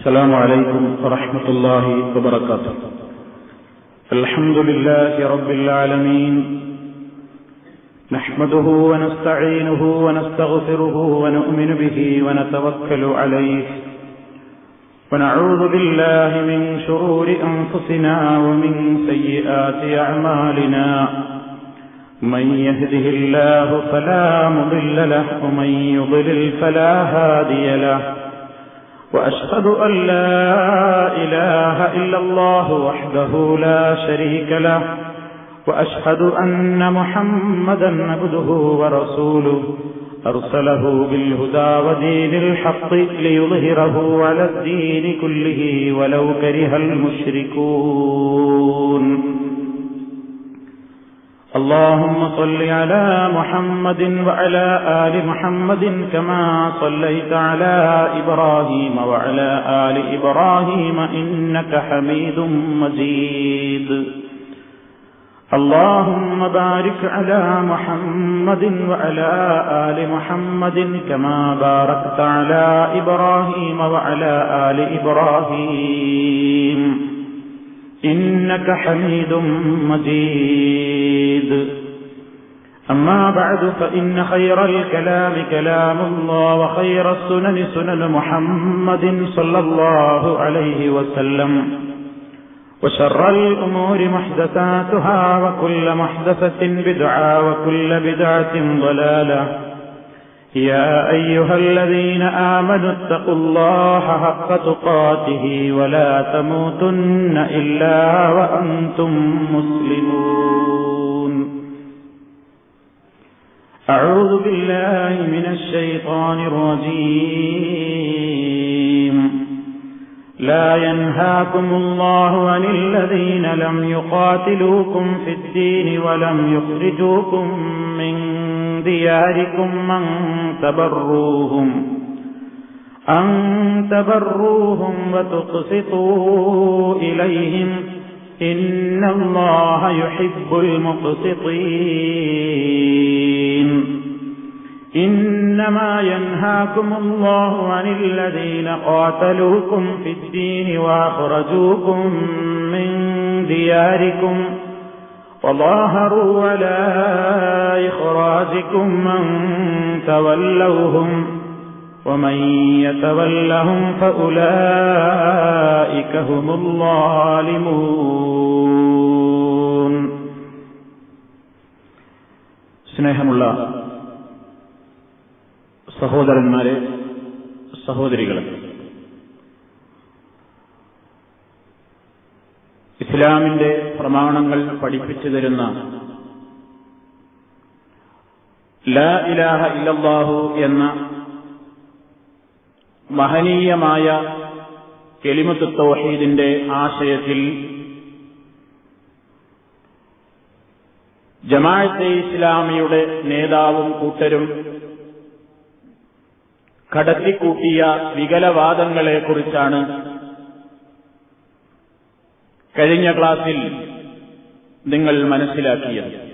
السلام عليكم ورحمة الله وبركاته. الحمد لله رب العالمين. نحمده ونستعينه ونستغفره ونؤمن به ونتوكل عليه. ونعوذ بالله من شرور أنفسنا ومن سيئات أعمالنا. من يهده الله فلا مضل له ومن يضلل فلا هادي له. وأشهد أن لا إله إلا الله وحده لا شريك له وأشهد أن محمدا عبده ورسوله. أرسله بالهدى ودين الحق ليظهره على الدين كله ولو كره المشركون. اللهم صل على محمد وعلى آل محمد كما صليت على إبراهيم وعلى آل إبراهيم إنك حميد مجيد. اللهم بارك على محمد وعلى آل محمد كما باركت على إبراهيم وعلى آل إبراهيم. إنك حميد مجيد. أما بعد فإن خير الكلام كلام الله وخير السنن سنن محمد صلى الله عليه وسلم. وشر الأمور محدثاتها وكل محدثة بدعة وكل بدعة ضلالة. يا أيها الذين آمنوا اتقوا الله حق تقاته ولا تموتن إلا وأنتم مسلمون. أعوذ بالله من الشيطان الرجيم. لا ينهاكم الله عن الذين لم يقاتلوكم في الدين ولم يخرجوكم من دياركم من تبروهم أن تبروهم وتقسطوا إليهم. إن الله يحب المقسطين. إنما ينهاكم الله عن الذين قاتلوكم في الدين وأخرجوكم من دياركم وظاهروا على إخراجكم من تولوهم ومن يتولهم فأولئك هم الظالمون സ്നേഹമുള്ള സഹോദരന്മാരെ സഹോദരികളെ. ഇസ്ലാമിന്റെ പ്രമാണങ്ങൾ പഠിപ്പിച്ചു തരുന്ന ലാ ഇലാഹ ഇലബാഹു എന്ന മഹനീയമായ കെലിമത്ത് തൗഹീദിന്റെ ആശയത്തിൽ ജമാഅത്തെ ഇസ്ലാമിയുടെ നേതാവും കൂട്ടരും കടത്തിക്കൂട്ടിയ വികലവാദങ്ങളെക്കുറിച്ചാണ്. കഴിഞ്ഞ ക്ലാസിൽ നിങ്ങൾ മനസ്സിലാക്കിയത്.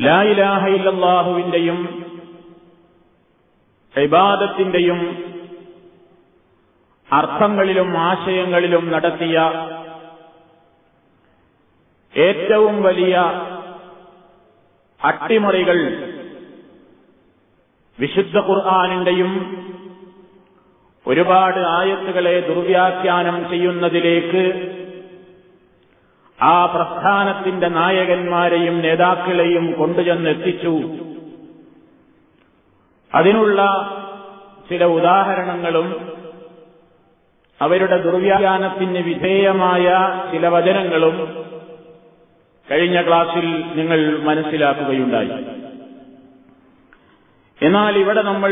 ലായിലാഹയില്ലാഹുവിന്റെയും ഇബാദത്തിന്റെയും അർത്ഥങ്ങളിലും ആശയങ്ങളിലും നടത്തിയ ഏറ്റവും വലിയ അട്ടിമറികൾ വിശുദ്ധ ഖുർആാനിന്റെയും ഒരുപാട് ആയത്തുകളെ ദുർവ്യാഖ്യാനം ചെയ്യുന്നതിലേക്ക് ആ പ്രസ്ഥാനത്തിന്റെ നായകന്മാരെയും നേതാക്കളെയും കൊണ്ടുചെന്നെത്തിച്ചു. അതിനുള്ള ചില ഉദാഹരണങ്ങളും അവരുടെ ദുർവ്യാഖ്യാനത്തിന് വിധേയമായ ചില വചനങ്ങളും കഴിഞ്ഞ ക്ലാസ്സിൽ നിങ്ങൾ മനസ്സിലാക്കുകയുണ്ടായി. എന്നാൽ ഇവിടെ നമ്മൾ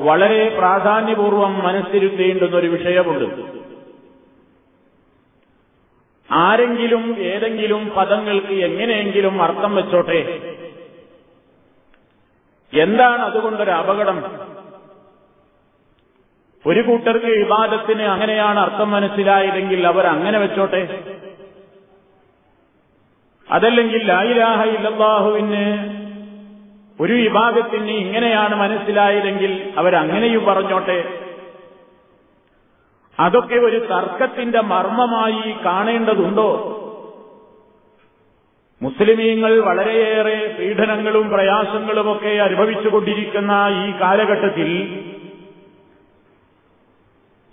വളരെ പ്രാധാന്യപൂർവം മനസ്സിരുത്തേണ്ടുന്ന ഒരു വിഷയമുണ്ട്. ആരെങ്കിലും ഏതെങ്കിലും പദങ്ങൾക്ക് എങ്ങനെയെങ്കിലും അർത്ഥം വെച്ചോട്ടെ. എന്താണ് അതുകൊണ്ടൊരു അപകടം? ഒരു കൂട്ടർക്ക് വിവാദത്തിന് അങ്ങനെയാണ് അർത്ഥം മനസ്സിലായതെങ്കിൽ അവർ അങ്ങനെ വെച്ചോട്ടെ. അതല്ലെങ്കിൽ ലായിലാഹ ഇല്ലാഹുവിന് ഒരു വിഭാഗത്തിന് ഇങ്ങനെയാണ് മനസ്സിലായതെങ്കിൽ അവരങ്ങനെയും പറഞ്ഞോട്ടെ. അതൊക്കെ ഒരു തർക്കത്തിന്റെ മർമ്മമായി കാണേണ്ടതുണ്ടോ? മുസ്ലിമീങ്ങൾ വളരെയേറെ പീഡനങ്ങളും പ്രയാസങ്ങളുമൊക്കെ അനുഭവിച്ചുകൊണ്ടിരിക്കുന്ന ഈ കാലഘട്ടത്തിൽ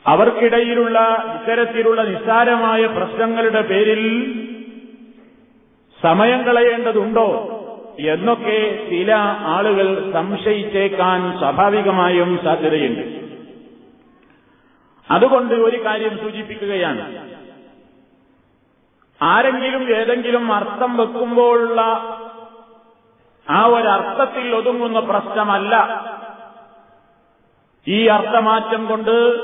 അവർക്കിടയിലുള്ള ഇത്തരത്തിലുള്ള നിസ്സാരമായ പ്രശ്നങ്ങളുടെ പേരിൽ സമയം കളയേണ്ടതുണ്ടോ? എന്നൊക്കെ ചില ആളുകൾ സംശയിച്ചേക്കാൻ സ്വാഭാവികമായും സാധ്യതയുണ്ട്. അതുകൊണ്ട് ഒരു കാര്യം സൂചിപ്പിക്കുകയാണ്. ആരെങ്കിലും ഏതെങ്കിലും അർത്ഥം വെക്കുമ്പോഴുള്ള ആ ഒരർത്ഥത്തിൽ ഒതുങ്ങുന്ന പ്രശ്നമല്ല. ഈ അർത്ഥമാറ്റം കൊണ്ട്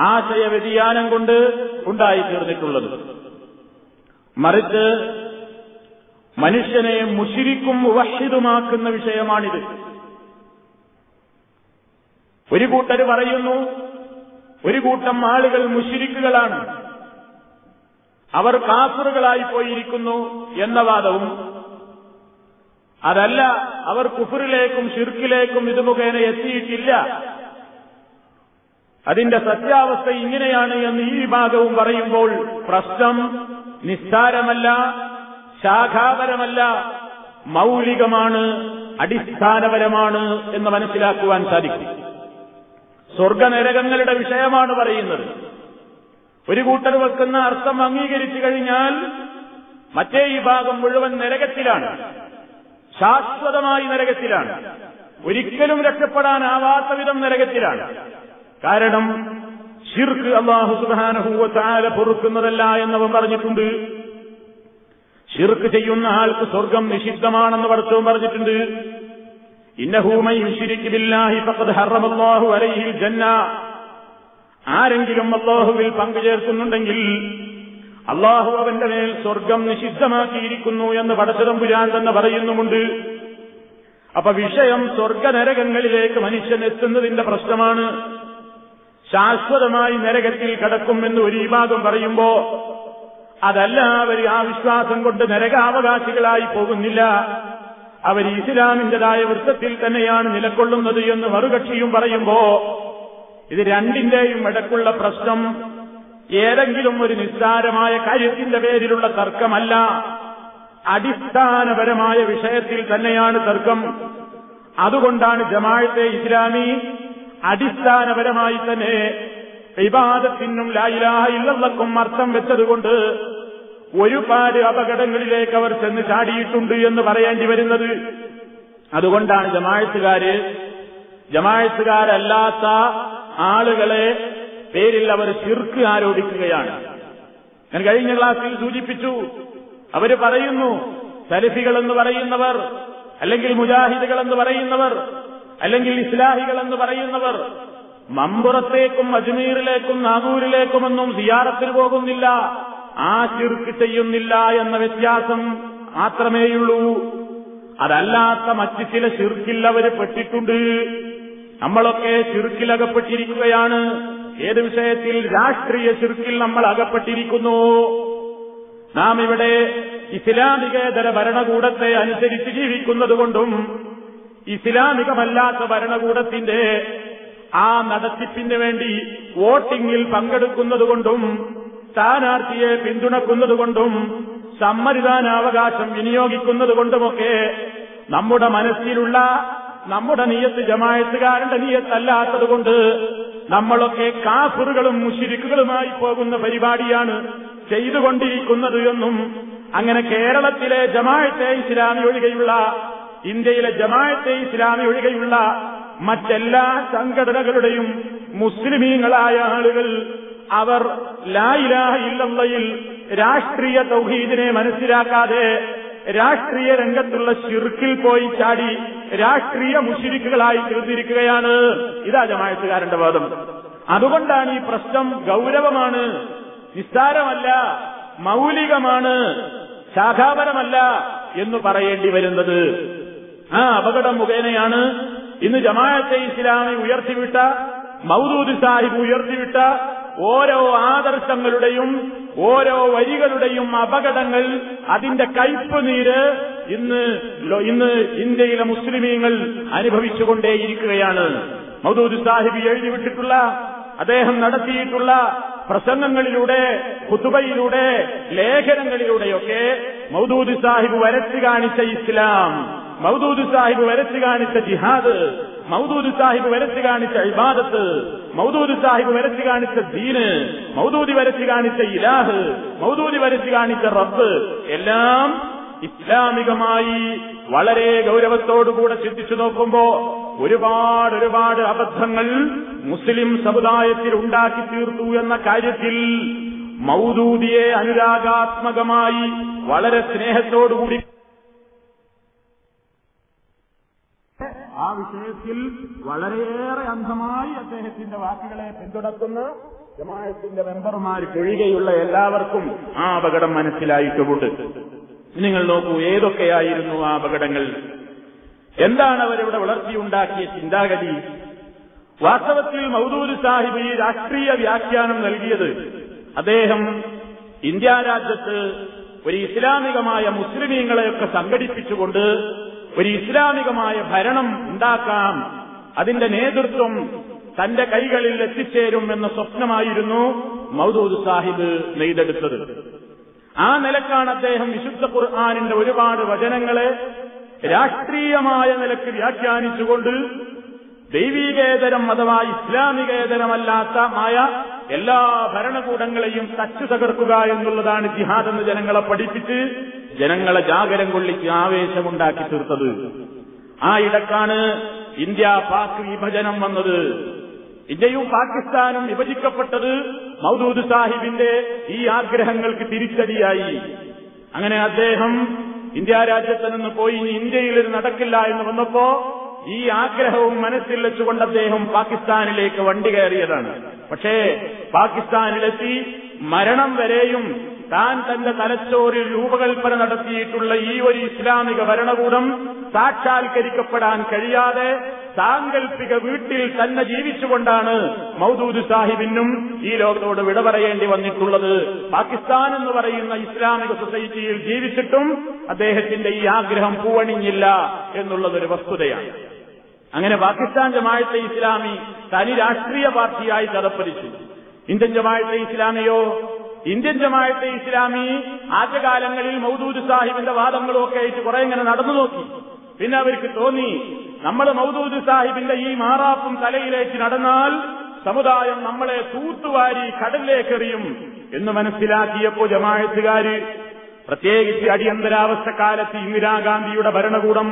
ആശയ വ്യതിയാനം കൊണ്ട് ഉണ്ടായിത്തീർന്നിട്ടുള്ളത്. മറിച്ച് മനുഷ്യനെ മുഷിരിക്കും വഹിതുമാക്കുന്ന വിഷയമാണിത്. ഒരു കൂട്ടർ പറയുന്നു ഒരു കൂട്ടം ആളുകൾ മുഷിരിക്കുകളാണ്. അവർ കാഫറുകളായി പോയിരിക്കുന്നു എന്ന വാദവും അതല്ല അവർ കുഫറിലേക്കും ഷിർക്കിലേക്കും ഇത് മുഖേന എത്തിയിട്ടില്ല. അതിന്റെ സത്യാവസ്ഥ ഇങ്ങനെയാണ് എന്ന് ഈ വിഭാഗവും പറയുമ്പോൾ പ്രശ്നം നിസ്സാരമല്ല. ശാഖാപരമല്ല മൗലികമാണ് അടിസ്ഥാനപരമാണ് എന്ന് മനസ്സിലാക്കുവാൻ സാധിക്കും. സ്വർഗനരകങ്ങളുടെ വിഷയമാണ് പറയുന്നത്. ഒരു കൂട്ടർ വെക്കുന്ന അർത്ഥം അംഗീകരിച്ചു കഴിഞ്ഞാൽ മറ്റേ ഈ ഭാഗം മുഴുവൻ നരകത്തിലാണ്. ശാശ്വതമായി നരകത്തിലാണ്. ഒരിക്കലും രക്ഷപ്പെടാനാവാത്ത വിധം നരകത്തിലാണ്. കാരണം ഷിർക്ക് അള്ളാഹു സുബാനഹൂവ താല പൊറുക്കുന്നതല്ല എന്നവൻ പറഞ്ഞിട്ടുണ്ട്. ഷിർക്ക് ചെയ്യുന്ന ആൾക്ക് സ്വർഗം നിഷിദ്ധമാണെന്ന് പഠിച്ചവൻ പറഞ്ഞിട്ടുണ്ട്. ജന്ന. ആരെങ്കിലും അള്ളാഹുവിൽ പങ്കുചേർക്കുന്നുണ്ടെങ്കിൽ അള്ളാഹു അവന്റെ മേൽ സ്വർഗം നിഷിദ്ധമാക്കിയിരിക്കുന്നു എന്ന് പടച്ചതമ്പുരാൻ തന്നെ പറയുന്നുമുണ്ട്. അപ്പൊ വിഷയം സ്വർഗനരകങ്ങളിലേക്ക് മനുഷ്യൻ എത്തുന്നതിന്റെ പ്രശ്നമാണ്. ശാശ്വതമായി നരകത്തിൽ കടക്കുമെന്ന് ഒരു വിഭാഗം പറയുമ്പോ അതല്ല അവർ ആ വിശ്വാസം കൊണ്ട് നരകാവകാശികളായി പോകുന്നില്ല. അവർ ഇസ്ലാമിന്റേതായ വൃത്തത്തിൽ തന്നെയാണ് നിലകൊള്ളുന്നത് എന്ന് മറുകക്ഷിയും പറയുമ്പോ ഇത് രണ്ടിന്റെയും ഇടക്കുള്ള പ്രശ്നം ഏതെങ്കിലും ഒരു നിസ്സാരമായ കാര്യത്തിന്റെ പേരിലുള്ള തർക്കമല്ല. അടിസ്ഥാനപരമായ വിഷയത്തിൽ തന്നെയാണ് തർക്കം. അതുകൊണ്ടാണ് ജമാഴത്തെ ഇസ്ലാമി അടിസ്ഥാനപരമായി തന്നെ വിവാദത്തിനും ലായിലാഹ ഇല്ലക്കും അർത്ഥം വെച്ചതുകൊണ്ട് ഒരുപാട് അപകടങ്ങളിലേക്ക് അവർ ചെന്ന് ചാടിയിട്ടുണ്ട് എന്ന് പറയേണ്ടി വരുന്നത്. അതുകൊണ്ടാണ് ജമാഴത്തുകാര് ജമാഴത്തുകാരല്ലാത്ത ആളുകളെ പേരിൽ അവർ ശിർക്ക് ആരോപിക്കുകയാണ്. ഞാൻ കഴിഞ്ഞ ക്ലാസ്സിൽ സൂചിപ്പിച്ചു അവർ പറയുന്നു സലഫികൾ എന്ന് പറയുന്നവർ അല്ലെങ്കിൽ മുജാഹിദുകൾ എന്ന് പറയുന്നവർ അല്ലെങ്കിൽ ഇസ്ലാഹികൾ എന്ന് പറയുന്നവർ മമ്പുറത്തേക്കും അജ്മീറിലേക്കും നാഗൂരിലേക്കുമൊന്നും സിയാറത്തിൽ പോകുന്നില്ല. ആ ചിർക്ക് ചെയ്യുന്നില്ല എന്ന വ്യത്യാസം മാത്രമേയുള്ളൂ. അതല്ലാത്ത മറ്റ് ചില ചിർക്കിൽ അവർ പെട്ടിട്ടുണ്ട്. നമ്മളൊക്കെ ചിർക്കിൽ അകപ്പെട്ടിരിക്കുകയാണ് ഏത് വിഷയത്തിൽ രാഷ്ട്രീയ ചിർക്കിൽ നമ്മൾ അകപ്പെട്ടിരിക്കുന്നു? നാം ഇവിടെ ഇസ്ലാമികേതര ഭരണകൂടത്തെ അനുസരിച്ച് ജീവിക്കുന്നതുകൊണ്ടും ഇസ്ലാമികമല്ലാത്ത ഭരണകൂടത്തിന്റെ ആ നടത്തിപ്പിന് വേണ്ടി വോട്ടിംഗിൽ പങ്കെടുക്കുന്നതുകൊണ്ടും സ്ഥാനാർത്ഥിയെ പിന്തുണക്കുന്നതുകൊണ്ടും സമ്മതിദാനാവകാശം വിനിയോഗിക്കുന്നതുകൊണ്ടുമൊക്കെ നമ്മുടെ മനസ്സിലുള്ള നമ്മുടെ നീയത്ത് ജമായത്തുകാരന്റെ നീയത്തല്ലാത്തതുകൊണ്ട് നമ്മളൊക്കെ കാഫറുകളും മുഷിരിക്കുകളുമായി പോകുന്ന പരിപാടിയാണ് ചെയ്തുകൊണ്ടിരിക്കുന്നത് എന്നും അങ്ങനെ കേരളത്തിലെ ജമായത്തെ ഇസ്ലാമി ഒഴികെയുള്ള ഇന്ത്യയിലെ ജമായത്തെ ഇസ്ലാമി ഒഴികെയുള്ള മറ്റെല്ലാ സംഘടനകളുടെയും മുസ്ലിമീങ്ങളായ ആളുകൾ അവർ ലായിലാഹ ഇല്ലയിൽ രാഷ്ട്രീയ തൗഹീദിനെ മനസ്സിലാക്കാതെ രാഷ്ട്രീയ രംഗത്തുള്ള ശിർക്കിൽ പോയി ചാടി രാഷ്ട്രീയ മുഷിരിക്കുകളായി തീർന്നിരിക്കുകയാണ്. ഇതാ ജമായത്തുകാരന്റെ വാദം. അതുകൊണ്ടാണ് ഈ പ്രശ്നം ഗൗരവമാണ് നിസ്സാരമല്ല മൗലികമാണ് ശാഖാപരമല്ല എന്ന് പറയേണ്ടി വരുന്നത്. ആ അപകടം മുഖേനയാണ് ഇന്ന് ജമാഅത്തെ ഇസ്ലാമി ഉയർത്തിവിട്ട മൗദൂദ് സാഹിബ് ഉയർത്തിവിട്ട ഓരോ ആദർശങ്ങളുടെയും ഓരോ വരികളുടെയും അപകടങ്ങൾ അതിന്റെ കയ്പ് നീര് ഇന്ന് ഇന്ന് ഇന്ത്യയിലെ മുസ്ലിമീങ്ങൾ അനുഭവിച്ചുകൊണ്ടേയിരിക്കുകയാണ്. മൗദൂദ് സാഹിബ് എഴുതിവിട്ടിട്ടുള്ള അദ്ദേഹം നടത്തിയിട്ടുള്ള പ്രസംഗങ്ങളിലൂടെ കുത്തുബയിലൂടെ ലേഖനങ്ങളിലൂടെയൊക്കെ മൗദൂദ് സാഹിബ് വരച്ചു കാണിച്ച ഇസ്ലാം മൗദൂദ് സാഹിബ് വരച്ചു കാണിച്ച ജിഹാദ് മൗദൂദ് സാഹിബ് വരച്ചു കാണിച്ച ഇബാദത്ത് മൗദൂദ് സാഹിബ് വരച്ചു കാണിച്ച ദീന് മൗദൂദി വരച്ചു കാണിച്ച ഇലാഹ് മൗദൂദി വരച്ചു കാണിച്ച റബ്ബ് എല്ലാം ഇസ്ലാമികമായി വളരെ ഗൗരവത്തോടുകൂടെ ചിന്തിച്ചു നോക്കുമ്പോ ഒരുപാട് ഒരുപാട് അബദ്ധങ്ങൾ മുസ്ലിം സമുദായത്തിൽ ഉണ്ടാക്കി തീർത്തു എന്ന കാര്യത്തിൽ മൗദൂദിയെ അനുരാഗാത്മകമായി വളരെ സ്നേഹത്തോടുകൂടി ആ വിഷയത്തിൽ വളരെയേറെ അന്ധമായി അദ്ദേഹത്തിന്റെ വാക്കുകളെ പിന്തുണക്കുന്ന ജമാഅത്തിന്റെ മെമ്പർമാർ ഒഴികെയുള്ള എല്ലാവർക്കും ആ അപകടം മനസ്സിലായിട്ടുമുണ്ട് നിങ്ങൾ നോക്കൂ ഏതൊക്കെയായിരുന്നു ആ അപകടങ്ങൾ? എന്താണ് അവരിവിടെ വളർത്തിയുണ്ടാക്കിയ ചിന്താഗതി? വാസ്തവത്തിൽ മൗദൂദ് സാഹിബ് ഈ രാഷ്ട്രീയ വ്യാഖ്യാനം നൽകിയത് അദ്ദേഹം ഇന്ത്യ രാജ്യത്ത് ഒരു ഇസ്ലാമികമായ മുസ്ലിമീങ്ങളെയൊക്കെ സംഘടിപ്പിച്ചുകൊണ്ട് ഒരു ഇസ്ലാമികമായ ഭരണം ഉണ്ടാക്കാം. അതിന്റെ നേതൃത്വം തന്റെ കൈകളിൽ എത്തിച്ചേരും എന്ന സ്വപ്നമായിരുന്നു മൗദൂദ് സാഹിബ് നെയ്തെടുത്തത്. ആ നിലക്കാണ് അദ്ദേഹം വിശുദ്ധ ഖുർആാനിന്റെ ഒരുപാട് വചനങ്ങളെ രാഷ്ട്രീയമായ നിലയ്ക്ക് വ്യാഖ്യാനിച്ചുകൊണ്ട് ദൈവീകേതരം അഥവാ ഇസ്ലാമികേതരമല്ലാത്ത ആയ എല്ലാ ഭരണകൂടങ്ങളെയും തച്ചു തകർക്കുക എന്നുള്ളതാണ് ജിഹാദ് എന്ന് ജനങ്ങളെ പഠിപ്പിച്ച് ജനങ്ങളെ ജാഗരം കൊള്ളിച്ച് ആവേശമുണ്ടാക്കി തീർത്തത്. ആ ഇടക്കാണ് ഇന്ത്യ പാക് വിഭജനം വന്നത്. ഇന്ത്യയും പാകിസ്ഥാനും വിഭജിക്കപ്പെട്ടത് മൗദൂദ് സാഹിബിന്റെ ഈ ആഗ്രഹങ്ങൾക്ക് തിരിച്ചടിയായി. അങ്ങനെ അദ്ദേഹം ഇന്ത്യ രാജ്യത്ത് നിന്ന് പോയി ഇനി ഇന്ത്യയിൽ ഇത് നടക്കില്ല എന്ന് വന്നപ്പോ ഈ ആഗ്രഹവും മനസ്സിൽ വെച്ചുകൊണ്ട് അദ്ദേഹം പാകിസ്ഥാനിലേക്ക് വണ്ടി കയറിയതാണ്. പക്ഷേ പാകിസ്ഥാനിലെത്തി മരണം വരെയും താൻ തന്റെ തലച്ചോറിൽ രൂപകൽപ്പന നടത്തിയിട്ടുള്ള ഈ ഒരു ഇസ്ലാമിക ഭരണകൂടം സാക്ഷാത്കരിക്കപ്പെടാൻ കഴിയാതെ സാങ്കല്പിക വീട്ടിൽ തന്നെ ജീവിച്ചുകൊണ്ടാണ് മൗദൂദ് സാഹിബിനും ഈ ലോകത്തോട് വിട പറയേണ്ടി വന്നിട്ടുള്ളത്. പാകിസ്ഥാൻ എന്ന് പറയുന്ന ഇസ്ലാമിക സൊസൈറ്റിയിൽ ജീവിച്ചിട്ടും അദ്ദേഹത്തിന്റെ ഈ ആഗ്രഹം പൂവണിഞ്ഞില്ല എന്നുള്ളതൊരു വസ്തുതയാണ്. അങ്ങനെ പാകിസ്ഥാൻ ജമാഅത്തെ ഇസ്ലാമി തനി രാഷ്ട്രീയ പാർട്ടിയായി തലപ്പതിച്ചു ഇന്ത്യൻ ജമാഅത്തെ ഇസ്ലാമിയോ? ഇന്ത്യൻ ജമാഅത്തെ ഇസ്ലാമി ആദ്യകാലങ്ങളിൽ മൗദൂദ് സാഹിബിന്റെ വാദങ്ങളൊക്കെ ആയിട്ട് കുറെ ഇങ്ങനെ നടന്നു നോക്കി. പിന്നെ അവർക്ക് തോന്നി നമ്മൾ മൗദൂദ് സാഹിബിന്റെ ഈ മാറാപ്പും തലയിലേക്ക് നടന്നാൽ സമുദായം നമ്മളെ തൂത്തുവാരി കടലിലേക്കെറിയും എന്ന് മനസ്സിലാക്കിയപ്പോ ജമാഅത്തുകാര് പ്രത്യേകിച്ച് അടിയന്തരാവസ്ഥ കാലത്ത് ഇന്ദിരാഗാന്ധിയുടെ ഭരണകൂടം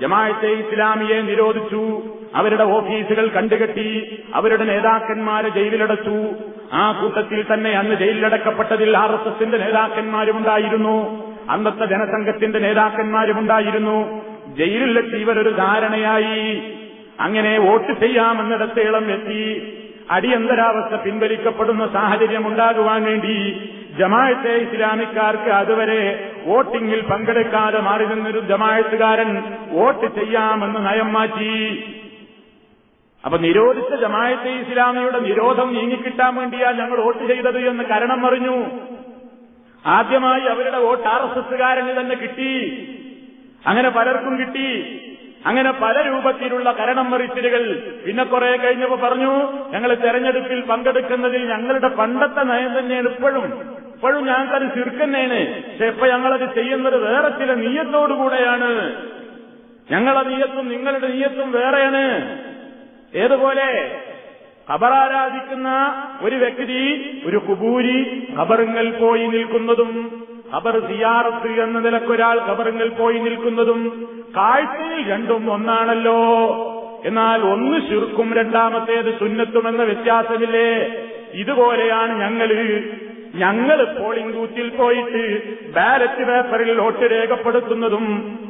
ജമാഅത്തെ ഇസ്ലാമിയെ നിരോധിച്ചു അവരുടെ ഓഫീസുകൾ കണ്ടുകെട്ടി അവരുടെ നേതാക്കന്മാരെ ജയിലിലടച്ചു. ആ കൂട്ടത്തിൽ തന്നെ അന്ന് ജയിലിലടക്കപ്പെട്ടതിൽ ആർ എസ് എസിന്റെ നേതാക്കന്മാരുമുണ്ടായിരുന്നു. അന്നത്തെ ജനസംഘത്തിന്റെ നേതാക്കന്മാരുമുണ്ടായിരുന്നു. ജയിലിലെത്തി ഇവരൊരു ധാരണയായി. അങ്ങനെ വോട്ട് ചെയ്യാമെന്നിടത്തേളം എത്തി. അടിയന്തരാവസ്ഥ പിൻവലിക്കപ്പെടുന്ന സാഹചര്യം ഉണ്ടാകുവാൻ വേണ്ടി ജമായത്തെ ഇസ്ലാമിക്കാർക്ക് അതുവരെ വോട്ടിംഗിൽ പങ്കെടുക്കാതെ മാറി നിന്നൊരു ജമായത്തുകാരൻ വോട്ട് ചെയ്യാമെന്ന് നയം മാറ്റി. അപ്പൊ നിരോധിച്ച ജമായത്തെ ഇസ്ലാമിയുടെ നിരോധം നീങ്ങിക്കിട്ടാൻ വേണ്ടിയാ ഞങ്ങൾ വോട്ട് ചെയ്തത് എന്ന് കരണം അറിഞ്ഞു. ആദ്യമായി അവരുടെ വോട്ട് ആർ എസ് എസുകാരന് തന്നെ കിട്ടി. അങ്ങനെ പലർക്കും കിട്ടി. അങ്ങനെ പല രൂപത്തിലുള്ള കരണം മറിച്ചിലുകൾ പിന്നെ കുറെ കഴിഞ്ഞപ്പോ പറഞ്ഞു ഞങ്ങൾ തെരഞ്ഞെടുപ്പിൽ പങ്കെടുക്കുന്നതിൽ ഞങ്ങളുടെ പണ്ടത്തെ നയം തന്നെയാണ് ഇപ്പോഴും. ഇപ്പോഴും ഞങ്ങൾക്കത് ചുരുക്കുന്നേന് പക്ഷെ ഇപ്പൊ ഞങ്ങളത് ചെയ്യുന്നത് വേറെ ചില നീയത്തോടുകൂടെയാണ് ഞങ്ങളെ നീയത്തും നിങ്ങളുടെ നീയത്തും വേറെയാണ്. ഏതുപോലെ? ഖബറാരാധിക്കുന്ന ഒരു വ്യക്തി ഒരു കുബൂരി ഖബറുങ്ങൾ പോയി നിൽക്കുന്നതും ഖബർ സിയാറത്ത് എന്ന നിലക്കൊരാൾ ഖബറുങ്ങൾ പോയി നിൽക്കുന്നതും കാഴ്ചയിൽ രണ്ടും ഒന്നാണല്ലോ. എന്നാൽ ഒന്ന് ശുർക്കും രണ്ടാമത്തേത് സുന്നത്തുമെന്ന വ്യത്യാസമില്ലേ? ഇതുപോലെയാണ് ഞങ്ങൾ ഞങ്ങൾ പോളിംഗ് ബൂത്തിൽ പോയിട്ട് ബാലറ്റ് പേപ്പറിൽ വോട്ട് രേഖപ്പെടുത്തുന്നതും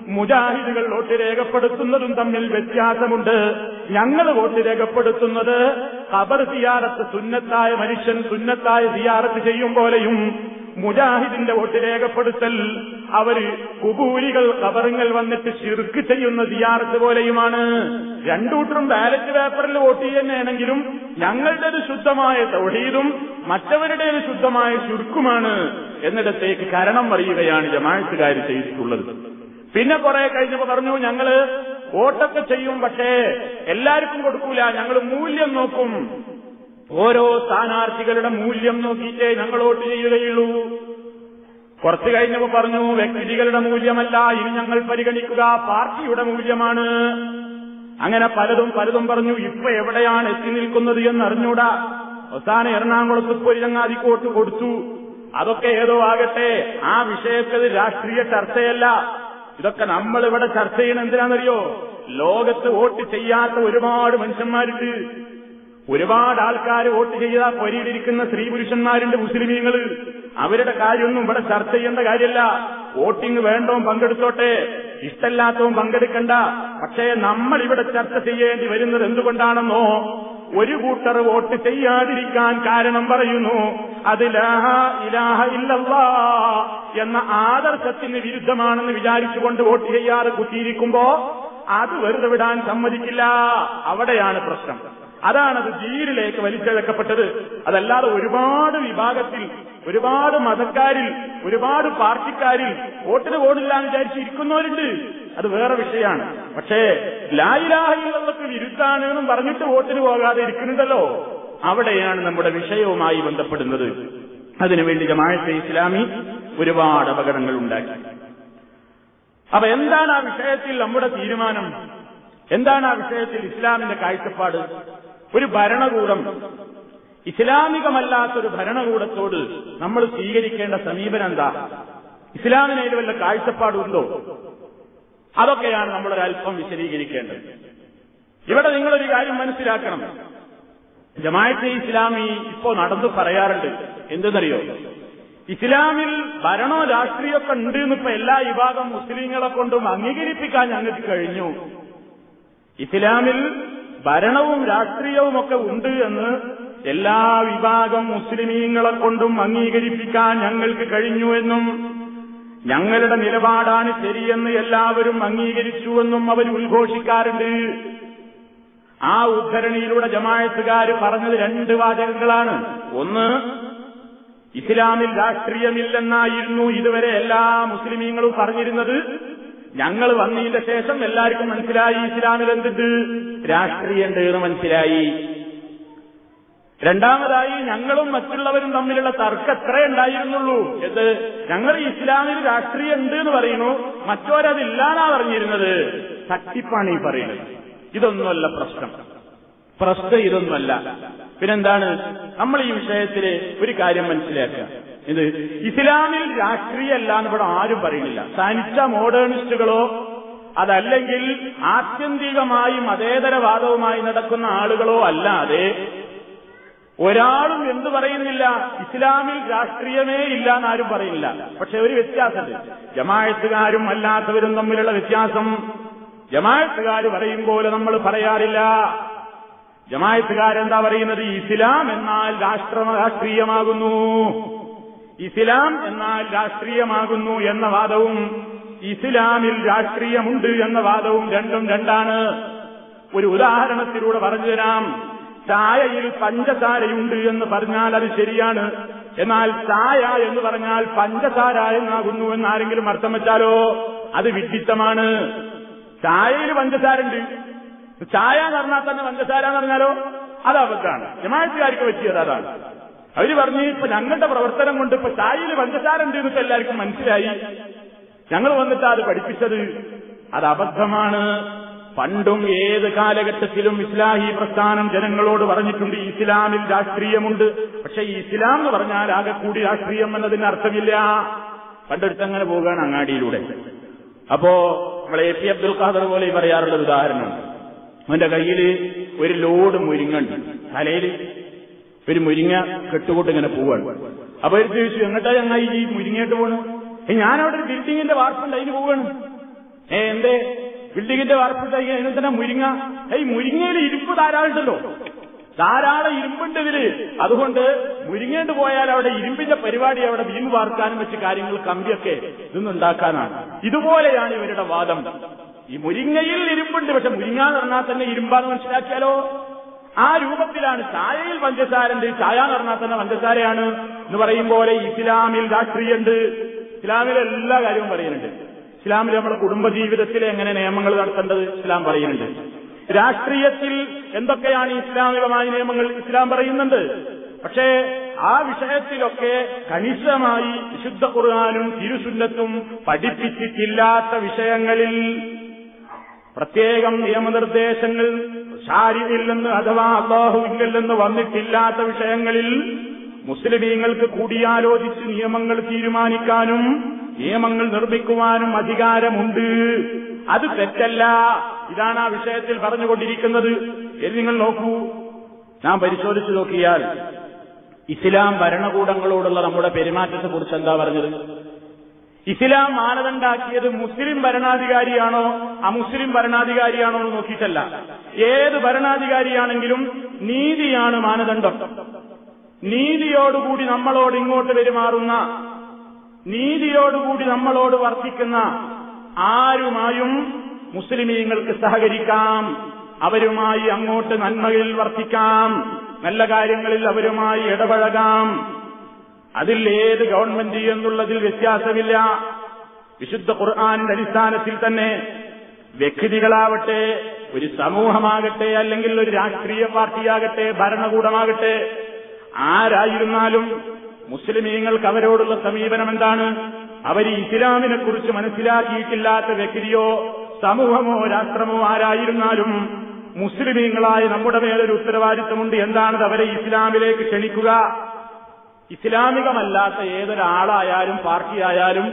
മുജാഹിദുകൾ വോട്ട് രേഖപ്പെടുത്തുന്നതും തമ്മിൽ വ്യത്യാസമുണ്ട്. ഞങ്ങൾ വോട്ട് രേഖപ്പെടുത്തുന്നത് ഖബർ സിയാറത്ത് സുന്നത്തായ മനുഷ്യൻ സുന്നത്തായ സിയാറത്ത് ചെയ്യും പോലെയും മുജാഹിദിന്റെ വോട്ട് രേഖപ്പെടുത്തൽ. അവർ കുബൂരികൾ കബറുങ്ങൾ വന്നിട്ട് ശിർക്ക് ചെയ്യുന്ന സിയാറത്ത് പോലെയുമാണ്. രണ്ടൂട്ടറും ബാലറ്റ് പേപ്പറിൽ വോട്ട് ചെയ്യുന്നതാണെങ്കിലും ഞങ്ങളുടേത് ശുദ്ധമായ തൗഹീദും മറ്റവരുടേത് ശുദ്ധമായ ശുർക്കുമാണ് എന്നിടത്തേക്ക് കരണം അറിയുകയാണ് ജമാഴത്തുകാർ ചെയ്തിട്ടുള്ളത്. പിന്നെ കുറെ കഴിഞ്ഞപ്പോ പറഞ്ഞു ഞങ്ങൾ വോട്ടൊക്കെ ചെയ്യും പക്ഷേ എല്ലാവർക്കും കൊടുക്കൂല. ഞങ്ങൾ മൂല്യം നോക്കും. ഓരോ സ്ഥാനാർത്ഥികളുടെ മൂല്യം നോക്കിയിട്ടേ ഞങ്ങൾ വോട്ട് ചെയ്യുകയുള്ളൂ. കുറച്ചു കഴിഞ്ഞപ്പോ പറഞ്ഞു വ്യക്തികളുടെ മൂല്യമല്ല ഇനി ഞങ്ങൾ പരിഗണിക്കുക പാർട്ടിയുടെ മൂല്യമാണ്. അങ്ങനെ പലതും പലതും പറഞ്ഞു ഇപ്പൊ എവിടെയാണ് എത്തി നിൽക്കുന്നത് എന്ന് അറിഞ്ഞൂടാ. അവസാനം എറണാകുളത്ത് വോട്ട് കൊടുത്തു. അതൊക്കെ ഏതോ ആകട്ടെ ആ വിഷയത്തിൽ രാഷ്ട്രീയ ചർച്ചയല്ല. ഇതൊക്കെ നമ്മൾ ഇവിടെ ചർച്ച ചെയ്യണം എന്തിനാണെന്നറിയോ? ലോകത്ത് വോട്ട് ചെയ്യാത്ത ഒരുപാട് മനുഷ്യന്മാരുണ്ട്. ഒരുപാട് ആൾക്കാർ വോട്ട് ചെയ്ത പൊരിയിലിരിക്കുന്ന സ്ത്രീ പുരുഷന്മാരുണ്ട് മുസ്ലിമീങ്ങൾ അവരുടെ കാര്യമൊന്നും ഇവിടെ ചർച്ച ചെയ്യേണ്ട കാര്യമല്ല വോട്ടിംഗ് വേണ്ടോ പങ്കെടുത്തോട്ടെ. ഇഷ്ടല്ലാത്തവും പങ്കെടുക്കണ്ട. പക്ഷേ നമ്മൾ ഇവിടെ ചർച്ച ചെയ്യേണ്ടി വരുന്നത് എന്തുകൊണ്ടാണെന്നോ ഒരു കൂട്ടർ വോട്ട് ചെയ്യാതിരിക്കാൻ കാരണം പറയുന്നു. അത് ലാഹ ഇലാഹ ഇല്ലല്ലാ എന്ന ആദർശത്തിന് വിരുദ്ധമാണെന്ന് വിചാരിച്ചുകൊണ്ട് വോട്ട് ചെയ്യാതെ കുത്തിയിരിക്കുമ്പോ അത് വെറുതെ വിടാൻ സമ്മതിക്കില്ല. അവിടെയാണ് പ്രശ്നം. അതാണത് ജീരിലേക്ക് വലിച്ചഴക്കപ്പെട്ടത്. അതല്ലാതെ ഒരുപാട് വിഭാഗത്തിൽ ഒരുപാട് മതക്കാരിൽ ഒരുപാട് പാർട്ടിക്കാരിൽ വോട്ടിന് പോടില്ല എന്ന് വിചാരിച്ചിരിക്കുന്നവരുണ്ട്. അത് വേറെ വിഷയമാണ്. പക്ഷേ ലായിലാഹിയുള്ളവർക്ക് വിരുദ്ധാണ് എന്നും പറഞ്ഞിട്ട് വോട്ടിന് പോകാതെ ഇരിക്കുന്നുണ്ടല്ലോ. അവിടെയാണ് നമ്മുടെ വിഷയവുമായി ബന്ധപ്പെടുന്നത്. അതിനുവേണ്ടി ജമാഅത്തെ ഇസ്ലാമി ഒരുപാട് അപകടങ്ങൾ ഉണ്ടാക്കി. അപ്പൊ എന്താണ് ആ വിഷയത്തിൽ നമ്മുടെ തീരുമാനം? എന്താണ് ആ വിഷയത്തിൽ ഇസ്ലാമിന്റെ കാഴ്ചപ്പാട്? ഒരു ഭരണകൂടം. ഇസ്ലാമികമല്ലാത്തൊരു ഭരണകൂടത്തോട് നമ്മൾ സ്വീകരിക്കേണ്ട സമീപനം എന്താ ഇസ്ലാമിനേൽ വല്ല കാഴ്ചപ്പാടുണ്ടോ? അതൊക്കെയാണ് നമ്മളൊരല്പം വിശദീകരിക്കേണ്ടത്. ഇവിടെ നിങ്ങളൊരു കാര്യം മനസ്സിലാക്കണം. ജമാഅത്തെ ഇസ്ലാമി ഇപ്പോ നടന്നു പറയാറുണ്ട്. എന്തെന്നറിയോ? ഇസ്ലാമിൽ ഭരണോ രാഷ്ട്രീയമൊക്കെ ഉണ്ട് എന്നിപ്പോ എല്ലാ വിഭാഗം മുസ്ലിങ്ങളെ കൊണ്ടും അംഗീകരിപ്പിക്കാൻ ഞങ്ങൾക്ക് കഴിഞ്ഞു. ഇസ്ലാമിൽ ഭരണവും രാഷ്ട്രീയവും ഒക്കെ ഉണ്ട് എന്ന് എല്ലാ വിഭാഗം മുസ്ലിമീങ്ങളെ കൊണ്ടും അംഗീകരിപ്പിക്കാൻ ഞങ്ങൾക്ക് കഴിഞ്ഞു എന്നും ഞങ്ങളുടെ നിലപാടാണ് ശരിയെന്ന് എല്ലാവരും അംഗീകരിച്ചുവെന്നും അവർ ഉദ്ഘോഷിക്കാറുണ്ട്. ആ ഉദ്ധരണിയിലൂടെ ജമായത്തുകാർ പറഞ്ഞത് രണ്ട് വാചകങ്ങളാണ്. ഒന്ന് ഇസ്ലാമിൽ രാഷ്ട്രീയമില്ലെന്നായിരുന്നു ഇതുവരെ എല്ലാ മുസ്ലിമീങ്ങളും പറഞ്ഞിരുന്നത്. ഞങ്ങൾ വന്നതിന്റെ ശേഷം എല്ലാവർക്കും മനസ്സിലായി ഇസ്ലാമിൽ എന്തുണ്ട് രാഷ്ട്രീയമുണ്ട് തീർന്ന് മനസ്സിലായി. രണ്ടാമതായി ഞങ്ങളും മറ്റുള്ളവരും തമ്മിലുള്ള തർക്കം എത്രേ ഉണ്ടായിരുന്നുള്ളൂ. എന്ത്? ഞങ്ങൾ ഇസ്ലാമിൽ രാഷ്ട്രീയം ഉണ്ട് എന്ന് പറയുന്നു. മറ്റോരതില്ലാന്നാ പറഞ്ഞിരുന്നത്. തട്ടിപ്പാണ് ഈ പറയുന്നത്. ഇതൊന്നുമല്ല പ്രശ്നം. പ്രശ്നം ഇതൊന്നുമല്ല. പിന്നെന്താണ്? നമ്മൾ ഈ വിഷയത്തിൽ ഒരു കാര്യം മനസ്സിലാക്കുക. ഇത് ഇസ്ലാമിൽ രാഷ്ട്രീയമല്ല എന്ന് ഇവിടെ ആരും പറയുന്നില്ല. തനിച്ച മോഡേണിസ്റ്റുകളോ അതല്ലെങ്കിൽ ആത്യന്തികമായി മതേതരവാദവുമായി നടക്കുന്ന ആളുകളോ അല്ലാതെ ഒരാളും എന്തു പറയുന്നില്ല? ഇസ്ലാമിൽ രാഷ്ട്രീയമേ ഇല്ല എന്നാരും പറയുന്നില്ല. പക്ഷെ ഒരു വ്യത്യാസമുണ്ട്. ജമായത്തുകാരും അല്ലാത്തവരും തമ്മിലുള്ള വ്യത്യാസം. ജമായത്തുകാർ പറയും പോലെ നമ്മൾ പറയാറില്ല. ജമായത്തുകാരെന്താ പറയുന്നത്? ഇസ്ലാം എന്നാൽ രാഷ്ട്ര രാഷ്ട്രീയമാകുന്നു. ഇസ്ലാം എന്നാൽ രാഷ്ട്രീയമാകുന്നു എന്ന വാദവും ഇസ്ലാമിൽ രാഷ്ട്രീയമുണ്ട് എന്ന വാദവും രണ്ടും രണ്ടാണ്. ഒരു ഉദാഹരണത്തിലൂടെ പറഞ്ഞു തരാം. ചായയിൽ പഞ്ചസാരയുണ്ട് എന്ന് പറഞ്ഞാൽ അത് ശരിയാണ്. എന്നാൽ ചായ എന്ന് പറഞ്ഞാൽ പഞ്ചസാര എന്നാകുന്നു എന്ന് ആരെങ്കിലും അർത്ഥം വെച്ചാലോ? അത് വിഡിത്തമാണ് ചായയിൽ പഞ്ചസാര ഉണ്ട് ചായ എന്ന് പറഞ്ഞാൽ തന്നെ പഞ്ചസാര എന്ന് പറഞ്ഞാലോ? അത് അബദ്ധാണ് ജമാഅത്തുകാർക്ക് പറ്റിയത് അതാണ്. അവർ പറഞ്ഞു ഇപ്പൊ ഞങ്ങളുടെ പ്രവർത്തനം കൊണ്ട് ഇപ്പൊ ചായയിൽ പഞ്ചസാര ഉണ്ട് എന്നിട്ട് എല്ലാവർക്കും മനസ്സിലായി. ഞങ്ങൾ വന്നിട്ട് അത് പഠിപ്പിച്ചത് അത് അബദ്ധമാണ് പണ്ടും ഏത് കാലഘട്ടത്തിലും ഇസ്ലാഹി പ്രസ്ഥാനം ജനങ്ങളോട് പറഞ്ഞിട്ടുണ്ട് ഇസ്ലാമിൽ രാഷ്ട്രീയമുണ്ട്. പക്ഷെ ഈ ഇസ്ലാം എന്ന് പറഞ്ഞാൽ ആകെ കൂടി രാഷ്ട്രീയം എന്നതിന് അർത്ഥമില്ല. പണ്ടെടുത്തങ്ങനെ പോകുകയാണ് അങ്ങാടിയിലൂടെ. അപ്പോ നമ്മളെ എ പി അബ്ദുൽ ഖാദർ പോലെ പറയാറുള്ള ഉദാഹരണം. അവന്റെ കയ്യിൽ ഒരു ലോഡ് മുരിങ്ങുണ്ട്. തലയിൽ ഒരു മുരിങ്ങ കെട്ടുകൊട്ടിങ്ങനെ പോവാണ്. അപ്പൊ ഒരു ചോദിച്ചു എങ്ങട്ടാ ഞങ്ങൾ ഈ മുരിങ്ങയിട്ട് പോണ്? ഞാനവിടെ ഒരു ബിൽഡിങ്ങിന്റെ വാർപ്പുണ്ട് അതിന് പോവാണ്. ഏ എന്തേ? ബിൽഡിങ്ങിന്റെ വാർപ്പുണ്ട് അതിന് തന്നെ മുരിങ്ങ? ഈ മുരിങ്ങയിൽ ഇരുമ്പ് ധാരാളം ഉണ്ടല്ലോ. ധാരാളം ഇരുമ്പുണ്ട് ഇതിൽ. അതുകൊണ്ട് മുരിങ്ങേണ്ട് പോയാൽ അവിടെ ഇരുമ്പിന്റെ പരിപാടി അവിടെ വീമ്പ് വാർക്കാനും വെച്ച് കാര്യങ്ങൾ കമ്പിയൊക്കെ ഇതൊന്നുണ്ടാക്കാനാണ് ഇതുപോലെയാണ് ഇവരുടെ വാദം. ഈ മുരിങ്ങയിൽ ഇരുമ്പുണ്ട്. പക്ഷെ മുരിങ്ങ എന്ന് പറഞ്ഞാൽ തന്നെ ഇരുമ്പാന്ന് മനസ്സിലാക്കിയാലോ? ആ രൂപത്തിലാണ് ചായയിൽ പഞ്ചസാരണ്ട് ചായ എന്ന് പറഞ്ഞാൽ തന്നെ പഞ്ചസാരയാണ്. എന്ന് പറയും പോലെ ഇസ്ലാമിൽ രാഷ്ട്രീയമുണ്ട്. ഇസ്ലാമിലെ എല്ലാ കാര്യവും പറയുന്നുണ്ട്. ഇസ്ലാമിൽ നമ്മുടെ കുടുംബജീവിതത്തിൽ എങ്ങനെ നിയമങ്ങൾ നടത്തേണ്ടത് ഇസ്ലാം പറയുന്നുണ്ട്. രാഷ്ട്രീയത്തിൽ എന്തൊക്കെയാണ് ഇസ്ലാമികമായ നിയമങ്ങൾ ഇസ്ലാം പറയുന്നുണ്ട്. പക്ഷേ ആ വിഷയത്തിലൊക്കെ കണിശമായി വിശുദ്ധ ഖുർആാനും തിരുസുന്നത്തും പഠിപ്പിച്ചിട്ടില്ലാത്ത വിഷയങ്ങളിൽ പ്രത്യേകം നിയമനിർദ്ദേശങ്ങൾ ശാരിയില്ലെന്ന് അഥവാ നിന്ന് വന്നിട്ടില്ലാത്ത വിഷയങ്ങളിൽ മുസ്ലിമീങ്ങൾക്ക് കൂടിയാലോചിച്ച് നിയമങ്ങൾ തീരുമാനിക്കാനും നിയമങ്ങൾ നിർമ്മിക്കുവാനും അധികാരമുണ്ട്. അത് തെറ്റല്ല. ഇതാണ് ആ വിഷയത്തിൽ പറഞ്ഞുകൊണ്ടിരിക്കുന്നത്. എന്ന് നിങ്ങൾ നോക്കൂ. നാം പരിശോധിച്ചു നോക്കിയാൽ ഇസ്ലാം ഭരണകൂടങ്ങളോടുള്ള നമ്മുടെ പെരുമാറ്റത്തെക്കുറിച്ച് എന്താ പറഞ്ഞത്? ഇസ്ലാം മാനദണ്ഡാക്കിയത് മുസ്ലിം ഭരണാധികാരിയാണോ അമുസ്ലിം ഭരണാധികാരിയാണോ എന്ന് നോക്കിയിട്ടല്ല. ഏത് ഭരണാധികാരിയാണെങ്കിലും നീതിയാണ് മാനദണ്ഡം. നീതിയോടുകൂടി നമ്മളോട് ഇങ്ങോട്ട് പെരുമാറുന്ന നീതിയോടുകൂടി നമ്മളോട് വർത്തിക്കുന്ന ആരുമായും മുസ്ലിമീങ്ങൾക്ക് സഹകരിക്കാം. അവരുമായി അങ്ങോട്ട് നന്മകളിൽ വർത്തിക്കാം. നല്ല കാര്യങ്ങളിൽ അവരുമായി ഇടപഴകാം. അതിൽ ഏത് ഗവൺമെന്റ് എന്നുള്ളതിൽ വ്യത്യാസമില്ല. വിശുദ്ധ ഖുർആാനിന്റെ അടിസ്ഥാനത്തിൽ തന്നെ വ്യക്തികളാവട്ടെ ഒരു സമൂഹമാകട്ടെ അല്ലെങ്കിൽ ഒരു രാഷ്ട്രീയ പാർട്ടിയാകട്ടെ ഭരണകൂടമാകട്ടെ ആരായിരുന്നാലും മുസ്ലിമീങ്ങൾക്ക് അവരോടുള്ള സമീപനം എന്താണ്? അവർ ഇസ്ലാമിനെക്കുറിച്ച് മനസ്സിലാക്കിയിട്ടില്ലാത്ത വ്യക്തിയോ സമൂഹമോ രാഷ്ട്രമോ ആരായിരുന്നാലും മുസ്ലിമീങ്ങളായ നമ്മുടെ മേലൊരു ഉത്തരവാദിത്തമുണ്ട്. എന്താണത്? അവരെ ഇസ്ലാമിലേക്ക് ക്ഷണിക്കുക. ഇസ്ലാമികമല്ലാത്ത ഏതൊരാളായാലും പാർട്ടിയായാലും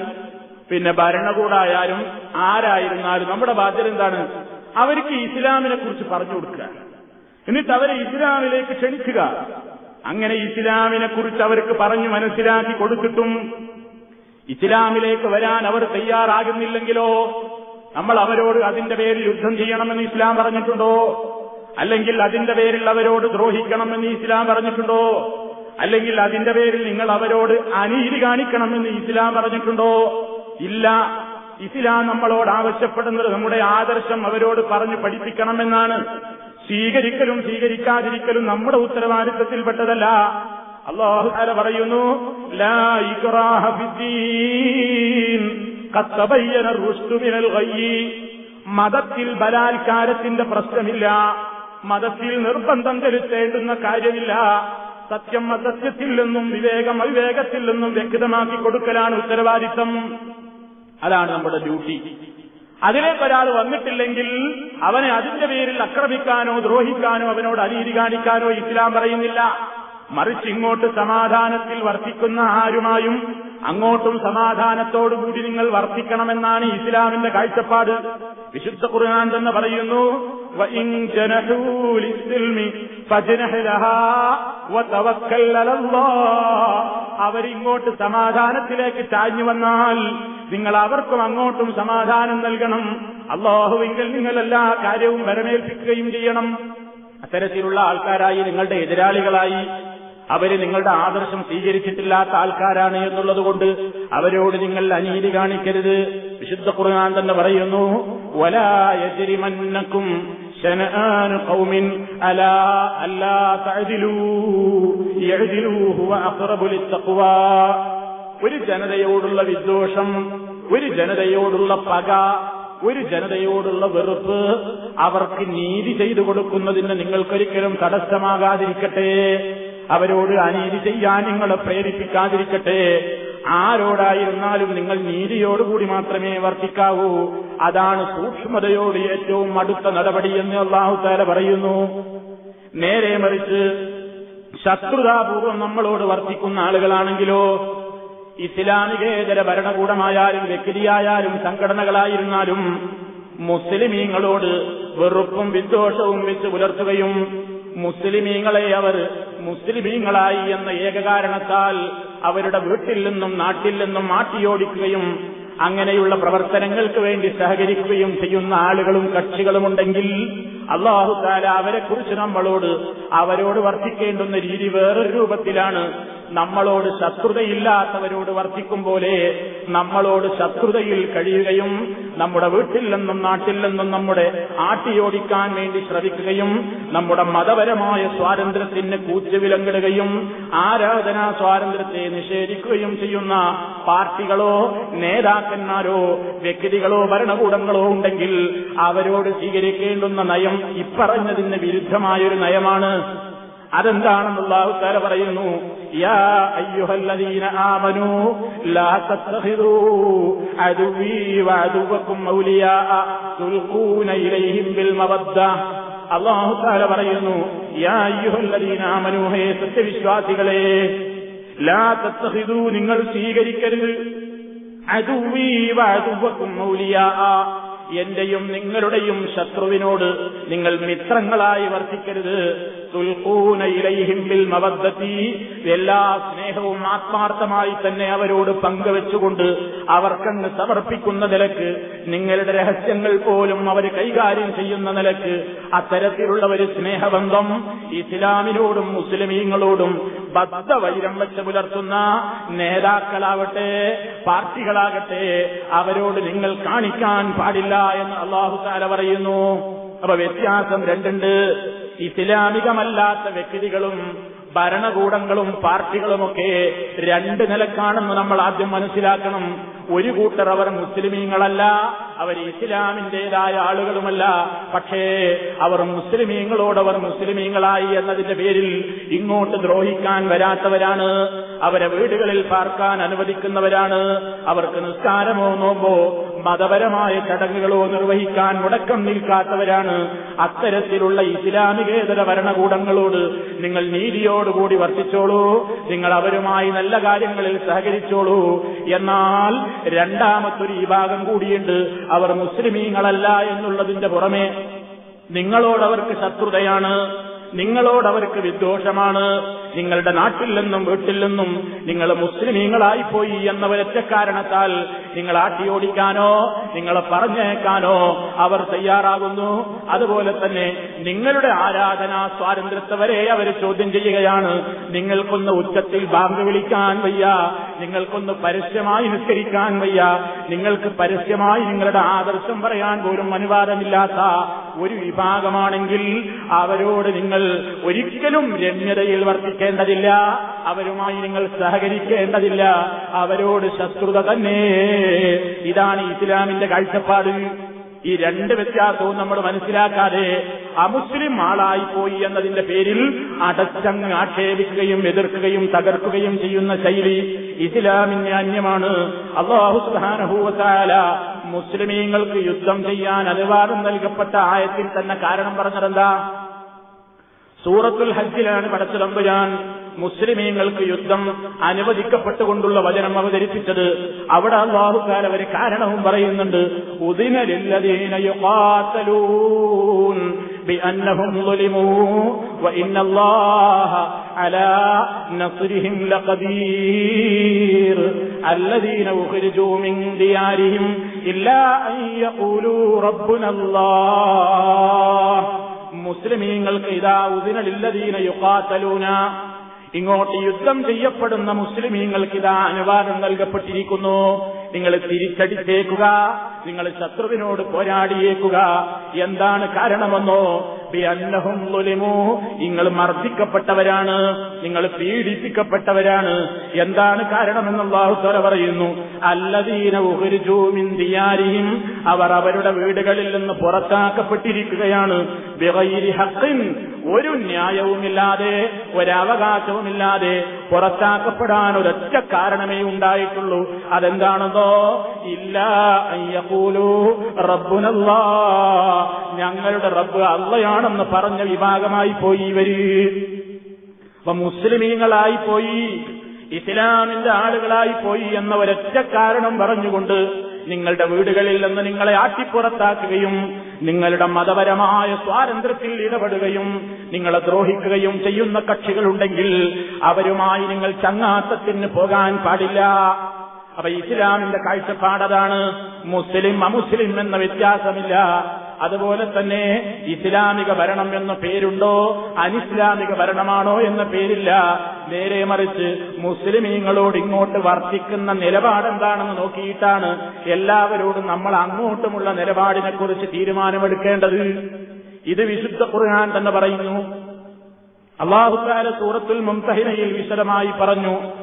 പിന്നെ ഭരണകൂടായാലും ആരായിരുന്നാലും നമ്മുടെ ബാധ്യത എന്താണ്? അവർക്ക് ഇസ്ലാമിനെ കുറിച്ച് പറഞ്ഞു കൊടുക്കുക. എന്നിട്ട് അവരെ ഇസ്ലാമിലേക്ക് ക്ഷണിക്കുക. അങ്ങനെ ഇസ്ലാമിനെ കുറിച്ച് അവർക്ക് പറഞ്ഞു മനസ്സിലാക്കി കൊടുത്തിട്ടും ഇസ്ലാമിലേക്ക് വരാൻ അവർ തയ്യാറാകുന്നില്ലെങ്കിലോ? നമ്മൾ അവരോട് അതിന്റെ പേരിൽ യുദ്ധം ചെയ്യണമെന്ന് ഇസ്ലാം പറഞ്ഞിട്ടുണ്ടോ? അല്ലെങ്കിൽ അതിന്റെ പേരിൽ അവരോട് ദ്രോഹിക്കണമെന്ന് ഇസ്ലാം പറഞ്ഞിട്ടുണ്ടോ? അല്ലെങ്കിൽ അതിന്റെ പേരിൽ നിങ്ങൾ അവരോട് അനീതി കാണിക്കണമെന്ന് ഇസ്ലാം പറഞ്ഞിട്ടുണ്ടോ? ഇല്ല. ഇസ്ലാം നമ്മളോട് ആവശ്യപ്പെടുന്നത് നമ്മുടെ ആദർശം അവരോട് പറഞ്ഞു പഠിപ്പിക്കണമെന്നാണ്. സ്വീകരിക്കലും സ്വീകരിക്കാതിരിക്കലും നമ്മുടെ ഉത്തരവാദിത്തത്തിൽപ്പെട്ടതല്ല. അള്ളാഹു താല പറയുന്നു മതത്തിൽ ബലാത്കാരത്തിന്റെ പ്രശ്നമില്ല. മതത്തിൽ നിർബന്ധം ചെലുത്തേണ്ടുന്ന കാര്യമില്ല. സത്യം അസത്യത്തിൽ നിന്നും വിവേകം അവിവേകത്തിൽ നിന്നും വ്യക്തമാക്കി കൊടുക്കലാണ് ഉത്തരവാദിത്തം. അതാണ് നമ്മുടെ ഡ്യൂട്ടി. അതിലേക്ക് ഒരാൾ വന്നിട്ടില്ലെങ്കിൽ അവനെ അതിന്റെ പേരിൽ ആക്രമിക്കാനോ ദ്രോഹിക്കാനോ അവനോട് അനീതി കാണിക്കാനോ ഇസ്ലാം പറയുന്നില്ല. മറിച്ച് ഇങ്ങോട്ട് സമാധാനത്തിൽ വർത്തിക്കുന്ന ആരുമായും അങ്ങോട്ടും സമാധാനത്തോടുകൂടി നിങ്ങൾ വർത്തിക്കണമെന്നാണ് ഇസ്ലാമിന്റെ കാഴ്ചപ്പാട്. വിശുദ്ധ ഖുർആൻ തന്നെ പറയുന്നു അവരിങ്ങോട്ട് സമാധാനത്തിലേക്ക് ചാഞ്ഞു വന്നാൽ നിങ്ങൾ അവർക്കും അങ്ങോട്ടും സമാധാനം നൽകണം. അള്ളാഹുവിങ്കിൽ നിങ്ങൾ എല്ലാ കാര്യവും വരമേൽപ്പിക്കുകയും ചെയ്യണം. അത്തരത്തിലുള്ള ആൾക്കാരായി നിങ്ങളുടെ എതിരാളികളായി. അവർ നിങ്ങളുടെ ആദർശം സ്വീകരിച്ചിട്ടില്ലാത്ത ആൾക്കാരാണ് എന്നുള്ളത് കൊണ്ട് അവരോട് നിങ്ങൾ അനീതി കാണിക്കരുത്. വിശുദ്ധ ഖുർആൻ തന്നെ പറയുന്നു شنآن قوم ألا ألا تعدلوا يعدلوا هو أقرب للتقوى ഒരു ജനതയോടുള്ള വിദ്വേഷം ഒരു ജനതയോടുള്ള പക ഒരു ജനതയോടുള്ള വെറുപ്പ് അവർക്ക് നീതി ചെയ്തു കൊടുക്കുന്നതിന് നിങ്ങൾക്കൊരിക്കലും തടസ്സമാകാതിരിക്കട്ടെ അവരോട് അനീതി ചെയ്യാൻ നിങ്ങളെ പ്രേരിപ്പിക്കാതിരിക്കട്ടെ. ആരോടായിരുന്നാലും നിങ്ങൾ നീതിയോടുകൂടി മാത്രമേ വർത്തിക്കാവൂ. അതാണ് സൂക്ഷ്മതയോട് ഏറ്റവും അടുത്ത നടപടി എന്ന് അള്ളാഹു താല പറയുന്നു. നേരെ മറിച്ച് ശത്രുതാപൂർവം നമ്മളോട് വർത്തിക്കുന്ന ആളുകളാണെങ്കിലോ ഇസ്ലാമികേതര ഭരണകൂടമായാലും വ്യക്തിയായാലും സംഘടനകളായിരുന്നാലും മുസ്ലിമീങ്ങളോട് വെറുപ്പും വിദ്വേഷവും വെച്ച് പുലർത്തുകയും മുസ്ലിമീങ്ങളെ അവർ മുസ്ലിമീങ്ങളായി എന്ന ഏകകാരണത്താൽ അവരുടെ വീട്ടിൽ നിന്നും നാട്ടിൽ നിന്നും മാറ്റിയോടിക്കുകയും അങ്ങനെയുള്ള പ്രവർത്തനങ്ങൾക്ക് വേണ്ടി സഹകരിക്കുകയും ചെയ്യുന്ന ആളുകളും കക്ഷികളുമുണ്ടെങ്കിൽ അള്ളാഹുദാല അവരെക്കുറിച്ച് നമ്മളോട് അവരോട് വർദ്ധിക്കേണ്ടുന്ന രീതി വേറൊരു രൂപത്തിലാണ്. നമ്മളോട് ശത്രുതയില്ലാത്തവരോട് വർത്തിക്കും പോലെ നമ്മളോട് ശത്രുതയിൽ കഴിയുകയും നമ്മുടെ വീട്ടിൽ നിന്നും നാട്ടിൽ നിന്നും നമ്മുടെ ആട്ടിയോടിക്കാൻ വേണ്ടി ശ്രമിക്കുകയും നമ്മുടെ മതപരമായ സ്വാതന്ത്ര്യത്തിന് കൂച്ചുവിലങ്ങിടുകയും ആരാധനാ സ്വാതന്ത്ര്യത്തെ നിഷേധിക്കുകയും ചെയ്യുന്ന പാർട്ടികളോ നേതാക്കന്മാരോ വ്യക്തികളോ ഭരണകൂടങ്ങളോ ഉണ്ടെങ്കിൽ അവരോട് സ്വീകരിക്കേണ്ടുന്ന നയം ഇപ്പറഞ്ഞതിന് വിരുദ്ധമായൊരു നയമാണ്. അതെന്താണെന്നുള്ള ആൾക്കാരെ പറയുന്നു? തുൽഖൂന ഇലൈഹിം ബിൽ മവദ്ദ അള്ളാഹുത്താര പറയുന്നു യാ സത്യവിശ്വാസികളെ ലാ തത്തഹിദു നിങ്ങൾ സ്വീകരിക്കരുത്. അതുവീ വാതുവക്കും ഔലിയാ എന്റെയും നിങ്ങളുടെയും ശത്രുവിനോട് നിങ്ങൾ മിത്രങ്ങളായി വർത്തിക്കരുത്. തുൽക്കൂന ഇലയിഹിമ്പിൽ മവദ്ദത്തി. എല്ലാ സ്നേഹവും ആത്മാർത്ഥമായി തന്നെ അവരോട് പങ്കുവെച്ചുകൊണ്ട് അവർക്കങ്ങ് സമർപ്പിക്കുന്ന നിലയ്ക്ക് നിങ്ങളുടെ രഹസ്യങ്ങൾ പോലും അവർ കൈകാര്യം ചെയ്യുന്ന നിലയ്ക്ക് അത്തരത്തിലുള്ള ഒരു സ്നേഹബന്ധം ഇസ്ലാമിനോടും മുസ്ലിമീങ്ങളോടും ബദ്ധവൈരം വെച്ച് പുലർത്തുന്ന നേതാക്കളാവട്ടെ പാർട്ടികളാകട്ടെ അവരോട് നിങ്ങൾ കാണിക്കാൻ പാടില്ല. എന്ന് അള്ളാഹു താല പറയുന്നു. അപ്പൊ വ്യത്യാസം രണ്ടുണ്ട്. ഇസ്ലാമികമല്ലാത്ത വ്യക്തികളും ഭരണകൂടങ്ങളും പാർട്ടികളുമൊക്കെ രണ്ട് നിലക്കാണെന്ന് നമ്മൾ ആദ്യം മനസ്സിലാക്കണം. ഒരു കൂട്ടർ അവർ മുസ്ലിമീങ്ങളല്ല. അവർ ഇസ്ലാമിന്റേതായ ആളുകളുമല്ല. പക്ഷേ അവർ മുസ്ലിമീങ്ങളോടവർ മുസ്ലിമീങ്ങളായി എന്നതിന്റെ പേരിൽ ഇങ്ങോട്ട് ദ്രോഹിക്കാൻ വരാത്തവരാണ്. അവരെ വീടുകളിൽ പാർക്കാൻ അനുവദിക്കുന്നവരാണ്. അവർക്ക് നിസ്കാരമോ നോമ്പോ മതപരമായ ചടങ്ങുകളോ നിർവഹിക്കാൻ മുടക്കം നിൽക്കാത്തവരാണ്. അത്തരത്തിലുള്ള ഇസ്ലാമികേതര ഭരണകൂടങ്ങളോട് നിങ്ങൾ നീതിയോടുകൂടി വർത്തിച്ചോളൂ. നിങ്ങൾ അവരുമായി നല്ല കാര്യങ്ങളിൽ സഹകരിച്ചോളൂ. എന്നാൽ രണ്ടാമത്തൊരു വിഭാഗം കൂടിയുണ്ട്. അവർ മുസ്ലിമീങ്ങളല്ല എന്നുള്ളതിന്റെ പുറമെ നിങ്ങളോടവർക്ക് ശത്രുതയാണ്. നിങ്ങളോടവർക്ക് വിദ്വേഷമാണ്. നിങ്ങളുടെ നാട്ടിൽ നിന്നും വീട്ടിൽ നിന്നും നിങ്ങൾ മുസ്ലിമീങ്ങളായിപ്പോയി എന്ന ഒരൊറ്റ കാരണത്താൽ നിങ്ങൾ ആട്ടിയോടിക്കാനോ നിങ്ങളെ പറഞ്ഞേക്കാനോ അവർ തയ്യാറാകുന്നു. അതുപോലെ തന്നെ നിങ്ങളുടെ ആരാധനാ സ്വാതന്ത്ര്യത്തെ വരെ അവർ ചോദ്യം ചെയ്യുകയാണ്. നിങ്ങൾക്കൊന്ന് ഉച്ചത്തിൽ ബാങ്ക് വിളിക്കാൻ വയ്യ നിങ്ങൾക്കൊന്ന് പരസ്യമായി നിസ്കരിക്കാൻ വയ്യ നിങ്ങൾക്ക് പരസ്യമായി നിങ്ങളുടെ ആദർശം പറയാൻ പോലും അനുവാദമില്ലാത്ത ഒരു വിഭാഗമാണെങ്കിൽ അവരോട് നിങ്ങൾ ഒരിക്കലും രമ്യതയിൽ വർത്തിക്കേണ്ടതില്ല അവരുമായി നിങ്ങൾ സഹകരിക്കേണ്ടതില്ല. അവരോട് ശത്രുത തന്നെ. ഇതാണ് ഇസ്ലാമിന്റെ കാഴ്ചപ്പാട്. ഈ രണ്ട് വ്യത്യാസവും നമ്മൾ മനസ്സിലാക്കാതെ അമുസ്ലിം ആളായിപ്പോയി പോയി എന്നതിന്റെ പേരിൽ അടച്ചങ്ങ് ആക്ഷേപിക്കുകയും എതിർക്കുകയും തകർക്കുകയും ചെയ്യുന്ന ശൈലി ഇസ്ലാമിന് അന്യമാണ്. അള്ളാഹു മുസ്ലിമീങ്ങൾക്ക് യുദ്ധം ചെയ്യാൻ അനുവാദം നൽകപ്പെട്ട ആയത്തിൽ തന്നെ കാരണം പറഞ്ഞതെന്താ? സൂറത്തുൽ ഹജ്ജിലാണ് പടച്ചുതമ്പുരാൻ മുസ്ലിമീങ്ങൾക്ക് യുദ്ധം അനുവദിക്കപ്പെട്ടുകൊണ്ടുള്ള വചനം അവതരിപ്പിച്ചത്. അവിടെ അള്ളാഹുക്കാർ അവർ കാരണവും പറയുന്നുണ്ട്. ഉദിനലില്ലതീന മുസ്ലിമീങ്ങൾക്ക് ഇതാ ഉദിനലില്ലതീന യുക്കാത്തലൂന ഇങ്ങോട്ട് യുദ്ധം ചെയ്യപ്പെടുന്ന മുസ്ലിമീങ്ങൾക്ക് ഇതാ അനുവാദം നൽകപ്പെട്ടിരിക്കുന്നു. നിങ്ങൾ തിരിച്ചടിച്ചേക്കുക നിങ്ങൾ ശത്രുവിനോട് പോരാടിയേക്കുക. എന്താണ് കാരണമെന്നോ? അന്നഹും നിങ്ങൾ മർദ്ദിക്കപ്പെട്ടവരാണ് നിങ്ങൾ പീഡിപ്പിക്കപ്പെട്ടവരാണ്. എന്താണ് കാരണമെന്നുള്ള അള്ളാഹുത്തോല പറയുന്നു? അല്ലദീന ഉഹരിജൂമിന്തിയാരിയും അവർ അവരുടെ വീടുകളിൽ നിന്ന് പുറത്താക്കപ്പെട്ടിരിക്കുകയാണ്. ഹക്കിൻ ഒരു ന്യായവുമില്ലാതെ ഒരവകാശവുമില്ലാതെ പുറത്താക്കപ്പെടാൻ ഒരൊറ്റ കാരണമേ ഉണ്ടായിട്ടുള്ളൂ. അതെന്താണെന്നോ? ഇല്ല അയ്യകൂലു റബ്ബുനല്ലാ ഞങ്ങളുടെ റബ്ബ് അള്ളയാണെന്ന് പറഞ്ഞ വിഭാഗമായി പോയി ഇവർ. അപ്പൊ മുസ്ലിമീങ്ങളായി പോയി ഇസ്ലാമിന്റെ ആളുകളായി പോയി എന്ന ഒരൊറ്റ കാരണം പറഞ്ഞുകൊണ്ട് നിങ്ങളുടെ വീടുകളിൽ നിന്ന് നിങ്ങളെ ആട്ടിപ്പുറത്താക്കുകയും നിങ്ങളുടെ മതപരമായ സ്വാതന്ത്ര്യത്തിൽ ഇടപെടുകയും നിങ്ങളെ ദ്രോഹിക്കുകയും ചെയ്യുന്ന കക്ഷികളുണ്ടെങ്കിൽ അവരുമായി നിങ്ങൾ ചങ്ങാത്തത്തിന് പോകാൻ പാടില്ല. അപ്പൊ ഇസ്ലാമിന്റെ കാഴ്ചപ്പാടതാണ് മുസ്ലിം അമുസ്ലിം എന്ന വ്യത്യാസമില്ല. അതുപോലെ തന്നെ ഇസ്ലാമിക ഭരണം എന്ന പേരുണ്ടോ? അനിസ്ലാമിക ഭരണമാണോ എന്ന പേരില്ല. നേരെ മറിച്ച് മുസ്ലിമീങ്ങളോട് ഇങ്ങോട്ട് വർത്തിക്കുന്ന നിലപാടെന്താണെന്ന് നോക്കിയിട്ടാണ് എല്ലാവരോടും നമ്മൾ അങ്ങോട്ടുമുള്ള നിലപാടിനെക്കുറിച്ച് തീരുമാനമെടുക്കേണ്ടത്. ഇത് വിശുദ്ധ ഖുർആൻ തന്നെ പറയുന്നു. അള്ളാഹുക്കാല സൂറത്തുൽ മുംതഹിനയിൽ വിശദമായി പറഞ്ഞു.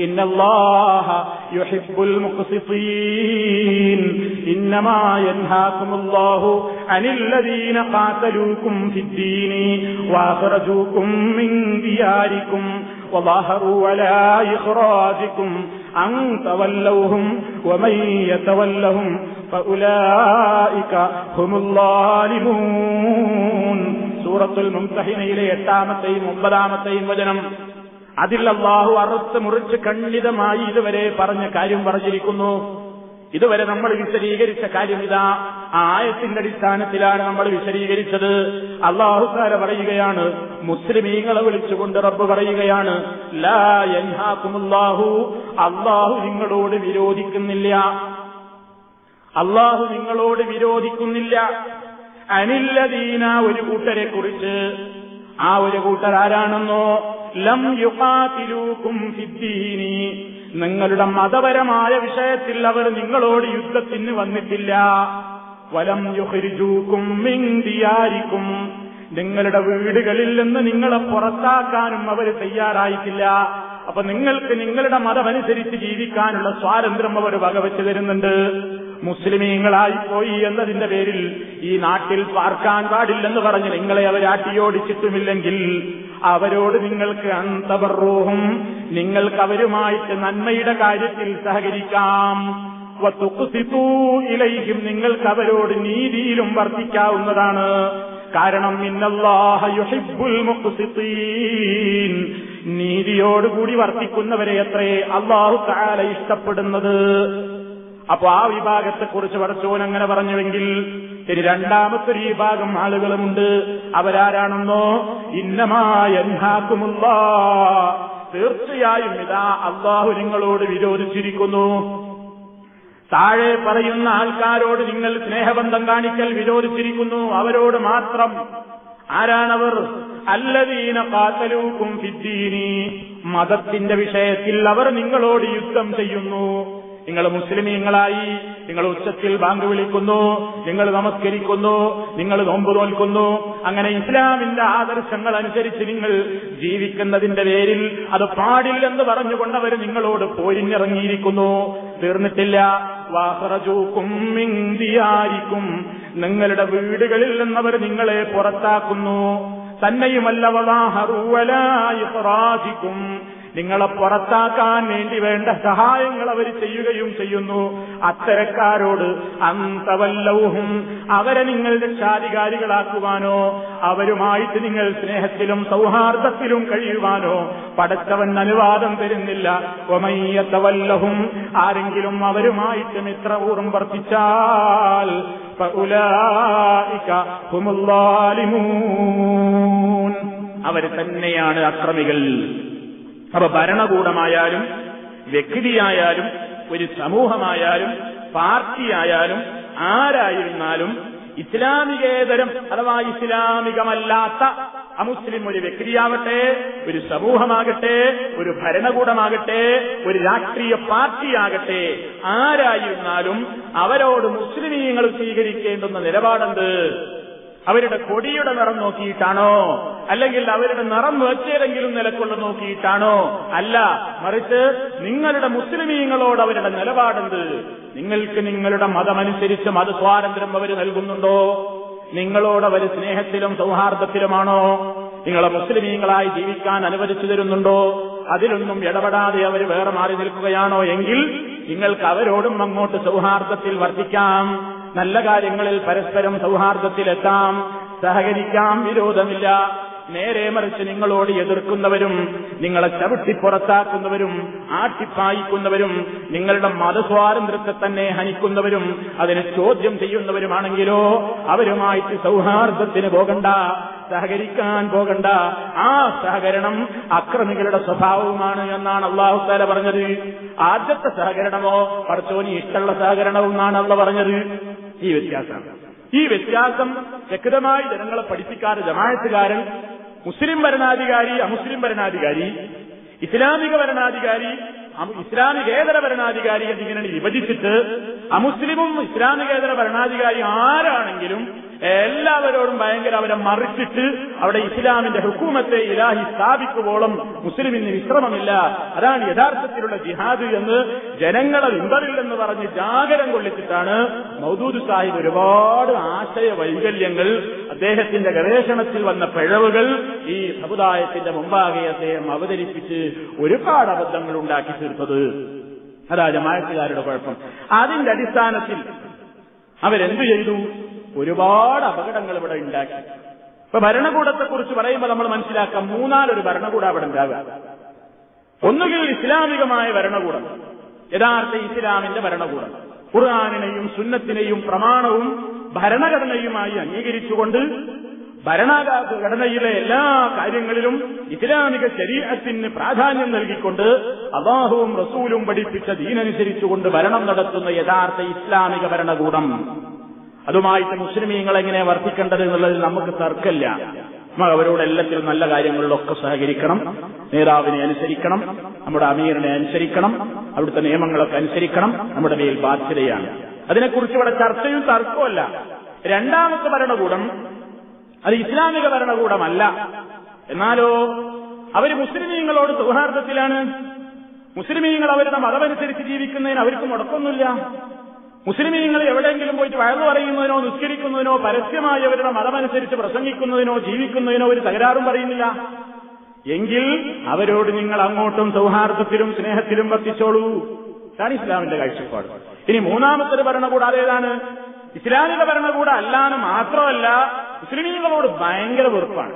إن الله يحب المقسطين إنما ينهاكم الله عن الذين قاتلوكم في الدين وأخرجوكم من دياركم وظاهروا على إخراجكم أن تولوهم ومن يتولهم فأولئك هم الظالمون سورة الممتحنة إلى എട്ടാമത്തെയും ഒമ്പതാമത്തെയും വചനം അതിൽ അള്ളാഹു അറുത്ത് മുറിച്ച് ഖണ്ഡിതമായി ഇതുവരെ പറഞ്ഞ കാര്യം പറഞ്ഞിരിക്കുന്നു. ഇതുവരെ നമ്മൾ വിശദീകരിച്ച കാര്യം ഇതാ. ആ ആയത്തിന്റെ അടിസ്ഥാനത്തിലാണ് നമ്മൾ വിശദീകരിച്ചത്. അള്ളാഹുക്കാര പറയുകയാണ് മുസ്ലിമീങ്ങളെ വിളിച്ചുകൊണ്ട് റബ്ബ് പറയുകയാണ് ലാ യൻഹാക്കുമുല്ലാഹു അള്ളാഹു നിങ്ങളോട് വിരോധിക്കുന്നില്ല. അള്ളാഹു നിങ്ങളോട് വിരോധിക്കുന്നില്ല. അനില്ലദീന ഒരു കൂട്ടരെ കുറിച്ച് ആ ഒരു കൂട്ടർ ആരാണെന്നോ? ലം യുഖാതിലൂക്കും സിദ്ധീനി നിങ്ങളുടെ മതപരമായ വിഷയത്തിൽ അവർ നിങ്ങളോട് യുദ്ധത്തിന് വന്നിട്ടില്ല. വലം യുഹരിജൂക്കും മിൻ ദിയാരിക്കും. നിങ്ങളുടെ വീടുകളിൽ നിന്ന് നിങ്ങളെ പുറത്താക്കാനും അവർ തയ്യാറായിട്ടില്ല. അപ്പൊ നിങ്ങൾക്ക് നിങ്ങളുടെ മതമനുസരിച്ച് ജീവിക്കാനുള്ള സ്വാതന്ത്ര്യം അവർ വകവെച്ചു തരുന്നുണ്ട്. മുസ്ലിമീങ്ങളായി പോയി എന്നതിന്റെ പേരിൽ ഈ നാട്ടിൽ പാർക്കാൻ പാടില്ലെന്ന് പറഞ്ഞ് നിങ്ങളെ അവർ ആട്ടിയോടിച്ചിട്ടുമില്ലെങ്കിൽ അവരോട് നിങ്ങൾക്ക് അന്തപർറൂഹും നിങ്ങൾക്ക് അവരുമായിട്ട് നന്മയുടെ കാര്യത്തിൽ സഹകരിക്കാം. ഇലയിക്കും നിങ്ങൾക്ക് അവരോട് നീതിയിലും വർദ്ധിക്കാവുന്നതാണ് കാരണം നീതിയോടുകൂടി വർത്തിക്കുന്നവരെ അത്രേ അള്ളാഹു താല ഇഷ്ടപ്പെടുന്നത്. അപ്പൊ ആ വിഭാഗത്തെക്കുറിച്ച് പടച്ചോൻ അങ്ങനെ പറഞ്ഞുവെങ്കിൽ ഇനി രണ്ടാമത്തെ ഒരു വിഭാഗം ആളുകളുമുണ്ട്. അവരാരാണെന്നോ? ഇന്നമായൻഹാക്കുമുള്ള തീർച്ചയായും ഇതാ അള്ളാഹു നിങ്ങളോട് വിരോധിച്ചിരിക്കുന്നു. താഴെ പറയുന്ന ആൾക്കാരോട് നിങ്ങൾ സ്നേഹബന്ധം കാണിക്കൽ വിരോധിച്ചിരിക്കുന്നു. അവരോട് മാത്രം. ആരാണവർ? അല്ലദീന കാത്തലൂക്കും ഫിദ്ദീനി. മതത്തിന്റെ വിഷയത്തിൽ അവർ നിങ്ങളോട് യുദ്ധം ചെയ്യുന്നു. നിങ്ങൾ മുസ്ലിമീങ്ങളായി നിങ്ങൾ ഉച്ചത്തിൽ ബാങ്ക് വിളിക്കുന്നു നിങ്ങൾ നമസ്കരിക്കുന്നു നിങ്ങൾ നോമ്പ് നോൽക്കുന്നു അങ്ങനെ ഇസ്ലാമിന്റെ ആദർശങ്ങൾ അനുസരിച്ച് നിങ്ങൾ ജീവിക്കുന്നതിന്റെ പേരിൽ അത് പാടില്ലെന്ന് പറഞ്ഞുകൊണ്ട് അവർ നിങ്ങളോട് പോരിഞ്ഞിറങ്ങിയിരിക്കുന്നു. തീർന്നിട്ടില്ല. വാഹറജൂക്കും നിങ്ങളുടെ വീടുകളിൽ നിന്നവർ നിങ്ങളെ പുറത്താക്കുന്നു. തന്നെയുമല്ല വലാഹറുവലായിക്കും നിങ്ങളെ പുറത്താക്കാൻ വേണ്ടി വേണ്ട സഹായങ്ങൾ അവർ ചെയ്യുകയും ചെയ്യുന്നു. അത്തരക്കാരോട് അന്തവല്ലവും അവരെ നിങ്ങൾ രക്ഷാധികാരികളാക്കുവാനോ അവരുമായിട്ട് നിങ്ങൾ സ്നേഹത്തിലും സൗഹാർദ്ദത്തിലും കഴിയുവാനോ പടച്ചവൻ അനുവാദം തരുന്നില്ല. ഒമയ്യത്തവല്ലഹും ആരെങ്കിലും അവരുമായിട്ട് മിത്രപൂർവം വർത്തിച്ചാൽ അവർ തന്നെയാണ് അക്രമികൾ. അപ്പൊ ഭരണകൂടമായാലും വ്യക്തിയായാലും ഒരു സമൂഹമായാലും പാർട്ടിയായാലും ആരായിരുന്നാലും ഇസ്ലാമികേതരം അഥവാ ഇസ്ലാമികമല്ലാത്ത അമുസ്ലിം ഒരു വ്യക്തിയാവട്ടെ ഒരു സമൂഹമാകട്ടെ ഒരു ഭരണകൂടമാകട്ടെ ഒരു രാഷ്ട്രീയ പാർട്ടിയാകട്ടെ ആരായിരുന്നാലും അവരോട് മുസ്ലിമീങ്ങൾ സ്വീകരിക്കേണ്ടുന്ന നിലപാടെന്ത്? അവരുടെ കൊടിയുടെ നിറം നോക്കിയിട്ടാണോ? അല്ലെങ്കിൽ അവരുടെ നിറം വെച്ചേതെങ്കിലും നിലക്കൊള്ള നോക്കിയിട്ടാണോ? അല്ല മറിച്ച് നിങ്ങളുടെ മുസ്ലിമീങ്ങളോട് അവരുടെ നിലപാടെന്ത്? നിങ്ങൾക്ക് നിങ്ങളുടെ മതമനുസരിച്ച് മതസ്വാതന്ത്ര്യം അവർ നൽകുന്നുണ്ടോ? നിങ്ങളോട് അവർ സ്നേഹത്തിലും സൗഹാർദ്ദത്തിലുമാണോ? നിങ്ങളെ മുസ്ലിമീങ്ങളായി ജീവിക്കാൻ അനുവദിച്ചു തരുന്നുണ്ടോ? അതിലൊന്നും ഇടപെടാതെ അവർ വേറെ മാറി നിൽക്കുകയാണോ? എങ്കിൽ നിങ്ങൾക്ക് അവരോടും അങ്ങോട്ട് സൗഹാർദ്ദത്തിൽ വർദ്ധിക്കാം നല്ല കാര്യങ്ങളിൽ പരസ്പരം സൗഹാർദ്ദത്തിലെത്താം. സഹകരിക്കാം വിരോധമില്ല. നേരെ മറിച്ച് നിങ്ങളോട് എതിർക്കുന്നവരും നിങ്ങളെ ചവിട്ടി പുറത്താക്കുന്നവരും ആട്ടിപ്പായിക്കുന്നവരും നിങ്ങളുടെ മതസ്വാതന്ത്ര്യത്തെ തന്നെ ഹനിക്കുന്നവരും അതിനെ ചോദ്യം ചെയ്യുന്നവരുമാണെങ്കിലോ അവരുമായിട്ട് സൗഹാർദ്ദത്തിന് പോകണ്ട സഹകരിക്കാൻ പോകണ്ട. ആ സഹകരണം അക്രമികളുടെ സ്വഭാവവുമാണ് എന്നാണ് അള്ളാഹു താല പറഞ്ഞത്. ആദ്യത്തെ സഹകരണമോ പടച്ചോനി ഇഷ്ടമുള്ള സഹകരണവും എന്നാണ് അള്ള പറഞ്ഞത്. ഈ വ്യത്യാസം. ഈ വ്യത്യാസം ശക്തമായി ജനങ്ങളെ പഠിപ്പിക്കാറ് ജമായത്തുകാരൻ മുസ്ലിം ഭരണാധികാരി അമുസ്ലിം ഭരണാധികാരി ഇസ്ലാമിക ഭരണാധികാരി ഇസ്ലാമികേതര ഭരണാധികാരി എന്നിങ്ങനെ വിഭജിച്ചിട്ട് അമുസ്ലിമും ഇസ്ലാമികേതര ഭരണാധികാരി ആരാണെങ്കിലും എല്ലാവരോടും ഭയങ്കര അവരെ മറിച്ചിട്ട് അവിടെ ഇസ്ലാമിന്റെ ഹുക്കൂമത്തെ ഇലാഹി സ്ഥാപിക്കുവോളം മുസ്ലിമിന് വിശ്രമമില്ല. അതാണ് യഥാർത്ഥത്തിലുള്ള ജിഹാദ് എന്ന് ജനങ്ങളെ വിമ്പറില്ലെന്ന് പറഞ്ഞ് ജാഗരം കൊള്ളിച്ചിട്ടാണ് മൗദൂദ് സാഹിബ് ഒരുപാട് ആശയ വൈകല്യങ്ങൾ അദ്ദേഹത്തിന്റെ ഗവേഷണത്തിൽ വന്ന പിഴവുകൾ ഈ സമുദായത്തിന്റെ മുമ്പാകെ അദ്ദേഹം അവതരിപ്പിച്ച് ഒരുപാട് അബദ്ധങ്ങൾ ഉണ്ടാക്കി തീർത്തത്. അതാ ജമായത്തുകാരുടെ കുഴപ്പം. അതിന്റെ അടിസ്ഥാനത്തിൽ അവരെന്തു ചെയ്തു? ഒരുപാട് അപകടങ്ങൾ ഇവിടെ ഉണ്ടാക്കി. ഇപ്പൊ ഭരണകൂടത്തെ കുറിച്ച് പറയുമ്പോൾ നമ്മൾ മനസ്സിലാക്കാം മൂന്നാലൊരു ഭരണകൂടം അവിടെ ഉണ്ടാവുക. ഒന്നുകിൽ ഇസ്ലാമികമായ ഭരണകൂടം യഥാർത്ഥ ഇസ്ലാമിന്റെ ഭരണകൂടം. ഖുർആാനിനെയും സുന്നത്തിനെയും പ്രമാണവും ഭരണഘടനയുമായി അംഗീകരിച്ചുകൊണ്ട് ഭരണഘടനയിലെ എല്ലാ കാര്യങ്ങളിലും ഇസ്ലാമിക ശരീരത്തിന് പ്രാധാന്യം നൽകിക്കൊണ്ട് അള്ളാഹുവും റസൂലും പഠിപ്പിച്ച ദീനനുസരിച്ചുകൊണ്ട് ഭരണം നടത്തുന്ന യഥാർത്ഥ ഇസ്ലാമിക ഭരണകൂടം. അതുമായിട്ട് മുസ്ലിമീങ്ങൾ എങ്ങനെ വർദ്ധിക്കേണ്ടത് എന്നുള്ളതിൽ നമുക്ക് തർക്കമില്ല. നമ്മൾ അവരോട് എല്ലാത്തിലും നല്ല കാര്യങ്ങളിലൊക്കെ സഹകരിക്കണം. നേതാവിനെ അനുസരിക്കണം. നമ്മുടെ അമീറിനെ അനുസരിക്കണം. അവിടുത്തെ നിയമങ്ങളൊക്കെ അനുസരിക്കണം. നമ്മുടെ മേൽ ബാധ്യതയാണ്. അതിനെക്കുറിച്ച് ഇവിടെ ചർച്ചയും തർക്കമല്ല രണ്ടാമത്തെ ഭരണകൂടം അത് ഇസ്ലാമിക ഭരണകൂടമല്ല. എന്നാലോ അവർ മുസ്ലിമീങ്ങളോട് സൗഹാർദ്ദത്തിലാണ്. മുസ്ലിമീങ്ങൾ അവരുടെ മതമനുസരിച്ച് ജീവിക്കുന്നതിന് അവർക്ക് മുടക്കൊന്നുമില്ല മുസ്ലിമീങ്ങൾ എവിടെയെങ്കിലും പോയിട്ട് വയറു പറയുന്നതിനോ നിസ്കരിക്കുന്നതിനോ പരസ്യമായി അവരുടെ മതമനുസരിച്ച് പ്രസംഗിക്കുന്നതിനോ ജീവിക്കുന്നതിനോ ഒരു തകരാറും പറയുന്നില്ല. എങ്കിൽ അവരോട് നിങ്ങൾ അങ്ങോട്ടും സൗഹാർദ്ദത്തിലും സ്നേഹത്തിലും വർത്തിച്ചോളൂ. ഇതാണ് ഇസ്ലാമിന്റെ കാഴ്ചപ്പാട്. ഇനി മൂന്നാമത്തെ ഭരണകൂടം അതേതാണ് ഇസ്ലാമിക ഭരണകൂടം അല്ലാന്ന് മാത്രമല്ല മുസ്ലിമീങ്ങളോട് ഭയങ്കര വെറുപ്പാണ്.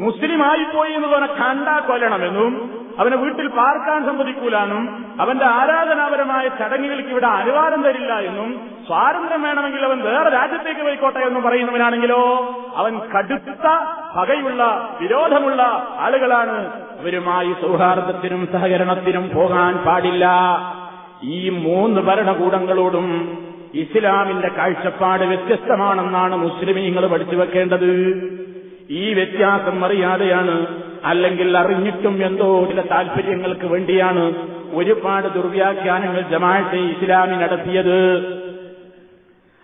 മുസ്ലിമായി പോയി എന്നുള്ളവനെ കണ്ടാ കൊല്ലണമെന്നും അവനെ വീട്ടിൽ പാർക്കാൻ സമ്മതിക്കൂലാനും അവന്റെ ആരാധനാപരമായ ചടങ്ങുകൾക്ക് ഇവിടെ അനുവാദം തരില്ല എന്നും സ്വാതന്ത്ര്യം വേണമെങ്കിൽ അവൻ വേറെ രാജ്യത്തേക്ക് പോയിക്കോട്ടെ എന്ന് പറയുന്നവനാണെങ്കിലോ അവൻ കടുത്ത പകയുള്ള വിരോധമുള്ള ആളുകളാണ്. അവരുമായി സൗഹാർദ്ദത്തിനും സഹകരണത്തിനും പോകാൻ പാടില്ല. ഈ മൂന്ന് ഭരണകൂടങ്ങളോടും ഇസ്ലാമിന്റെ കാഴ്ചപ്പാട് വ്യത്യസ്തമാണെന്നാണ് മുസ്ലിമീങ്ങൾ പഠിച്ചു വെക്കേണ്ടത്. ഈ വ്യത്യാസം അറിയാതെയാണ് അല്ലെങ്കിൽ അറിഞ്ഞിട്ടും എന്തോ ചില താല്പര്യങ്ങൾക്ക് വേണ്ടിയാണ് ഒരുപാട് ദുർവ്യാഖ്യാനങ്ങൾ ജമാഅത്തെ ഇസ്ലാമി നടത്തിയത്.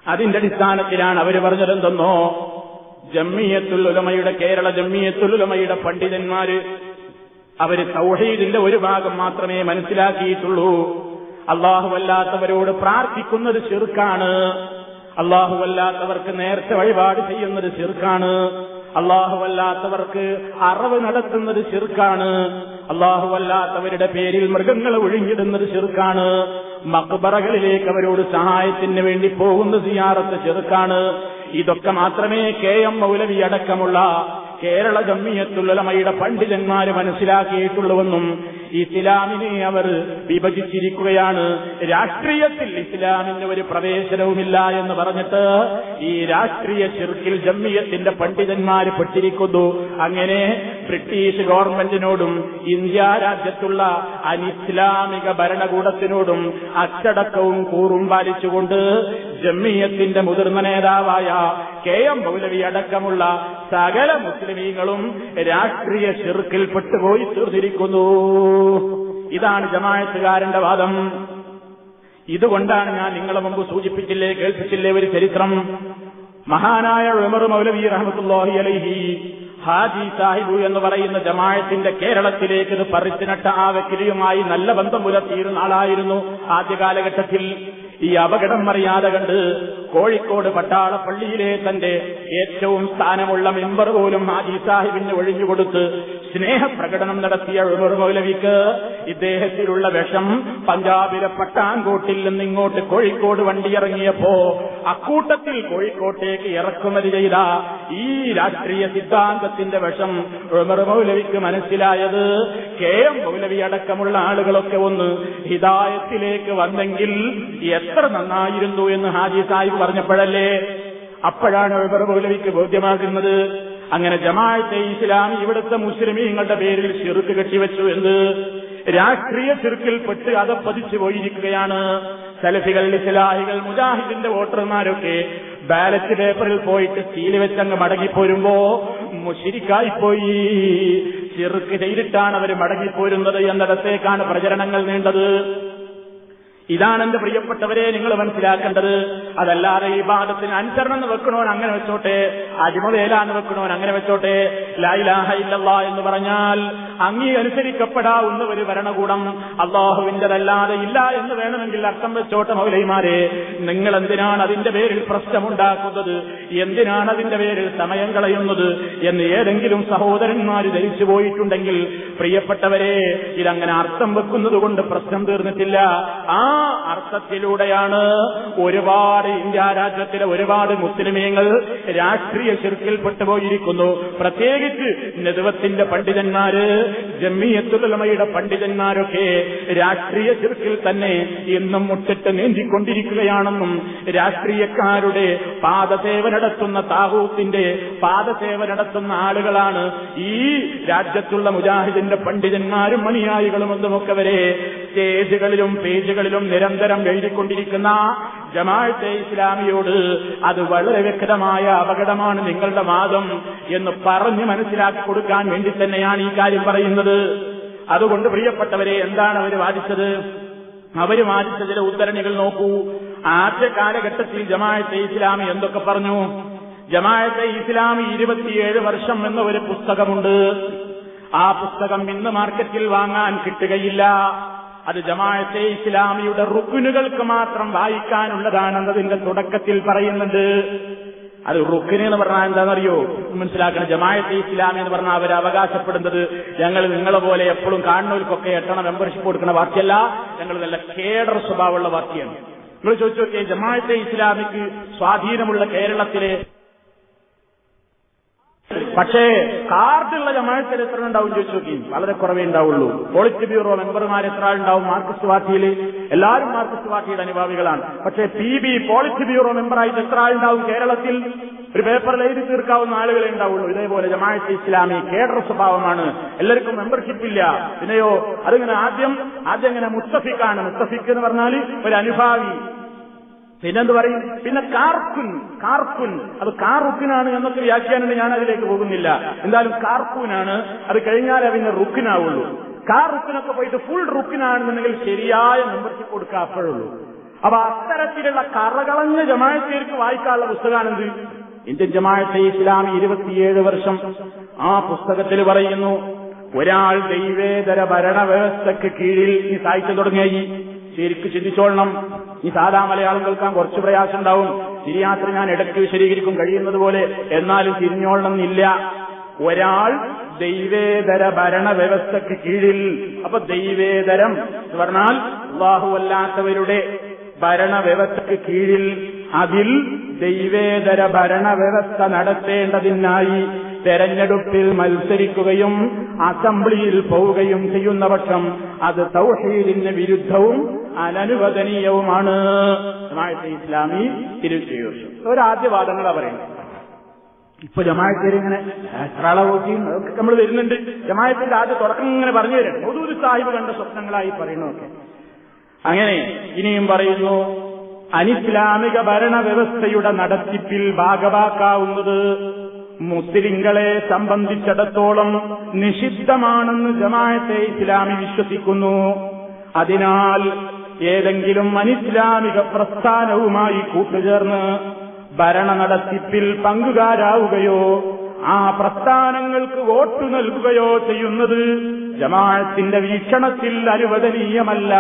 അതിന്റെ അടിസ്ഥാനത്തിലാണ് അവർ പറഞ്ഞതെന്തെന്നോ ജമ്മിയത്തുൽ ഉലമയുടെ കേരള ജമ്മിയത്തുൽ ഉലമയുടെ പണ്ഡിതന്മാര് അവർ തൗഹീദിന്റെ ഒരു ഭാഗം മാത്രമേ മനസ്സിലാക്കിയിട്ടുള്ളൂ. അള്ളാഹുവല്ലാത്തവരോട് പ്രാർത്ഥിക്കുന്നത് ചെറുക്കാണ്. അള്ളാഹുവല്ലാത്തവർക്ക് നേരത്തെ വഴിപാട് ചെയ്യുന്നത് ചെറുക്കാണ്. അള്ളാഹുവല്ലാത്തവർക്ക് അറവ് നടത്തുന്നത് ചെറുക്കാണ് അള്ളാഹുവല്ലാത്തവരുടെ പേരിൽ മൃഗങ്ങളെ ഒഴിഞ്ഞിടുന്നത് ശിർക്കാണ്. മക്ബറകളിലേക്ക് അവരോട് സഹായത്തിന് വേണ്ടി പോകുന്ന സിയാറത്ത് ചെറുക്കാണ് ഇതൊക്കെ മാത്രമേ കെ എം മൗലവി അടക്കമുള്ള കേരള ജമ്മിയത്തുള്ളമയുടെ പണ്ഡിതന്മാര് മനസ്സിലാക്കിയിട്ടുള്ളുവെന്നും ഇസ്ലാമിനെ അവർ വിഭജിച്ചിരിക്കുകയാണ്. രാഷ്ട്രീയത്തിൽ ഇസ്ലാമിന് ഒരു പ്രവേശനവുമില്ല എന്ന് പറഞ്ഞിട്ട് ഈ രാഷ്ട്രീയ ചെറുക്കിൽ ജമ്മിയത്തിന്റെ പണ്ഡിതന്മാര് പെട്ടിരിക്കുന്നു. അങ്ങനെ ബ്രിട്ടീഷ് ഗവൺമെന്റിനോടും ഇന്ത്യ രാജ്യത്തുള്ള അനിസ്ലാമിക ഭരണകൂടത്തിനോടും അച്ചടക്കവും കൂറും പാലിച്ചുകൊണ്ട് ജമ്മിയത്തിന്റെ മുതിർന്ന നേതാവായ കെ എം മൗലവി അടക്കമുള്ള സകല മുസ്ലിമീങ്ങളും രാഷ്ട്രീയ ചെറുക്കിൽ പെട്ടുപോയി തീർന്നിരിക്കുന്നു. ഇതാണ് ജമായത്തുകാരന്റെ വാദം. ഇതുകൊണ്ടാണ് ഞാൻ നിങ്ങളെ മുമ്പ് സൂചിപ്പിച്ചില്ലേ കേൾപ്പിച്ചില്ലേ ഒരു ചരിത്രം. മഹാനായ ഉമർ മൗലവി റഹമത്തുല്ലാഹി അലൈഹി ഹാജി സാഹിബു എന്ന് പറയുന്ന ജമായത്തിന്റെ കേരളത്തിലേക്ക് ഇത് പറിച്ചുനട്ട ആ വ്യക്തിയുമായി നല്ല ബന്ധം പുലർത്തിയിരുന്ന ആളായിരുന്നു ആദ്യ കാലഘട്ടത്തിൽ. ഈ അപകടം അറിയാതെ കണ്ട് കോഴിക്കോട് പട്ടാള പള്ളിയിലെ തന്റെ ഏറ്റവും സ്ഥാനമുള്ള മെമ്പർ പോലും ഹാജി സാഹിബിന് ഒഴിഞ്ഞുകൊടുത്ത് സ്നേഹപ്രകടനം നടത്തിയ ഉമർ മൗലവിക്ക് ഇദ്ദേഹത്തിലുള്ള വിഷം പഞ്ചാബിലെ പട്ടാൻകോട്ടിൽ നിന്ന് ഇങ്ങോട്ട് കോഴിക്കോട് വണ്ടിയിറങ്ങിയപ്പോ അക്കൂട്ടത്തിൽ കോഴിക്കോട്ടേക്ക് ഇറക്കുമതി ചെയ്ത ഈ രാഷ്ട്രീയ സിദ്ധാന്തത്തിന്റെ വിഷം ഉമർ മൗലവിക്ക് മനസ്സിലായത് കെ എം മൗലവി അടക്കമുള്ള ആളുകളൊക്കെ ഒന്ന് ഹിതായത്തിലേക്ക് വന്നെങ്കിൽ എത്ര നന്നായിരുന്നു എന്ന് ഹാജി സാഹിബ് പറഞ്ഞപ്പോഴല്ലേ? അപ്പോഴാണ് മൗലവിക്ക് ബോധ്യമാകുന്നത്. അങ്ങനെ ജമാഅത്തെ ഇസ്ലാമി ഇവിടുത്തെ മുസ്ലിമീങ്ങളുടെ പേരിൽ ചെറുക്ക് കെട്ടിവെച്ചു എന്ന് രാഷ്ട്രീയ ചെറുക്കിൽപ്പെട്ട് അത് പതിച്ചു പോയിരിക്കുകയാണ്. സലഫികൾ ഇസ്ലാഹികൾ മുജാഹിദിന്റെ വോട്ടർമാരൊക്കെ ബാലറ്റ് പേപ്പറിൽ പോയിട്ട് സീൽ വെച്ചങ്ങ് മടങ്ങിപ്പോരുമ്പോ മുഷിരിക്കായിപ്പോയി. ചെറുക്ക് ചെയ്തിട്ടാണ് അവർ മടങ്ങിപ്പോരുന്നത് എന്നിടത്തേക്കാണ് പ്രചരണങ്ങൾ നീണ്ടത്. ഇതാണ് എന്റെ പ്രിയപ്പെട്ടവരെ നിങ്ങൾ മനസ്സിലാക്കേണ്ടത്. അതല്ലാതെ ഈ ഭാഗത്തിന് അനുസരണം എന്ന് വെക്കണോൻ അങ്ങനെ വെച്ചോട്ടെ അടിമവേലാന്ന് വെക്കണോൻ അങ്ങനെ വെച്ചോട്ടെ. ലൈലാഹ ഇല്ലല്ല എന്ന് പറഞ്ഞാൽ അങ്ങീ അനുസരിക്കപ്പെടാവുന്ന ഒരു ഭരണകൂടം അള്ളാഹുവിന്റെതല്ലാതെ ഇല്ല എന്ന് വേണമെങ്കിൽ അർത്ഥം വെച്ചോട്ടെ മൗലൈമാരെ. നിങ്ങൾ എന്തിനാണ് അതിന്റെ പേരിൽ പ്രശ്നമുണ്ടാക്കുന്നത്? എന്തിനാണ് അതിന്റെ പേരിൽ സമയം കളയുന്നത്? എന്ന് ഏതെങ്കിലും സഹോദരന്മാർ ധരിച്ചു പോയിട്ടുണ്ടെങ്കിൽ പ്രിയപ്പെട്ടവരെ ഇതങ്ങനെ അർത്ഥം വെക്കുന്നത് കൊണ്ട് പ്രശ്നം തീർന്നിട്ടില്ല. ആ അർത്ഥത്തിലൂടെയാണ് ഒരുപാട് ഇന്ത്യ രാജ്യത്തിലെ ഒരുപാട് മുസ്ലിമീങ്ങൾ രാഷ്ട്രീയ ശിർക്കിൽപ്പെട്ടു പോയിരിക്കുന്നു പ്രത്യേകിച്ച് നെതുവത്തിന്റെ പണ്ഡിതന്മാര് ജമ്മിയത്തുലമയുടെ പണ്ഡിതന്മാരൊക്കെ രാഷ്ട്രീയ ശിർക്കിൽ തന്നെ ഇന്നും മുട്ടിട്ട് നീന്തിക്കൊണ്ടിരിക്കുകയാണെന്നും രാഷ്ട്രീയക്കാരുടെ പാദസേവ നടത്തുന്ന താഹൂത്തിന്റെ പാദസേവ നടത്തുന്ന ആളുകളാണ് ഈ രാജ്യത്തുള്ള മുജാഹിദിന്റെ പണ്ഡിതന്മാരും മണിയായികളും ഒന്നുമൊക്കെ വരെ സ്റ്റേജുകളിലും പേജുകളിലും നിരന്തരം എഴുതിക്കൊണ്ടിരിക്കുന്ന ജമാഅത്തെ ഇസ്ലാമിയോട് അത് വളരെ വ്യക്തമായ അപകടമാണ് നിങ്ങളുടെ വാദം എന്ന് പറഞ്ഞു മനസ്സിലാക്കി കൊടുക്കാൻ വേണ്ടി തന്നെയാണ് ഈ കാര്യം പറയുന്നത്. അതുകൊണ്ട് പ്രിയപ്പെട്ടവരെ എന്താണ് അവർ വാദിച്ചത്? അവർ വാദിച്ചതിലെ ഉദ്ധരണികൾ നോക്കൂ. ആദ്യ കാലഘട്ടത്തിൽ ജമാഅത്തെ ഇസ്ലാമി എന്തൊക്കെ പറഞ്ഞു? ജമാഅത്തെ ഇസ്ലാമി ഇരുപത്തിയേഴ് വർഷം എന്ന ഒരു പുസ്തകമുണ്ട്. ആ പുസ്തകം ഇന്ന് മാർക്കറ്റിൽ വാങ്ങാൻ കിട്ടുകയില്ല. അത് ജമാഅത്തെ ഇസ്ലാമിയുടെ റുക്കുനുകൾക്ക് മാത്രം വായിക്കാനുള്ളതാണെന്നതിന്റെ തുടക്കത്തിൽ പറയുന്നുണ്ട്. അത് റുക്കിന് എന്ന് പറഞ്ഞാൽ എന്താണെന്നറിയോ? മനസ്സിലാക്കണം. ജമാഅത്തെ ഇസ്ലാമി എന്ന് പറഞ്ഞാൽ അവർ അവകാശപ്പെടുന്നത് ഞങ്ങൾ നിങ്ങളെ പോലെ എപ്പോഴും കാണുന്നവർക്കൊക്കെ എട്ടണം മെമ്പർഷിപ്പ് കൊടുക്കുന്ന വാർത്തയല്ല ഞങ്ങൾ നല്ല കേഡർ സ്വഭാവമുള്ള വാർത്തയാണ് നിങ്ങൾ ചോദിച്ചു നോക്കിയേ ജമാഅത്തെ ഇസ്ലാമിക്ക് സ്വാധീനമുള്ള കേരളത്തിലെ പക്ഷേ കാർഡുള്ള ജമാഴത്തിൽ എത്ര ഉണ്ടാവും ചോദിച്ചു നോക്കി. വളരെ കുറവേ ഉണ്ടാവുള്ളൂ. പോളിറ്റ് ബ്യൂറോ മെമ്പർമാർ എത്ര ഉണ്ടാവും മാർക്സിസ്റ്റ് പാർട്ടിയിൽ എല്ലാവരും മാർക്സിസ്റ്റ് പാർട്ടിയുടെ അനുഭാവികളാണ്. പക്ഷേ പി ബി പോളിറ്റ് ബ്യൂറോ മെമ്പറായിട്ട് എത്ര ആളുണ്ടാവും കേരളത്തിൽ? ഒരു പേപ്പറിൽ എഴുതി തീർക്കാവുന്ന ആളുകളെ ഉണ്ടാവുള്ളൂ. ഇതേപോലെ ജമാഅത്ത് ഇസ്ലാമി കേഡർ സ്വഭാവമാണ്. എല്ലാവർക്കും മെമ്പർഷിപ്പ് ഇല്ല. പിന്നെയോ അതിങ്ങനെ ആദ്യം ആദ്യം ഇങ്ങനെ മുസ്തഫിക്കാണ്. മുസ്തഫിക്ക് എന്ന് പറഞ്ഞാൽ ഒരു അനുഭാവി. പിന്നെന്ത് പറയും? പിന്നെ കാർക്കുൻ കാർക്കുൻ. അത് കാറുക്കിനാണ് എന്നൊക്കെ വ്യാഖ്യാനം ഞാൻ അതിലേക്ക് പോകുന്നില്ല. എന്തായാലും കാർക്കൂനാണ്. അത് കഴിഞ്ഞാലേ പിന്നെ റുക്കിനാവുള്ളൂ. കാർ റുക്കിനൊക്കെ പോയിട്ട് ഫുൾ റുക്കിനാണെന്നുണ്ടെങ്കിൽ ശരിയായ മെമ്പർഷിപ്പ് കൊടുക്കുക അപ്പോഴുള്ളൂ. അപ്പൊ അത്തരത്തിലുള്ള കറകളഞ്ഞ ജമായത്തേർക്ക് വായിക്കാനുള്ള പുസ്തകമാണെന്ത്? ഇന്ത്യൻ ജമാഅത്തെ ഇസ്ലാമി ഇരുപത്തിയേഴ് വർഷം ആ പുസ്തകത്തിൽ പറയുന്നു ഒരാൾ ദൈവേതര ഭരണവ്യവസ്ഥയ്ക്ക് കീഴിൽ ഈ സാഹിത്യം തുടങ്ങിയായി. ശരിക്ക് ചിന്തിച്ചോളണം. ഈ സാധാ മലയാളം കേൾക്കാൻ കുറച്ച് പ്രയാസം ഉണ്ടാവും ശരിയാത്ര ഞാൻ ഇടയ്ക്ക് വിശദീകരിക്കും കഴിയുന്നത് പോലെ. എന്നാലും തിരിഞ്ഞോളണം എന്നില്ല. ഒരാൾ ദൈവേതര ഭരണ വ്യവസ്ഥയ്ക്ക് കീഴിൽ. അപ്പൊ ദൈവേതരം എന്ന് പറഞ്ഞാൽ അള്ളാഹുവല്ലാത്തവരുടെ ഭരണവ്യവസ്ഥയ്ക്ക് കീഴിൽ. അതിൽ ദൈവേതര ഭരണ വ്യവസ്ഥ നടത്തേണ്ടതിനായി തെരഞ്ഞെടുപ്പിൽ മത്സരിക്കുകയും അസംബ്ലിയിൽ പോവുകയും ചെയ്യുന്ന പക്ഷം അത് തൗഹീദിന് വിരുദ്ധവും അനനുവദനീയവുമാണ്. ഇസ്ലാമി തിരിച്ചു വർഷം ഒരാദ്യവാദങ്ങളാ പറയുന്നത്. ഇപ്പൊ ജമാഅത്തെ ഇങ്ങനെ എത്ര അതൊക്കെ നമ്മൾ വരുന്നുണ്ട്. ജമാഅത്തിന്റെ ആദ്യ തുടക്കം ഇങ്ങനെ പറഞ്ഞു തരണം മൊതൂര് സാഹിബ് കണ്ട സ്വപ്നങ്ങളായി പറയണമൊക്കെ അങ്ങനെ ഇനിയും പറയുന്നു അനിസ്ലാമിക ഭരണവ്യവസ്ഥയുടെ നടത്തിപ്പിൽ ഭാഗവാക്കാവുന്നത് മുസ്ലിങ്ങളെ സംബന്ധിച്ചിടത്തോളം നിഷിദ്ധമാണെന്ന് ജമാഅത്തെ ഇസ്ലാമി വിശ്വസിക്കുന്നു. അതിനാൽ ഏതെങ്കിലും അനിസ്ലാമിക പ്രസ്ഥാനവുമായി കൂട്ടുചേർന്ന് ഭരണ നടത്തിപ്പിൽ പങ്കുകാരാവുകയോ ആ പ്രസ്ഥാനങ്ങൾക്ക് വോട്ട് നൽകുകയോ ചെയ്യുന്നത് ജമാഅത്തിന്റെ വീക്ഷണത്തിൽ അനുവദനീയമല്ല.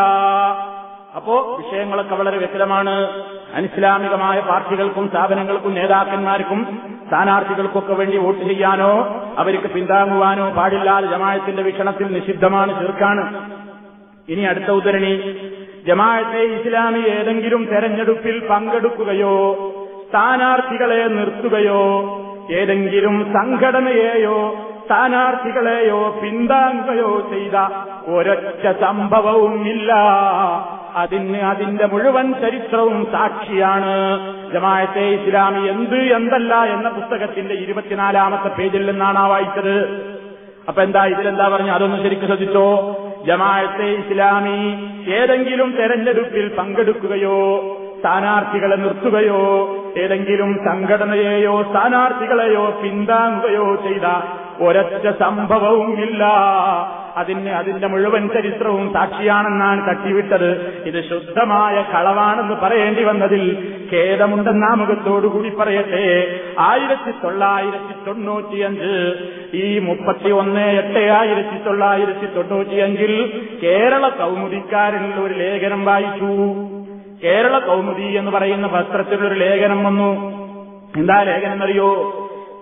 അപ്പോ വിഷയങ്ങളൊക്കെ വളരെ വ്യക്തമാണ്. അനിസ്ലാമികമായ പാർട്ടികൾക്കും സ്ഥാപനങ്ങൾക്കും നേതാക്കന്മാർക്കും സ്ഥാനാർത്ഥികൾക്കൊക്കെ വേണ്ടി വോട്ട് ചെയ്യാനോ അവർക്ക് പിന്താങ്ങുവാനോ പാടില്ലാതെ ജമാഅത്തിന്റെ വീക്ഷണത്തിൽ നിഷിദ്ധമാണ് ചെറുക്കാണ്. ഇനി അടുത്ത ഉദ്ധരണി. ജമാഅത്തെ ഇസ്ലാമി ഏതെങ്കിലും തെരഞ്ഞെടുപ്പിൽ പങ്കെടുക്കുകയോ സ്ഥാനാർത്ഥികളെ നിർത്തുകയോ ഏതെങ്കിലും സംഘടനയെയോ സ്ഥാനാർത്ഥികളെയോ പിന്താങ്ങുകയോ ചെയ്ത ഒരൊറ്റ സംഭവവും ഇല്ല. അതിന് അതിന്റെ മുഴുവൻ ചരിത്രവും സാക്ഷിയാണ് ജമാഅത്തെ ഇസ്ലാമി എന്ത് എന്തല്ല എന്ന പുസ്തകത്തിന്റെ ഇരുപത്തിനാലാമത്തെ പേജിൽ നിന്നാണ് ആ വായിച്ചത്. അപ്പൊ എന്താ ഇതിലെന്താ പറഞ്ഞു? അതൊന്ന് ശരിക്കും ശ്രദ്ധിച്ചോ? ജമാഅത്തെ ഇസ്ലാമി ഏതെങ്കിലും തെരഞ്ഞെടുപ്പിൽ പങ്കെടുക്കുകയോ സ്ഥാനാർത്ഥികളെ നിർത്തുകയോ ഏതെങ്കിലും സംഘടനയെയോ സ്ഥാനാർത്ഥികളെയോ പിന്താങ്ങുകയോ ചെയ്ത ഒരൊറ്റ സംഭവവുമില്ല അതിന് അതിന്റെ മുഴുവൻ ചരിത്രവും സാക്ഷിയാണെന്നാണ് തട്ടിവിട്ടത്. ഇത് ശുദ്ധമായ കളവാണെന്ന് പറയേണ്ടി വന്നതിൽ ഖേദമുണ്ടെന്ന മുഖത്തോടുകൂടി പറയട്ടെ. ആയിരത്തി തൊള്ളായിരത്തി തൊണ്ണൂറ്റിയഞ്ച് ഈ മുപ്പത്തി ഒന്ന് എട്ട് ആയിരത്തി തൊള്ളായിരത്തി തൊണ്ണൂറ്റിയഞ്ചിൽ കേരള കൗമുദിക്കാരനിൽ ഒരു ലേഖനം വായിച്ചു. കേരള കൗമുദി എന്ന് പറയുന്ന പത്രത്തിലൊരു ലേഖനം വന്നു. എന്താ ലേഖനം അറിയോ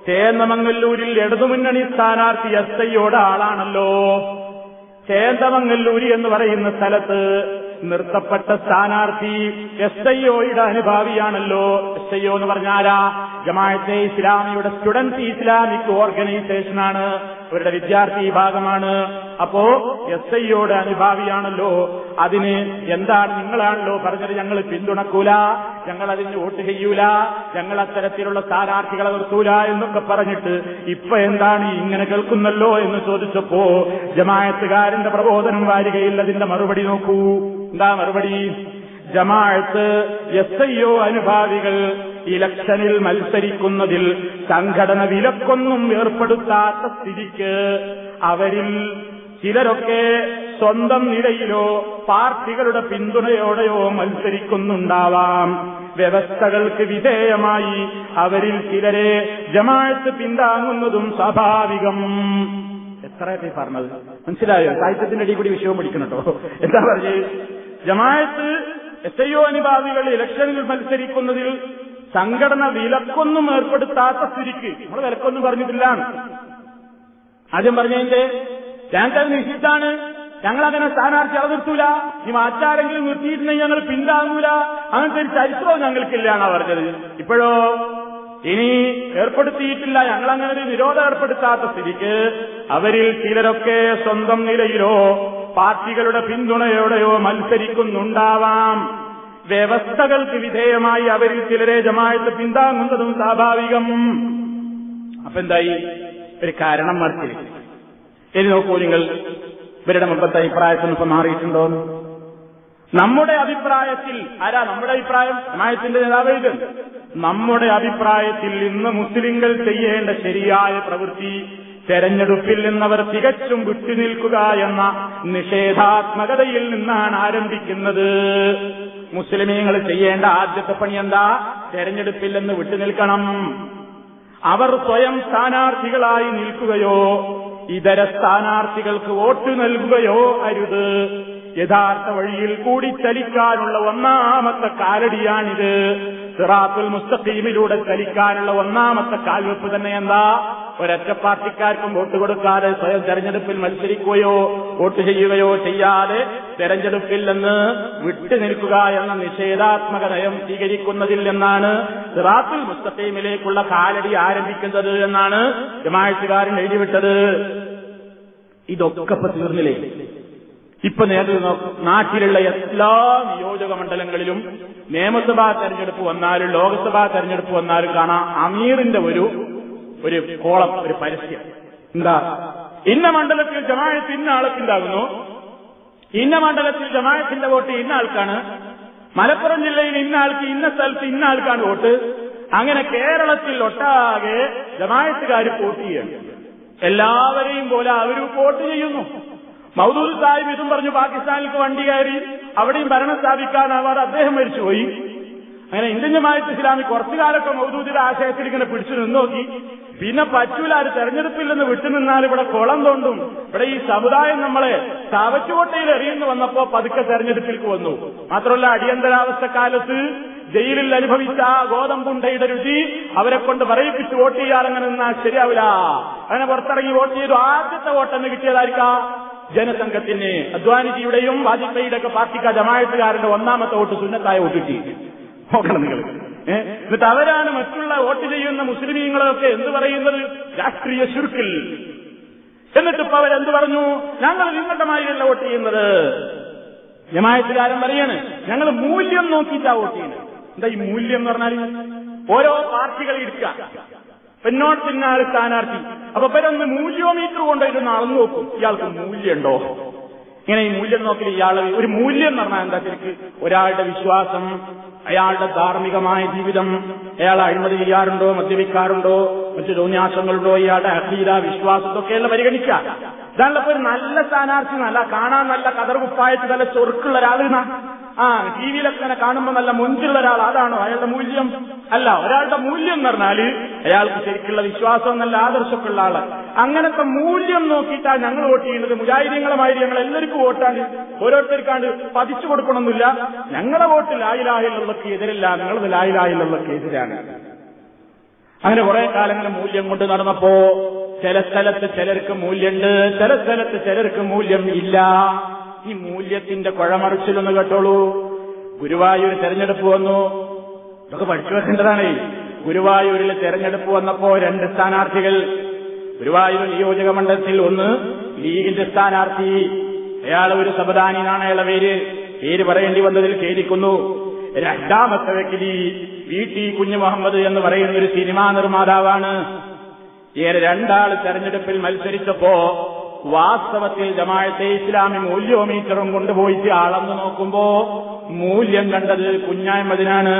ചേന്നമംഗല്ലൂരിൽ ഇടതുമുന്നണി സ്ഥാനാർത്ഥി എസ് ഐയോട് ആളാണല്ലോ. ചേന്തമംഗല്ലൂരി എന്ന് പറയുന്ന സ്ഥലത്ത് നിർത്തപ്പെട്ട സ്ഥാനാർത്ഥി എസ് ഐ ഒയുടെ അനുഭാവിയാണല്ലോ. എസ് ഐ ഒ എന്ന് പറഞ്ഞാലാ? ജമാഅത്തെ ഇസ്ലാമിയുടെ സ്റ്റുഡൻസ് ഇസ്ലാമിക് ഓർഗനൈസേഷനാണ്. അവരുടെ വിദ്യാർത്ഥി വിഭാഗമാണ്. അപ്പോ എസ് ഐയോട് അനുഭാവിയാണല്ലോ. അതിന് എന്താണ് നിങ്ങളാണല്ലോ പറഞ്ഞത്? ഞങ്ങൾ പിന്തുണക്കൂല. ഞങ്ങൾ അതിന് വോട്ട് ചെയ്യൂല. ഞങ്ങൾ അത്തരത്തിലുള്ള സ്ഥാനാർത്ഥികളെ നിർത്തൂല എന്നൊക്കെ പറഞ്ഞിട്ട് ഇപ്പൊ എന്താണ് ഇങ്ങനെ കേൾക്കുന്നല്ലോ എന്ന് ചോദിച്ചപ്പോ ജമായത്തുകാരന്റെ പ്രബോധനം വാരികയിൽ അതിന്റെ മറുപടി നോക്കൂ. എന്താ മറുപടി? ജമാഅത്ത് എസ് ഐ ഒ അനുഭാവികൾ ഇലക്ഷനിൽ മത്സരിക്കുന്നതിൽ സംഘടന വിലക്കൊന്നും ഏർപ്പെടുത്താത്ത സ്ഥിതിക്ക് അവരിൽ ചിലരൊക്കെ സ്വന്തം നിലയിലോ പാർട്ടികളുടെ പിന്തുണയോടെയോ മത്സരിക്കുന്നുണ്ടാവാം. വ്യവസ്ഥകൾക്ക് വിധേയമായി അവരിൽ ചിലരെ ജമാഅത്ത് പിന്താങ്ങുന്നതും സ്വാഭാവികം. എത്രയൊക്കെ പറഞ്ഞത്? മനസ്സിലായോ? സാഹിത്യത്തിന്റെ അടി കൂടി വിഷയം പഠിക്കണം കേട്ടോ. എന്താ പറഞ്ഞത് ജമാഅത്ത് എത്രയോ അനുഭാവികൾ ഇലക്ഷനിൽ മത്സരിക്കുന്നതിൽ സംഘടന വിലക്കൊന്നും ഏർപ്പെടുത്താത്ത സ്ഥിതിക്ക് നമ്മൾ വിലക്കൊന്നും പറഞ്ഞിട്ടില്ല. ആദ്യം പറഞ്ഞതിന്റെ ഞങ്ങൾക്കത് നിശ്ചയിച്ചാണ് ഞങ്ങൾ അങ്ങനെ സ്ഥാനാർത്ഥി അവതിർത്തൂല ഈ മാറ്റാരെങ്കിലും നിർത്തിയിട്ടുണ്ടെങ്കിൽ ഞങ്ങൾ പിന്താങ്ങൂല. അങ്ങനത്തെ ഒരു ചരിത്രവും ഞങ്ങൾക്കില്ല എന്നാ പറഞ്ഞത്. ഇപ്പോഴോ? ഇനി ഏർപ്പെടുത്തിയിട്ടില്ല. ഞങ്ങളങ്ങനെ ഒരു നിരോധം ഏർപ്പെടുത്താത്ത സ്ഥിതിക്ക് അവരിൽ ചിലരൊക്കെ സ്വന്തം നിലയിലോ പാർട്ടികളുടെ പിന്തുണയോടെയോ മത്സരിക്കുന്നുണ്ടാവാം. വ്യവസ്ഥകൾക്ക് വിധേയമായി അവരിൽ ചിലരെ ജമായത്ത് പിന്താങ്ങുന്നതും സ്വാഭാവികം. അപ്പെന്തായി? ഒരു കാരണം മറിച്ചില്ല ഇനി നോക്കൂ നിങ്ങൾ. ഇവരുടെ മുമ്പത്തെ അഭിപ്രായത്തിൽ ഇപ്പൊ മാറിയിട്ടുണ്ടോ നമ്മുടെ അഭിപ്രായത്തിൽ ആരാ നമ്മുടെ അഭിപ്രായം? ജമായത്തിന്റെ നേതാവ് ഇത് നമ്മുടെ അഭിപ്രായത്തിൽ ഇന്ന് മുസ്ലിങ്ങൾ ചെയ്യേണ്ട ശരിയായ പ്രവൃത്തി തെരഞ്ഞെടുപ്പിൽ നിന്നവർ തികച്ചും വിട്ടുനിൽക്കുക എന്ന നിഷേധാത്മകതയിൽ നിന്നാണ് ആരംഭിക്കുന്നത്. മുസ്ലിമീങ്ങൾ ചെയ്യേണ്ട ആദ്യത്തെ പണി എന്താ? തെരഞ്ഞെടുപ്പിൽ നിന്ന് വിട്ടുനിൽക്കണം അവർ സ്വയം സ്ഥാനാർത്ഥികളായി നിൽക്കുകയോ ഇതര സ്ഥാനാർത്ഥികൾക്ക് വോട്ട് നൽകുകയോ അരുത്. യഥാർത്ഥ വഴിയിൽ കൂടി ചലിക്കാനുള്ള ഒന്നാമത്തെ കാലടിയാണിത്. സിറാത്തുൽ മുസ്തഖീമിലൂടെ ചലിക്കാനുള്ള ഒന്നാമത്തെ കാൽവെപ്പ് തന്നെ എന്താ? ഒരൊറ്റ പാർട്ടിക്കാർക്കും വോട്ട് കൊടുക്കാതെ സ്വയം തെരഞ്ഞെടുപ്പിൽ മത്സരിക്കുകയോ വോട്ട് ചെയ്യുകയോ ചെയ്യാതെ തെരഞ്ഞെടുപ്പിൽ നിന്ന് വിട്ടുനിൽക്കുക എന്ന നിഷേധാത്മക നയം സ്വീകരിക്കുന്നതിൽ നിന്നാണ് സിറാത്തുൽ മുസ്തഖീമിലേക്കുള്ള കാലടി ആരംഭിക്കുന്നത് എന്നാണ് ജമാഴ്ചകാരൻ എഴുതിവിട്ടത്. ഇതൊക്കെ തീർന്നില്ലേ? ഇപ്പൊ നേരിൽ നാട്ടിലുള്ള എല്ലാ നിയോജക മണ്ഡലങ്ങളിലും നിയമസഭാ തെരഞ്ഞെടുപ്പ് വന്നാലും ലോക്സഭാ തെരഞ്ഞെടുപ്പ് വന്നാലും കാണാം അമീറിന്റെ ഒരു ഒരു കോളം ഒരു പരസ്യം. എന്താ? ഇന്ന മണ്ഡലത്തിൽ ജമായത്ത് ഇന്ന ആൾക്കുണ്ടാകുന്നു. ഇന്ന മണ്ഡലത്തിൽ ജമായത്തിന്റെ വോട്ട് ഇന്ന ആൾക്കാണ്. മലപ്പുറം ജില്ലയിൽ ഇന്ന ആൾക്ക് ഇന്ന സ്ഥലത്ത് ഇന്ന ആൾക്കാണ് വോട്ട്. അങ്ങനെ കേരളത്തിൽ ഒട്ടാകെ ജമായത്തുകാർ വോട്ട് ചെയ്യുന്നു. എല്ലാവരെയും പോലെ അവരും വോട്ട് ചെയ്യുന്നു. മൗദൂദ് സാഹിബ് ഇതും പറഞ്ഞു പാകിസ്ഥാനിലേക്ക് വണ്ടി കയറി അവിടെയും ഭരണം സ്ഥാപിക്കാനാവാതെ അദ്ദേഹം മരിച്ചുപോയി. അങ്ങനെ ഇന്ത്യൻ ജമായത്ത് ഇസ്ലാമി കുറച്ചു കാലൊക്കെ മൗദൂദിന്റെ ആശയത്തിൽ ഇങ്ങനെ പിടിച്ചു നിന്നോക്കി. പിന്നെ പറ്റൂല ഒരു തെരഞ്ഞെടുപ്പിൽ നിന്ന് വിട്ടുനിന്നാൽ ഇവിടെ കുളം തോണ്ടും ഇവിടെ ഈ സമുദായം നമ്മളെ ചവറ്റുകോട്ടയിൽ എറിയുന്നു വന്നപ്പോ പതുക്കെ തെരഞ്ഞെടുപ്പിലേക്ക് വന്നു. മാത്രമല്ല അടിയന്തരാവസ്ഥ കാലത്ത് ജയിലിൽ അനുഭവിച്ച ആ ഗോതമ്പുണ്ടയുടെ രുചി അവരെ കൊണ്ട് പറയിപ്പിച്ച് വോട്ട് ചെയ്യാൻ അങ്ങനെ നിന്നാൽ ശരിയാവില്ല. അങ്ങനെ പുറത്തിറങ്ങി വോട്ട് ചെയ്തു. ആദ്യത്തെ വോട്ടെന്ന് കിട്ടിയതായിരിക്കാം. ജനസംഘത്തിന് അദ്വാനിജിയുടെയും വാജ്പേയിയുടെ ഒക്കെ പാർട്ടിക്കാർ ജമായത്തുകാരന്റെ ഒന്നാമത്തെ വോട്ട് സുന്നത്തായ വോട്ടിട്ടി നോക്കണം നിങ്ങൾ. എന്നിട്ട് അവരാണ് മറ്റുള്ള വോട്ട് ചെയ്യുന്ന മുസ്ലിമീങ്ങളൊക്കെ എന്ത് പറയുന്നത്? രാഷ്ട്രീയ ചുരുക്കിൽ. എന്നിട്ട് ഇപ്പൊ അവരെന്ത് പറഞ്ഞു? ഞങ്ങൾ നിങ്ങളുടെ മാതിരിയല്ല വോട്ട് ചെയ്യുന്നത്. ജമായത്തുകാരൻ പറയാണ് ഞങ്ങൾ മൂല്യം നോക്കിയിട്ടാ വോട്ട് ചെയ്യുന്നത്. എന്താ ഈ മൂല്യം എന്ന് പറഞ്ഞാൽ ഓരോ പാർട്ടികൾ എടുക്കുക. പിന്നോട്ട് പിന്നാലെ സ്ഥാനാർത്ഥി. അപ്പൊ ഇവരൊന്ന് മൂല്യോമീറ്റർ കൊണ്ടുപോയിട്ട് അളന്നു നോക്കും. ഇയാൾക്ക് മൂല്യമുണ്ടോ? ഇങ്ങനെ ഈ മൂല്യം നോക്കി ഇയാൾ ഒരു മൂല്യം എന്ന് പറഞ്ഞാൽ എന്താ ശരിക്ക്? ഒരാളുടെ വിശ്വാസം അയാളുടെ ധാർമ്മികമായ ജീവിതം അയാൾ അഴിമതി ചെയ്യാറുണ്ടോ മദ്യപിക്കാറുണ്ടോ മറ്റു തോന്നിയാസങ്ങളുണ്ടോ ഇയാളുടെ അഖീല വിശ്വാസത്തൊക്കെ അല്ല പരിഗണിക്കുക. ഇതാണല്ലോ ഒരു നല്ല സ്ഥാനാർത്ഥി നല്ല കാണാൻ നല്ല കതർ കുപ്പായിട്ട് നല്ല ചൊറുക്കുള്ള ഒരാൾ ആ ടി വിയിലൊക്കെ തന്നെ കാണുമ്പോൾ നല്ല മുഞ്ചുള്ള ഒരാൾ അതാണോ അയാളുടെ മൂല്യം? അല്ല ഒരാളുടെ മൂല്യം എന്ന് പറഞ്ഞാൽ അയാൾക്ക് ശരിക്കുള്ള വിശ്വാസം നല്ല ആദർശമൊക്കെ ഉള്ള ആൾ. അങ്ങനത്തെ മൂല്യം നോക്കിയിട്ടാണ് ഞങ്ങൾ വോട്ട് ചെയ്യുന്നത്. മുജാഹിദ്യങ്ങളുമായി ഞങ്ങൾ എല്ലാവർക്കും വോട്ടാണ്ട് ഓരോരുത്തർക്കാണ്ട് പതിച്ചു കൊടുക്കണമെന്നില്ല ഞങ്ങളെ വോട്ട് ലായിലായുള്ളവർക്ക് എതിരല്ല. നിങ്ങളത് ലായിലായുള്ളവർക്ക് എതിരാണ്. അങ്ങനെ കുറെ കാലങ്ങൾ മൂല്യം കൊണ്ട് നടന്നപ്പോ ചില സ്ഥലത്ത് ചിലർക്ക് മൂല്യമുണ്ട് ചില സ്ഥലത്ത് ചിലർക്ക് മൂല്യം ഇല്ല. ഈ മൂല്യത്തിന്റെ കുഴമറിച്ചിലൊന്ന് കേട്ടോളൂ. ഗുരുവായൂർ തെരഞ്ഞെടുപ്പ് വന്നു. ഇതൊക്കെ പഠിച്ചു വെക്കേണ്ടതാണ്. ഗുരുവായൂരിൽ തെരഞ്ഞെടുപ്പ് വന്നപ്പോ രണ്ട് സ്ഥാനാർത്ഥികൾ. ഗുരുവായൂർ നിയോജക മണ്ഡലത്തിൽ ഒന്ന് ലീഗിന്റെ സ്ഥാനാർത്ഥി. അയാൾ ഒരു സബദാനിനാണ് അയാളെ പേര്. പേര് പറയേണ്ടി വന്നതിൽ ഖേദിക്കുന്നു. രണ്ടാമത്തെ വ്യക്തി വി ടി കുഞ്ഞു മുഹമ്മദ് എന്ന് പറയുന്ന ഒരു സിനിമാ നിർമ്മാതാവാണ്. ഇങ്ങനെ രണ്ടാൾ തെരഞ്ഞെടുപ്പിൽ മത്സരിച്ചപ്പോ വാസ്തവത്തിൽ ജമാഅത്തെ ഇസ്ലാമി മൂല്യോമീറ്ററും കൊണ്ടുപോയിട്ട് അളന്നു നോക്കുമ്പോ മൂല്യം കണ്ടത് കുഞ്ഞായ്മതിനാണ്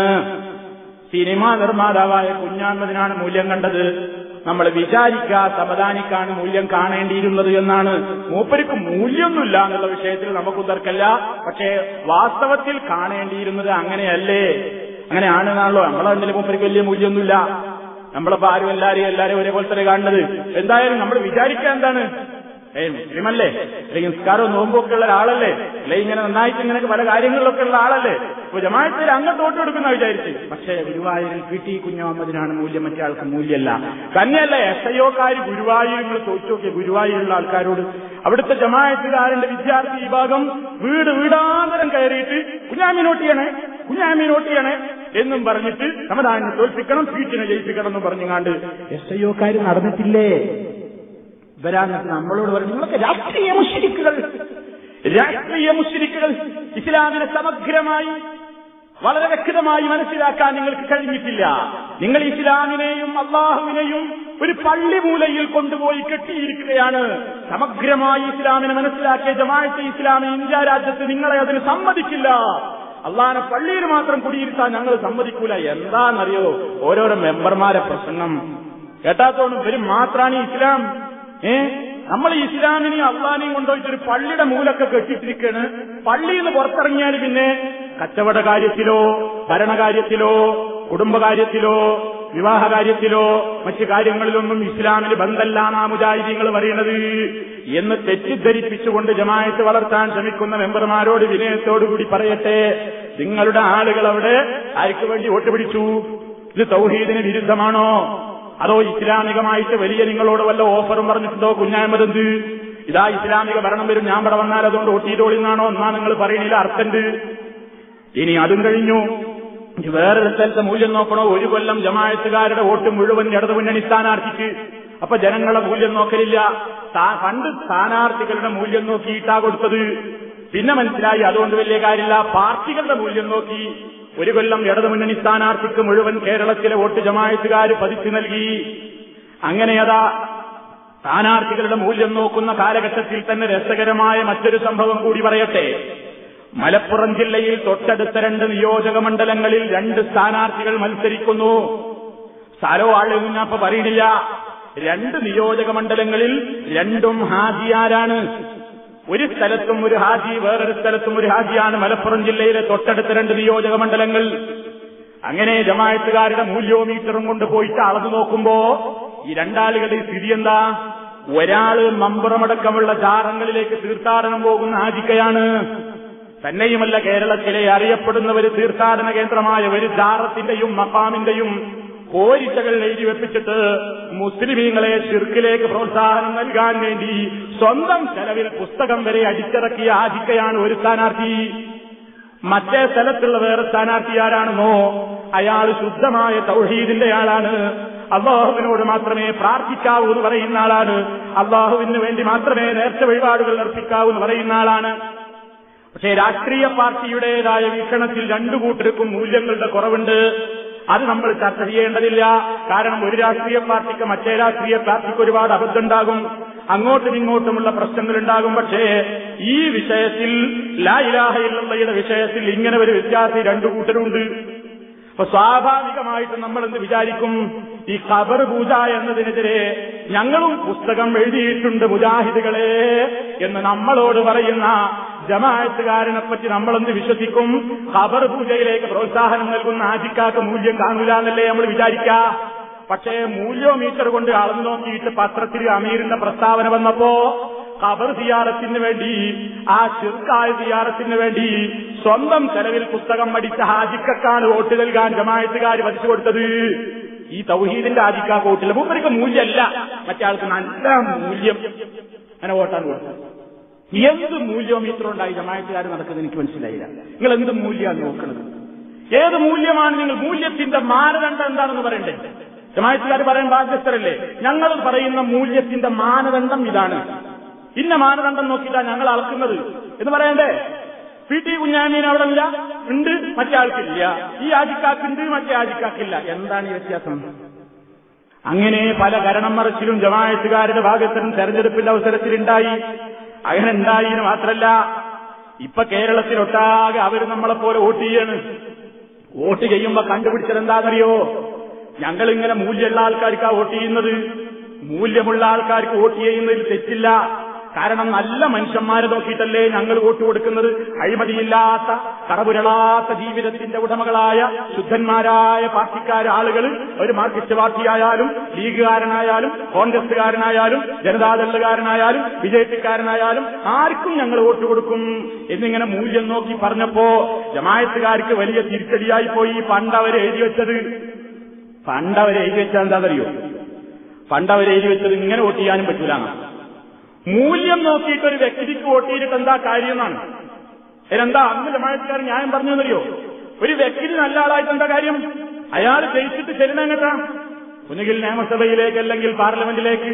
സിനിമാ നിർമ്മാതാവായ കുഞ്ഞായ്മതിനാണ് മൂല്യം കണ്ടത്. നമ്മൾ വിചാരിക്കുക സമദാനിക്കാണ് മൂല്യം കാണേണ്ടിയിരുന്നത് എന്നാണ്. മൂപ്പർക്ക് മൂല്യമൊന്നുമില്ല എന്നുള്ള വിഷയത്തിൽ നമുക്ക് തർക്കല്ല പക്ഷേ വാസ്തവത്തിൽ കാണേണ്ടിയിരുന്നത് അങ്ങനെയല്ലേ? അങ്ങനെയാണെന്നാണല്ലോ നമ്മളെ എന്തെങ്കിലും മൂപ്പർക്ക് വലിയ മൂല്യമൊന്നുമില്ല. നമ്മളിപ്പോ ആരും എല്ലാരെയും എല്ലാരെയും ഒരേപോലെ തന്നെ കാണുന്നത്? എന്തായാലും നമ്മൾ വിചാരിക്കുക എന്താണ്? ഏ മുസ്ലിമല്ലേ? അല്ലെങ്കിൽ നിസ്കാരവും നോമ്പൊക്കെ ഉള്ള ഒരാളല്ലേ? അല്ലെ ഇങ്ങനെ നന്നായിട്ട് ഇങ്ങനെ പല കാര്യങ്ങളിലൊക്കെ ഉള്ള ആളല്ലേ? അപ്പൊ ജമാഅത്തിൽ അങ്ങോട്ട് വോട്ട് കൊടുക്കുന്ന വിചാരിച്ച്. പക്ഷേ ഗുരുവായൂരിൽ പി ടി മൂല്യം മറ്റേ ആൾക്ക് മൂല്യമല്ല തന്നെയല്ല എസ് ഐ ഒക്കാർ ഗുരുവായൂരിൽ ചോദിച്ചു നോക്കിയ ഗുരുവായൂരുള്ള ആൾക്കാരോട്. അവിടുത്തെ ജമാഅത്തുകാരന്റെ വിദ്യാർത്ഥി വിഭാഗം വീട് വീടാന്തരം കയറിയിട്ട് കുഞ്ഞാമി ചെയ്യണേ കുഞ്ഞാമി ചെയ്യണേ എന്നും പറഞ്ഞിട്ട് സമദാനെ തോൽപ്പിക്കണം സീറ്റിനെ ജയിപ്പിക്കണം എന്നും പറഞ്ഞുങ്ങാണ്ട് എസ് ഐ ഒക്കാർ നടന്നിട്ടില്ലേ? ഇവരാന്നിട്ട് നമ്മളോട് പറഞ്ഞു. നിങ്ങളൊക്കെ രാഷ്ട്രീയ മുഷരിക്കുകൾ. രാഷ്ട്രീയ മുഷരിക്കുകൾ ഇസ്ലാമിനെ സമഗ്രമായി വളരെ വ്യക്തമായി മനസ്സിലാക്കാൻ നിങ്ങൾക്ക് കഴിഞ്ഞിട്ടില്ല. നിങ്ങൾ ഇസ്ലാമിനെയും അള്ളാഹുവിനെയും ഒരു പള്ളി മൂലയിൽ കൊണ്ടുപോയി കെട്ടിയിരിക്കുകയാണ്. സമഗ്രമായി ഇസ്ലാമിനെ മനസ്സിലാക്കിയ ജമാഅത്തെ ഇസ്ലാമി ഇന്ത്യ രാജ്യത്ത് നിങ്ങളെ അതിന് സമ്മതിക്കില്ല. അള്ളാഹിനെ പള്ളിയിൽ മാത്രം കുടിയിരുത്താൻ ഞങ്ങൾ സമ്മതിക്കൂല. എന്താണെന്നറിയോ? ഓരോരോ മെമ്പർമാരെ പ്രസംഗം കേട്ടാത്തോണ്ട് വരും മാത്രാണ് ഇസ്ലാം. ഏ? നമ്മൾ ഇസ്ലാമിനെയും അള്ളാനെയും കൊണ്ടുപോയിട്ട് ഒരു പള്ളിയുടെ മൂലൊക്കെ കെട്ടിട്ടിരിക്കാണ് പള്ളിയിൽ നിന്ന് പുറത്തിറങ്ങിയാൽ പിന്നെ കച്ചവട കാര്യത്തിലോ ഭരണകാര്യത്തിലോ കുടുംബകാര്യത്തിലോ വിവാഹ കാര്യത്തിലോ മറ്റു കാര്യങ്ങളിലൊന്നും ഇസ്ലാമിന് ബന്ധല്ലാന്നാ മുജാഹിദീങ്ങൾ പറയുന്നത്. എന്ന് തെറ്റിദ്ധരിപ്പിച്ചുകൊണ്ട് ജമായത്ത് വളർത്താൻ ശ്രമിക്കുന്ന മെമ്പർമാരോട് വിനയത്തോടുകൂടി പറയട്ടെ നിങ്ങളുടെ ആളുകൾ അവിടെ ആർക്ക് വേണ്ടി വോട്ട് പിടിച്ചു? ഇത് തൗഹീദിന് വിരുദ്ധമാണോ? അതോ ഇസ്ലാമികമായിട്ട് വലിയ നിങ്ങളോട് വല്ല ഓഫറും പറഞ്ഞിട്ടുണ്ടോ? കുഞ്ഞായ്മതെന്ത് ഇതാ ഇസ്ലാമിക ഭരണം വരും. ഞാൻ ഇവിടെ വന്നാൽ അതുകൊണ്ട് ഒട്ടിയിട്ടോളിന്നാണോ? എന്നാ നിങ്ങൾ പറയണില്ല. അർത്ഥണ്ട് ഇനി അതും കഴിഞ്ഞു. വേറൊരു സ്ഥലത്തെ മൂല്യം നോക്കണോ? ഒരു കൊല്ലം ജമായത്തുകാരുടെ വോട്ട് മുഴുവൻ ഇടതു മുന്നണി സ്ഥാനാർത്ഥിക്ക്. അപ്പൊ ജനങ്ങളെ മൂല്യം നോക്കലില്ല. പണ്ട് സ്ഥാനാർത്ഥികളുടെ മൂല്യം നോക്കിയിട്ടാ കൊടുത്തത്. പിന്നെ മനസ്സിലായി അതുകൊണ്ട് വലിയ കാര്യമില്ല. പാർട്ടികളുടെ മൂല്യം നോക്കി. ഒരു കൊല്ലം ഇടതുമുന്നണി സ്ഥാനാർത്ഥിക്ക് മുഴുവൻ കേരളത്തിലെ വോട്ട് ജമായത്തുകാർ പതിച്ചു നൽകി. അങ്ങനെ അതാ സ്ഥാനാർത്ഥികളുടെ മൂല്യം നോക്കുന്ന കാലഘട്ടത്തിൽ തന്നെ രസകരമായ മറ്റൊരു സംഭവം കൂടി പറയട്ടെ. മലപ്പുറം ജില്ലയിൽ തൊട്ടടുത്ത രണ്ട് നിയോജക മണ്ഡലങ്ങളിൽ രണ്ട് സ്ഥാനാർത്ഥികൾ മത്സരിക്കുന്നു. സ്ഥലോ ഇപ്പൊ പറയണില്ല രണ്ട് നിയോജക മണ്ഡലങ്ങളിൽ രണ്ടും ഹാജിയാരാണ്. ഒരു സ്ഥലത്തും ഒരു ഹാജി വേറൊരു സ്ഥലത്തും ഒരു ഹാജിയാണ് മലപ്പുറം ജില്ലയിലെ തൊട്ടടുത്ത രണ്ട് നിയോജക മണ്ഡലങ്ങൾ. അങ്ങനെ ജമായത്തുകാരുടെ മൂല്യോമീറ്ററും കൊണ്ട് പോയിട്ട് അളന്നു നോക്കുമ്പോ ഈ രണ്ടാളുകളുടെ സ്ഥിതി എന്താ? ഒരാൾ മമ്പുറമടക്കമുള്ള ജാറങ്ങളിലേക്ക് തീർത്ഥാടനം പോകുന്ന ഹാജിക്കയാണ്. തന്നെയുമല്ല കേരളത്തിലെ അറിയപ്പെടുന്ന ഒരു തീർത്ഥാടന കേന്ദ്രമായ ഒരു ജാറത്തിന്റെയും മക്കാമിന്റെയും പോരിച്ചകൾ എഴുതി വെപ്പിച്ചിട്ട് മുസ്ലിമീങ്ങളെ ചിർക്കിലേക്ക് പ്രോത്സാഹനം നൽകാൻ വേണ്ടി സ്വന്തം ചെലവിൽ പുസ്തകം വരെ അടിച്ചിറക്കിയ ആദിക്കയാണ് ഒരു സ്ഥാനാർത്ഥി. മറ്റേ സ്ഥലത്തുള്ള വേറെ സ്ഥാനാർത്ഥി ആരാണെന്നോ അയാൾ ശുദ്ധമായ തൗഹീദിന്റെ ആളാണ്. അള്ളാഹുവിനോട് മാത്രമേ പ്രാർത്ഥിക്കാവൂ എന്ന് പറയുന്ന ആളാണ്. അള്ളാഹുവിന് വേണ്ടി മാത്രമേ നേർച്ച വഴിപാടുകൾ അർപ്പിക്കാവൂ എന്ന് പറയുന്ന ആളാണ്. പക്ഷേ രാഷ്ട്രീയ പാർട്ടിയുടേതായ വീക്ഷണത്തിൽ രണ്ടു കൂട്ടർക്കും മൂല്യങ്ങളുടെ കുറവുണ്ട്. അത് നമ്മൾ ചർച്ച ചെയ്യേണ്ടതില്ല. കാരണം ഒരു രാഷ്ട്രീയ പാർട്ടിക്ക് മറ്റേ രാഷ്ട്രീയ പാർട്ടിക്ക് ഒരുപാട് അബദ്ധമുണ്ടാകും. അങ്ങോട്ടും ഇങ്ങോട്ടുമുള്ള പ്രശ്നങ്ങളുണ്ടാകും. പക്ഷേ ഈ വിഷയത്തിൽ ലാ ഇലാഹ ഇല്ലയുടെ വിഷയത്തിൽ ഇങ്ങനെ ഒരു വ്യത്യാസം രണ്ടു കൂട്ടരുണ്ട്. അപ്പൊ സ്വാഭാവികമായിട്ട് നമ്മൾ എന്ത് വിചാരിക്കും? ഈ ഖബർ പൂജ എന്നതിനെതിരെ ഞങ്ങളും പുസ്തകം എഴുതിയിട്ടുണ്ട് മുജാഹിദുകളെ എന്ന് നമ്മളോട് പറയുന്ന ജമാഅത്തുകാരനെ പറ്റി നമ്മളെന്ത് വിശ്വസിക്കും? ഖബർ പൂജയിലേക്ക് പ്രോത്സാഹനം നൽകുന്ന ആജിക്കാക്ക് മൂല്യം കാണൂല എന്നല്ലേ നമ്മൾ വിചാരിക്ക. പക്ഷേ മൂല്യോമീറ്റർ കൊണ്ട് അളന്നു നോക്കിയിട്ട് പത്രത്തിൽ അമീറിന്റെ പ്രസ്താവന വന്നപ്പോ ഖബർ സിയാറത്തിന് വേണ്ടി ആ ചെറുക്കായ സിയാറത്തിന് വേണ്ടി സ്വന്തം ചെലവിൽ പുസ്തകം പഠിച്ച ഹാജിക്കാണ് വോട്ട് നൽകാൻ ജമായത്തുകാർ വധിച്ചു കൊടുത്തത്. ഈ തൗഹീദിന്റെ ആജിക്കാ വോട്ടില്ല. മൂപ്പർക്ക് മൂല്യമല്ല. മറ്റേ ആൾക്ക് നല്ല മൂല്യം. അങ്ങനെ വോട്ടാണ് കൊടുത്തത്. എന്ത് മൂല്യോമീറ്റർ ഉണ്ടായി? ജമായത്തുകാർ നടക്കുന്നത് എനിക്ക് മനസ്സിലായില്ല. നിങ്ങൾ എന്ത് മൂല്യമാണ് നോക്കുന്നത് ഏത് മൂല്യമാണ് നിങ്ങൾ മൂല്യത്തിന്റെ മാനദണ്ഡം എന്താണെന്ന് പറയണ്ടേ? ജമായത്തുകാർ പറയാൻ ബാധ്യസ്ഥരല്ലേ? ഞങ്ങൾ പറയുന്ന മൂല്യത്തിന്റെ മാനദണ്ഡം ഇതാണ്. ഇന്ന മാനദണ്ഡം നോക്കിയിട്ടാണ് ഞങ്ങൾ അളക്കുന്നത്. എന്ന് പറയണ്ടേ? പി ടി കുഞ്ഞാമീൻ അവിടെ ഇല്ല ഉണ്ട് മറ്റേ ആൾക്കില്ല. ഈ ആജിക്കാക്കുണ്ട് മറ്റേ ആജിക്കാക്കില്ല. എന്താണ് ഈ വ്യത്യാസം? അങ്ങനെ പല കരണം മറിച്ചിലും ജമായത്തുകാരുടെ ഭാഗത്തിനും തെരഞ്ഞെടുപ്പിന്റെ അവസരത്തിലുണ്ടായി. അങ്ങനെ ഉണ്ടായിന് മാത്രല്ല ഇപ്പൊ കേരളത്തിലൊട്ടാകെ അവർ നമ്മളെ പോലെ വോട്ട് ചെയ്യാണ്. വോട്ട് ചെയ്യുമ്പോ കണ്ടുപിടിച്ചത് എന്താണെന്നറിയോ ഞങ്ങൾ ഇങ്ങനെ മൂല്യമുള്ള ആൾക്കാർക്കാ വോട്ട് ചെയ്യുന്നത്. മൂല്യമുള്ള ആൾക്കാർക്ക് വോട്ട് ചെയ്യുന്നതിൽ തെറ്റില്ല. കാരണം നല്ല മനുഷ്യന്മാരെ നോക്കിയിട്ടല്ലേ ഞങ്ങൾ വോട്ട് കൊടുക്കുന്നത്. അഴിമതിയില്ലാത്ത കറപുരളാത്ത ജീവിതത്തിന്റെ ഉടമകളായ ശുദ്ധന്മാരായ പാർട്ടിക്കാര ആളുകൾ ഒരു മാർക്സിസ്റ്റ് പാർട്ടിയായാലും ലീഗുകാരനായാലും കോൺഗ്രസുകാരനായാലും ജനതാദളുകാരനായാലും ബി ജെ ആർക്കും ഞങ്ങൾ വോട്ട് കൊടുക്കും. എന്നിങ്ങനെ മൂല്യം നോക്കി പറഞ്ഞപ്പോ ജമായത്തുകാർക്ക് വലിയ തിരിച്ചടിയായി പോയി. പണ്ടവരെ എഴുതി വെച്ചത്. പണ്ടവരെ എഴുതി വെച്ചാൽ എന്താണെന്നറിയോ പണ്ടവരെ എഴുതി വെച്ചത് ഇങ്ങനെ വോട്ട് ചെയ്യാനും പറ്റൂല മൂല്യം നോക്കിയിട്ട് ഒരു വ്യക്തിക്ക് വോട്ട് എന്താ കാര്യം എന്നാണ് അതിനെന്താ അന്ന് ജമായത്തുകാരൻ ന്യായം പറഞ്ഞു എന്നറിയോ ഒരു വ്യക്തി നല്ല ആളായിട്ട് എന്താ കാര്യം? അയാൾ ജയിച്ചിട്ട് എങ്ങട്ടാ? ഒന്നുകിൽ നിയമസഭയിലേക്ക് അല്ലെങ്കിൽ പാർലമെന്റിലേക്ക്.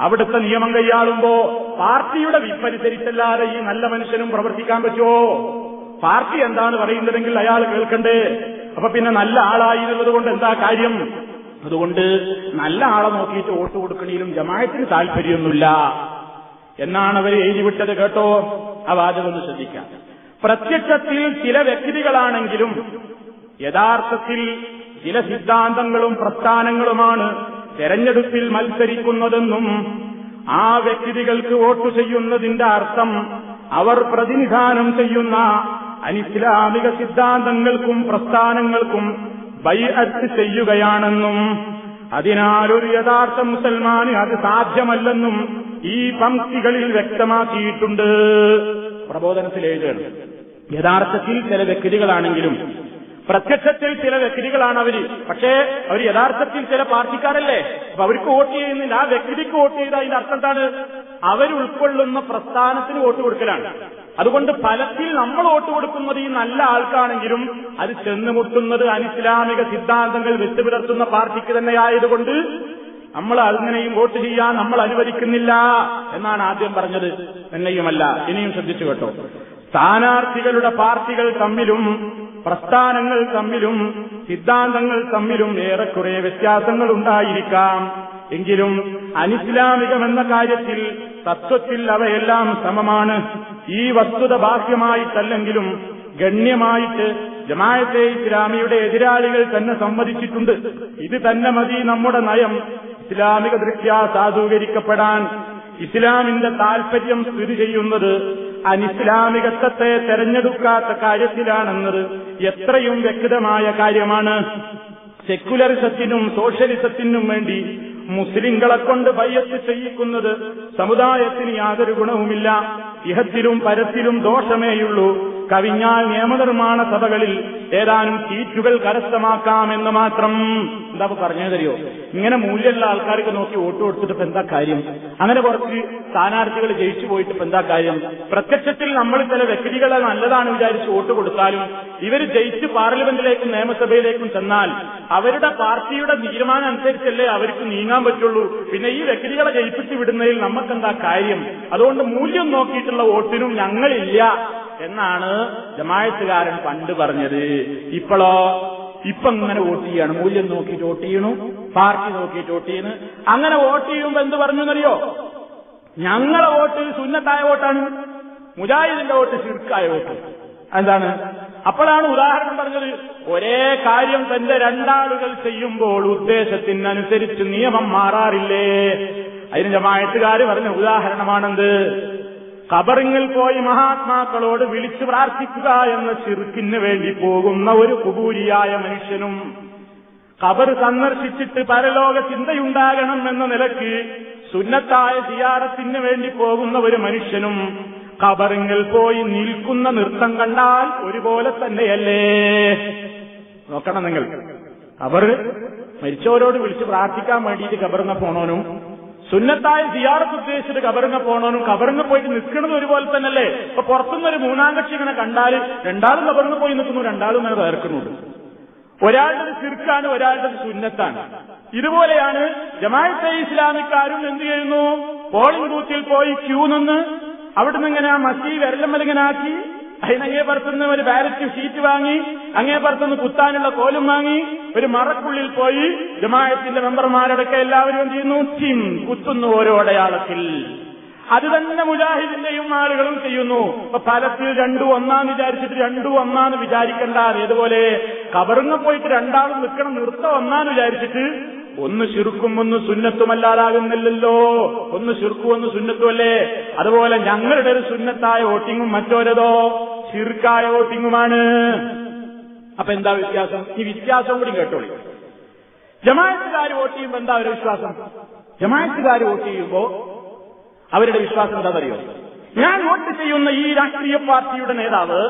അവിടുത്തെ നിയമം കൈയാളുമ്പോ പാർട്ടിയുടെ വിപ്പനുസരിച്ചല്ലാതെ ഈ നല്ല മനുഷ്യനും പ്രവർത്തിക്കാൻ പറ്റുമോ പാർട്ടി എന്താണ് പറയുന്നതെങ്കിൽ അയാൾ കേൾക്കണ്ടേ? അപ്പൊ പിന്നെ നല്ല ആളായി എന്നുള്ളത് കൊണ്ട് എന്താ കാര്യം? അതുകൊണ്ട് നല്ല ആളെ നോക്കിയിട്ട് വോട്ട് കൊടുക്കണേലും ജമായത്തിന് താല്പര്യമൊന്നുമില്ല. എന്നാണ് അവർ എഴുതിവിട്ടത് കേട്ടോ? ആ വാചകം ഒന്ന് ശ്രദ്ധിക്കാം. പ്രത്യക്ഷത്തിൽ ചില വ്യക്തികളാണെങ്കിലും യഥാർത്ഥത്തിൽ ചില സിദ്ധാന്തങ്ങളും പ്രസ്ഥാനങ്ങളുമാണ് തെരഞ്ഞെടുപ്പിൽ മത്സരിക്കുന്നതെന്നും ആ വ്യക്തികൾക്ക് വോട്ട് ചെയ്യുന്നതിന്റെ അർത്ഥം അവർ പ്രതിനിധാനം ചെയ്യുന്ന അനിസ്ലാമിക സിദ്ധാന്തങ്ങൾക്കും പ്രസ്ഥാനങ്ങൾക്കും ബൈഅത്ത് ചെയ്യുകയാണെന്നും അതിനാൽ ഒരു യഥാർത്ഥ മുസൽമാന് അത് സാധ്യമല്ലെന്നും ഈ പംക്തികളിൽ വ്യക്തമാക്കിയിട്ടുണ്ട്. പ്രബോധനത്തിൽ എഴുതുകയാണ് യഥാർത്ഥത്തിൽ ചില വ്യക്തികളാണെങ്കിലും പ്രത്യക്ഷത്തിൽ ചില വ്യക്തികളാണ് അവർ പക്ഷേ അവർ യഥാർത്ഥത്തിൽ ചില പാർട്ടിക്കാരല്ലേ? അപ്പൊ അവർക്ക് വോട്ട് ചെയ്യുന്നില്ല ആ വ്യക്തിക്ക് വോട്ട് ചെയ്ത അതിന്റെ അർത്ഥം എന്താണ്? അവരുൾക്കൊള്ളുന്ന പ്രസ്ഥാനത്തിന് വോട്ട് കൊടുക്കലാണ്. അതുകൊണ്ട് ഫലത്തിൽ നമ്മൾ വോട്ട് കൊടുക്കുന്നത് ഈ നല്ല ആൾക്കാണെങ്കിലും അത് ചെന്നുമുട്ടുന്നത് അനിസ്ലാമിക സിദ്ധാന്തങ്ങൾ വിട്ടുപുലർത്തുന്ന പാർട്ടിക്ക് തന്നെയായതുകൊണ്ട് നമ്മൾ അങ്ങനെയും വോട്ട് ചെയ്യാൻ നമ്മൾ അനുവദിക്കുന്നില്ല എന്നാണ് ആദ്യം പറഞ്ഞത്. എന്നെയുമല്ല ഇനിയും ശ്രദ്ധിച്ചു കേട്ടോ. സ്ഥാനാർത്ഥികളുടെ പാർട്ടികൾ തമ്മിലും പ്രസ്ഥാനങ്ങൾ തമ്മിലും സിദ്ധാന്തങ്ങൾ തമ്മിലും ഏറെക്കുറെ വ്യത്യാസങ്ങൾ ഉണ്ടായിരിക്കാം. എങ്കിലും അനിസ്ലാമികമെന്ന കാര്യത്തിൽ തത്വത്തിൽ അവയെല്ലാം സമമാണ്. ഈ വസ്തുത ബാഹ്യമായിട്ടല്ലെങ്കിലും ഗണ്യമായിട്ട് ജമായത്തെ ഇസ്ലാമിയുടെ എതിരാളികൾ തന്നെ സമ്മതിച്ചിട്ടുണ്ട്. ഇത് തന്നെ മതി നമ്മുടെ നയം. ഇസ്ലാമിക ദൃഷ്ട്യാ സാധൂകരിക്കപ്പെടാൻ ഇസ്ലാമിന്റെ താൽപര്യം സ്ഥിതി ചെയ്യുന്നത് അനിസ്ലാമികത്വത്തെ തെരഞ്ഞെടുക്കാത്ത കാര്യത്തിലാണെന്നത് എത്രയും വ്യക്തമായ കാര്യമാണ്. സെക്യുലറിസത്തിനും സോഷ്യലിസത്തിനും വേണ്ടി മുസ്ലിങ്ങളെ കൊണ്ട് ബയ്യത്ത് ചെയ്യിക്കുന്നത് സമുദായത്തിന് യാതൊരു ഗുണവുമില്ല. ഇഹത്തിലും പരത്തിലും ദോഷമേയുള്ളൂ. കവിഞ്ഞാൽ നിയമനിർമ്മാണ സഭകളിൽ ഏതാനും സീറ്റുകൾ കരസ്ഥമാക്കാമെന്ന് മാത്രം. എന്താ പറഞ്ഞു തരുമോ ഇങ്ങനെ മൂല്യമുള്ള ആൾക്കാർക്ക് നോക്കി വോട്ട് കൊടുത്തിട്ട് എന്താ കാര്യം? അങ്ങനെ കുറച്ച് സ്ഥാനാർത്ഥികൾ ജയിച്ചു പോയിട്ട് എന്താ കാര്യം? പ്രത്യക്ഷത്തിൽ നമ്മൾ ചില വ്യക്തികളെ നല്ലതാണ് വിചാരിച്ച് വോട്ട് കൊടുത്താലും ഇവർ ജയിച്ച് പാർലമെന്റിലേക്കും നിയമസഭയിലേക്കും ചെന്നാൽ അവരുടെ പാർട്ടിയുടെ തീരുമാനം അനുസരിച്ചല്ലേ അവർക്ക് നീങ്ങാൻ പറ്റുള്ളൂ. പിന്നെ ഈ വ്യക്തികളെ ജയിപ്പിച്ചു വിടുന്നതിൽ നമുക്കെന്താ കാര്യം? അതുകൊണ്ട് മൂല്യം നോക്കിയിട്ടുള്ള വോട്ടിനും ഞങ്ങളില്ല എന്നാണ് ജമായത്തുകാരൻ പണ്ട് പറഞ്ഞത്. ഇപ്പോഴോ ഇപ്പൊ ഇങ്ങനെ വോട്ട് ചെയ്യാണ്. മൂല്യം നോക്കിയിട്ട് വോട്ട് ചെയ്യണു. പാർട്ടി നോക്കിയിട്ട് വോട്ട് ചെയ്യുന്നു അങ്ങനെ വോട്ട് ചെയ്യുമ്പോ എന്ത് പറഞ്ഞു എന്നറിയോ ഞങ്ങളെ വോട്ട് സുന്നത്തായ വോട്ടാണ്. മുജാഹിദിന്റെ വോട്ട് ശിർക്കായ വോട്ട്. എന്താണ്? അപ്പോഴാണ് ഉദാഹരണം പറഞ്ഞത് ഒരേ കാര്യം തന്റെ രണ്ടാളുകൾ ചെയ്യുമ്പോൾ ഉദ്ദേശത്തിനനുസരിച്ച് നിയമം മാറാറില്ലേ? അതിന് ജമായത്തുകാർ പറഞ്ഞ ഉദാഹരണമാണെന്ത്? കബറിങ്ങിൽ പോയി മഹാത്മാക്കളോട് വിളിച്ചു പ്രാർത്ഥിക്കുക എന്ന ചിറുക്കിന് വേണ്ടി പോകുന്ന ഒരു കുബൂരിയായ മനുഷ്യനും കബർ സന്ദർശിച്ചിട്ട് പരലോക ചിന്തയുണ്ടാകണം എന്ന നിലയ്ക്ക് സുന്നത്തായ സിയാറത്തിന് വേണ്ടി പോകുന്ന ഒരു മനുഷ്യനും കബറിങ്ങിൽ പോയി നിൽക്കുന്ന നൃത്തം കണ്ടാൽ ഒരുപോലെ തന്നെയല്ലേ? നോക്കണം നിങ്ങൾ. അവർ മരിച്ചവരോട് വിളിച്ച് പ്രാർത്ഥിക്കാൻ വേണ്ടിയിട്ട് കബറിങ്ങ പോണോനും സുന്നത്തായ സിയാറത്ത് ഉദ്ദേശിച്ചിട്ട് കബറിങ്ങ പോണോനും കബറിങ്ങ പോയിട്ട് നിൽക്കുന്നത് ഒരുപോലെ തന്നെയല്ലേ? ഇപ്പൊ പുറത്തുനിന്നൊരു മൂന്നാം കക്ഷി ഇങ്ങനെ കണ്ടാൽ രണ്ടാളും കബറിങ്ങ പോയി നിൽക്കുന്നു രണ്ടാളും ഇങ്ങനെ വേർക്കുന്നുണ്ട്. ഒരാളുടെ സിർക്കാണ് ഒരാളുടെ സുന്നത്താണ്. ഇതുപോലെയാണ് ജമാഅത്തെ ഇസ്ലാമിക്കാരും എന്ത് ചെയ്യുന്നു? പോളിംഗ് ബൂത്തിൽ പോയി ക്യൂ നിന്ന് അവിടുന്ന് ഇങ്ങനെ ആ മസി വിരലമ്മലിങ്ങനെ ആക്കി അതിനങ്ങേ പുറത്തുനിന്ന് ഒരു ബാലറ്റ് ഷീറ്റ് വാങ്ങി അങ്ങേ പുറത്തുനിന്ന് കുത്താനുള്ള കോലും വാങ്ങി ഒരു മറക്കുള്ളിൽ പോയി ജമായത്തിന്റെ മെമ്പർമാരടക്കം എല്ലാവരും ചെയ്യുന്നു? ചിം കുത്തുന്നു ഓരോ അടയാളത്തിൽ. അത് തന്നെ മുജാഹിദിന്റെയും ആളുകളും ചെയ്യുന്നു. ഇപ്പൊ ഫലത്തിൽ രണ്ടു ഒന്നാന്ന് വിചാരിച്ചിട്ട് രണ്ടു ഒന്നാന്ന് വിചാരിക്കണ്ട. ഏതുപോലെ കബറുങ്ങ പോയിട്ട് രണ്ടാളും നിൽക്കണം നിർത്ത ഒന്നാന്ന് വിചാരിച്ചിട്ട് ഒന്ന് ചുരുക്കും ഒന്ന് സുന്നത്തുമല്ലാതാകുന്നില്ലല്ലോ. ഒന്ന് ചുരുക്കും ഒന്ന് സുന്നത്തുമല്ലേ? അതുപോലെ ഞങ്ങളുടെ ഒരു സുന്നത്തായ വോട്ടിങ്ങും മറ്റോരതോ ചുരുക്കായ വോട്ടിങ്ങുമാണ്. അപ്പൊ എന്താ വ്യത്യാസം? ഈ വ്യത്യാസം കൂടി കേട്ടോളൂ. ജമായത്തുകാർ വോട്ട് ചെയ്യുമ്പോൾ എന്താ അവരുടെ വിശ്വാസം? ജമായത്തുകാർ വോട്ട് ചെയ്യുമ്പോ അവരുടെ വിശ്വാസം എന്താണെന്നറിയോ ഞാൻ വോട്ട് ചെയ്യുന്ന ഈ രാഷ്ട്രീയ പാർട്ടിയുടെ നേതാവ്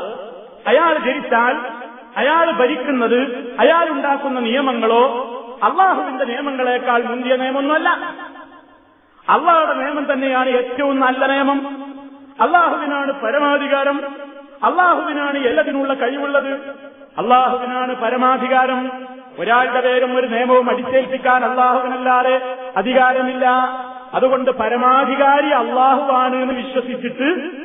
അയാൾ ധരിച്ചാൽ അയാൾ ഭരിക്കുന്നത് അയാൾ ഉണ്ടാക്കുന്ന നിയമങ്ങളോ അള്ളാഹുവിന്റെ നിയമങ്ങളെക്കാൾ മുന്തിയ നിയമമൊന്നുമല്ല. അള്ളാഹുടെ നിയമം തന്നെയാണ് ഏറ്റവും നല്ല നിയമം. അള്ളാഹുവിനാണ് പരമാധികാരം. അള്ളാഹുവിനാണ് എല്ലാത്തിനുള്ള കഴിവുള്ളത്. അള്ളാഹുവിനാണ് പരമാധികാരം. ഒരാളുടെ പേരും ഒരു നിയമവും അടിച്ചേൽപ്പിക്കാൻ അള്ളാഹുവിനല്ലാതെ അധികാരമില്ല. അതുകൊണ്ട് പരമാധികാരി അള്ളാഹുവാണ് എന്ന് വിശ്വസിച്ചിട്ട്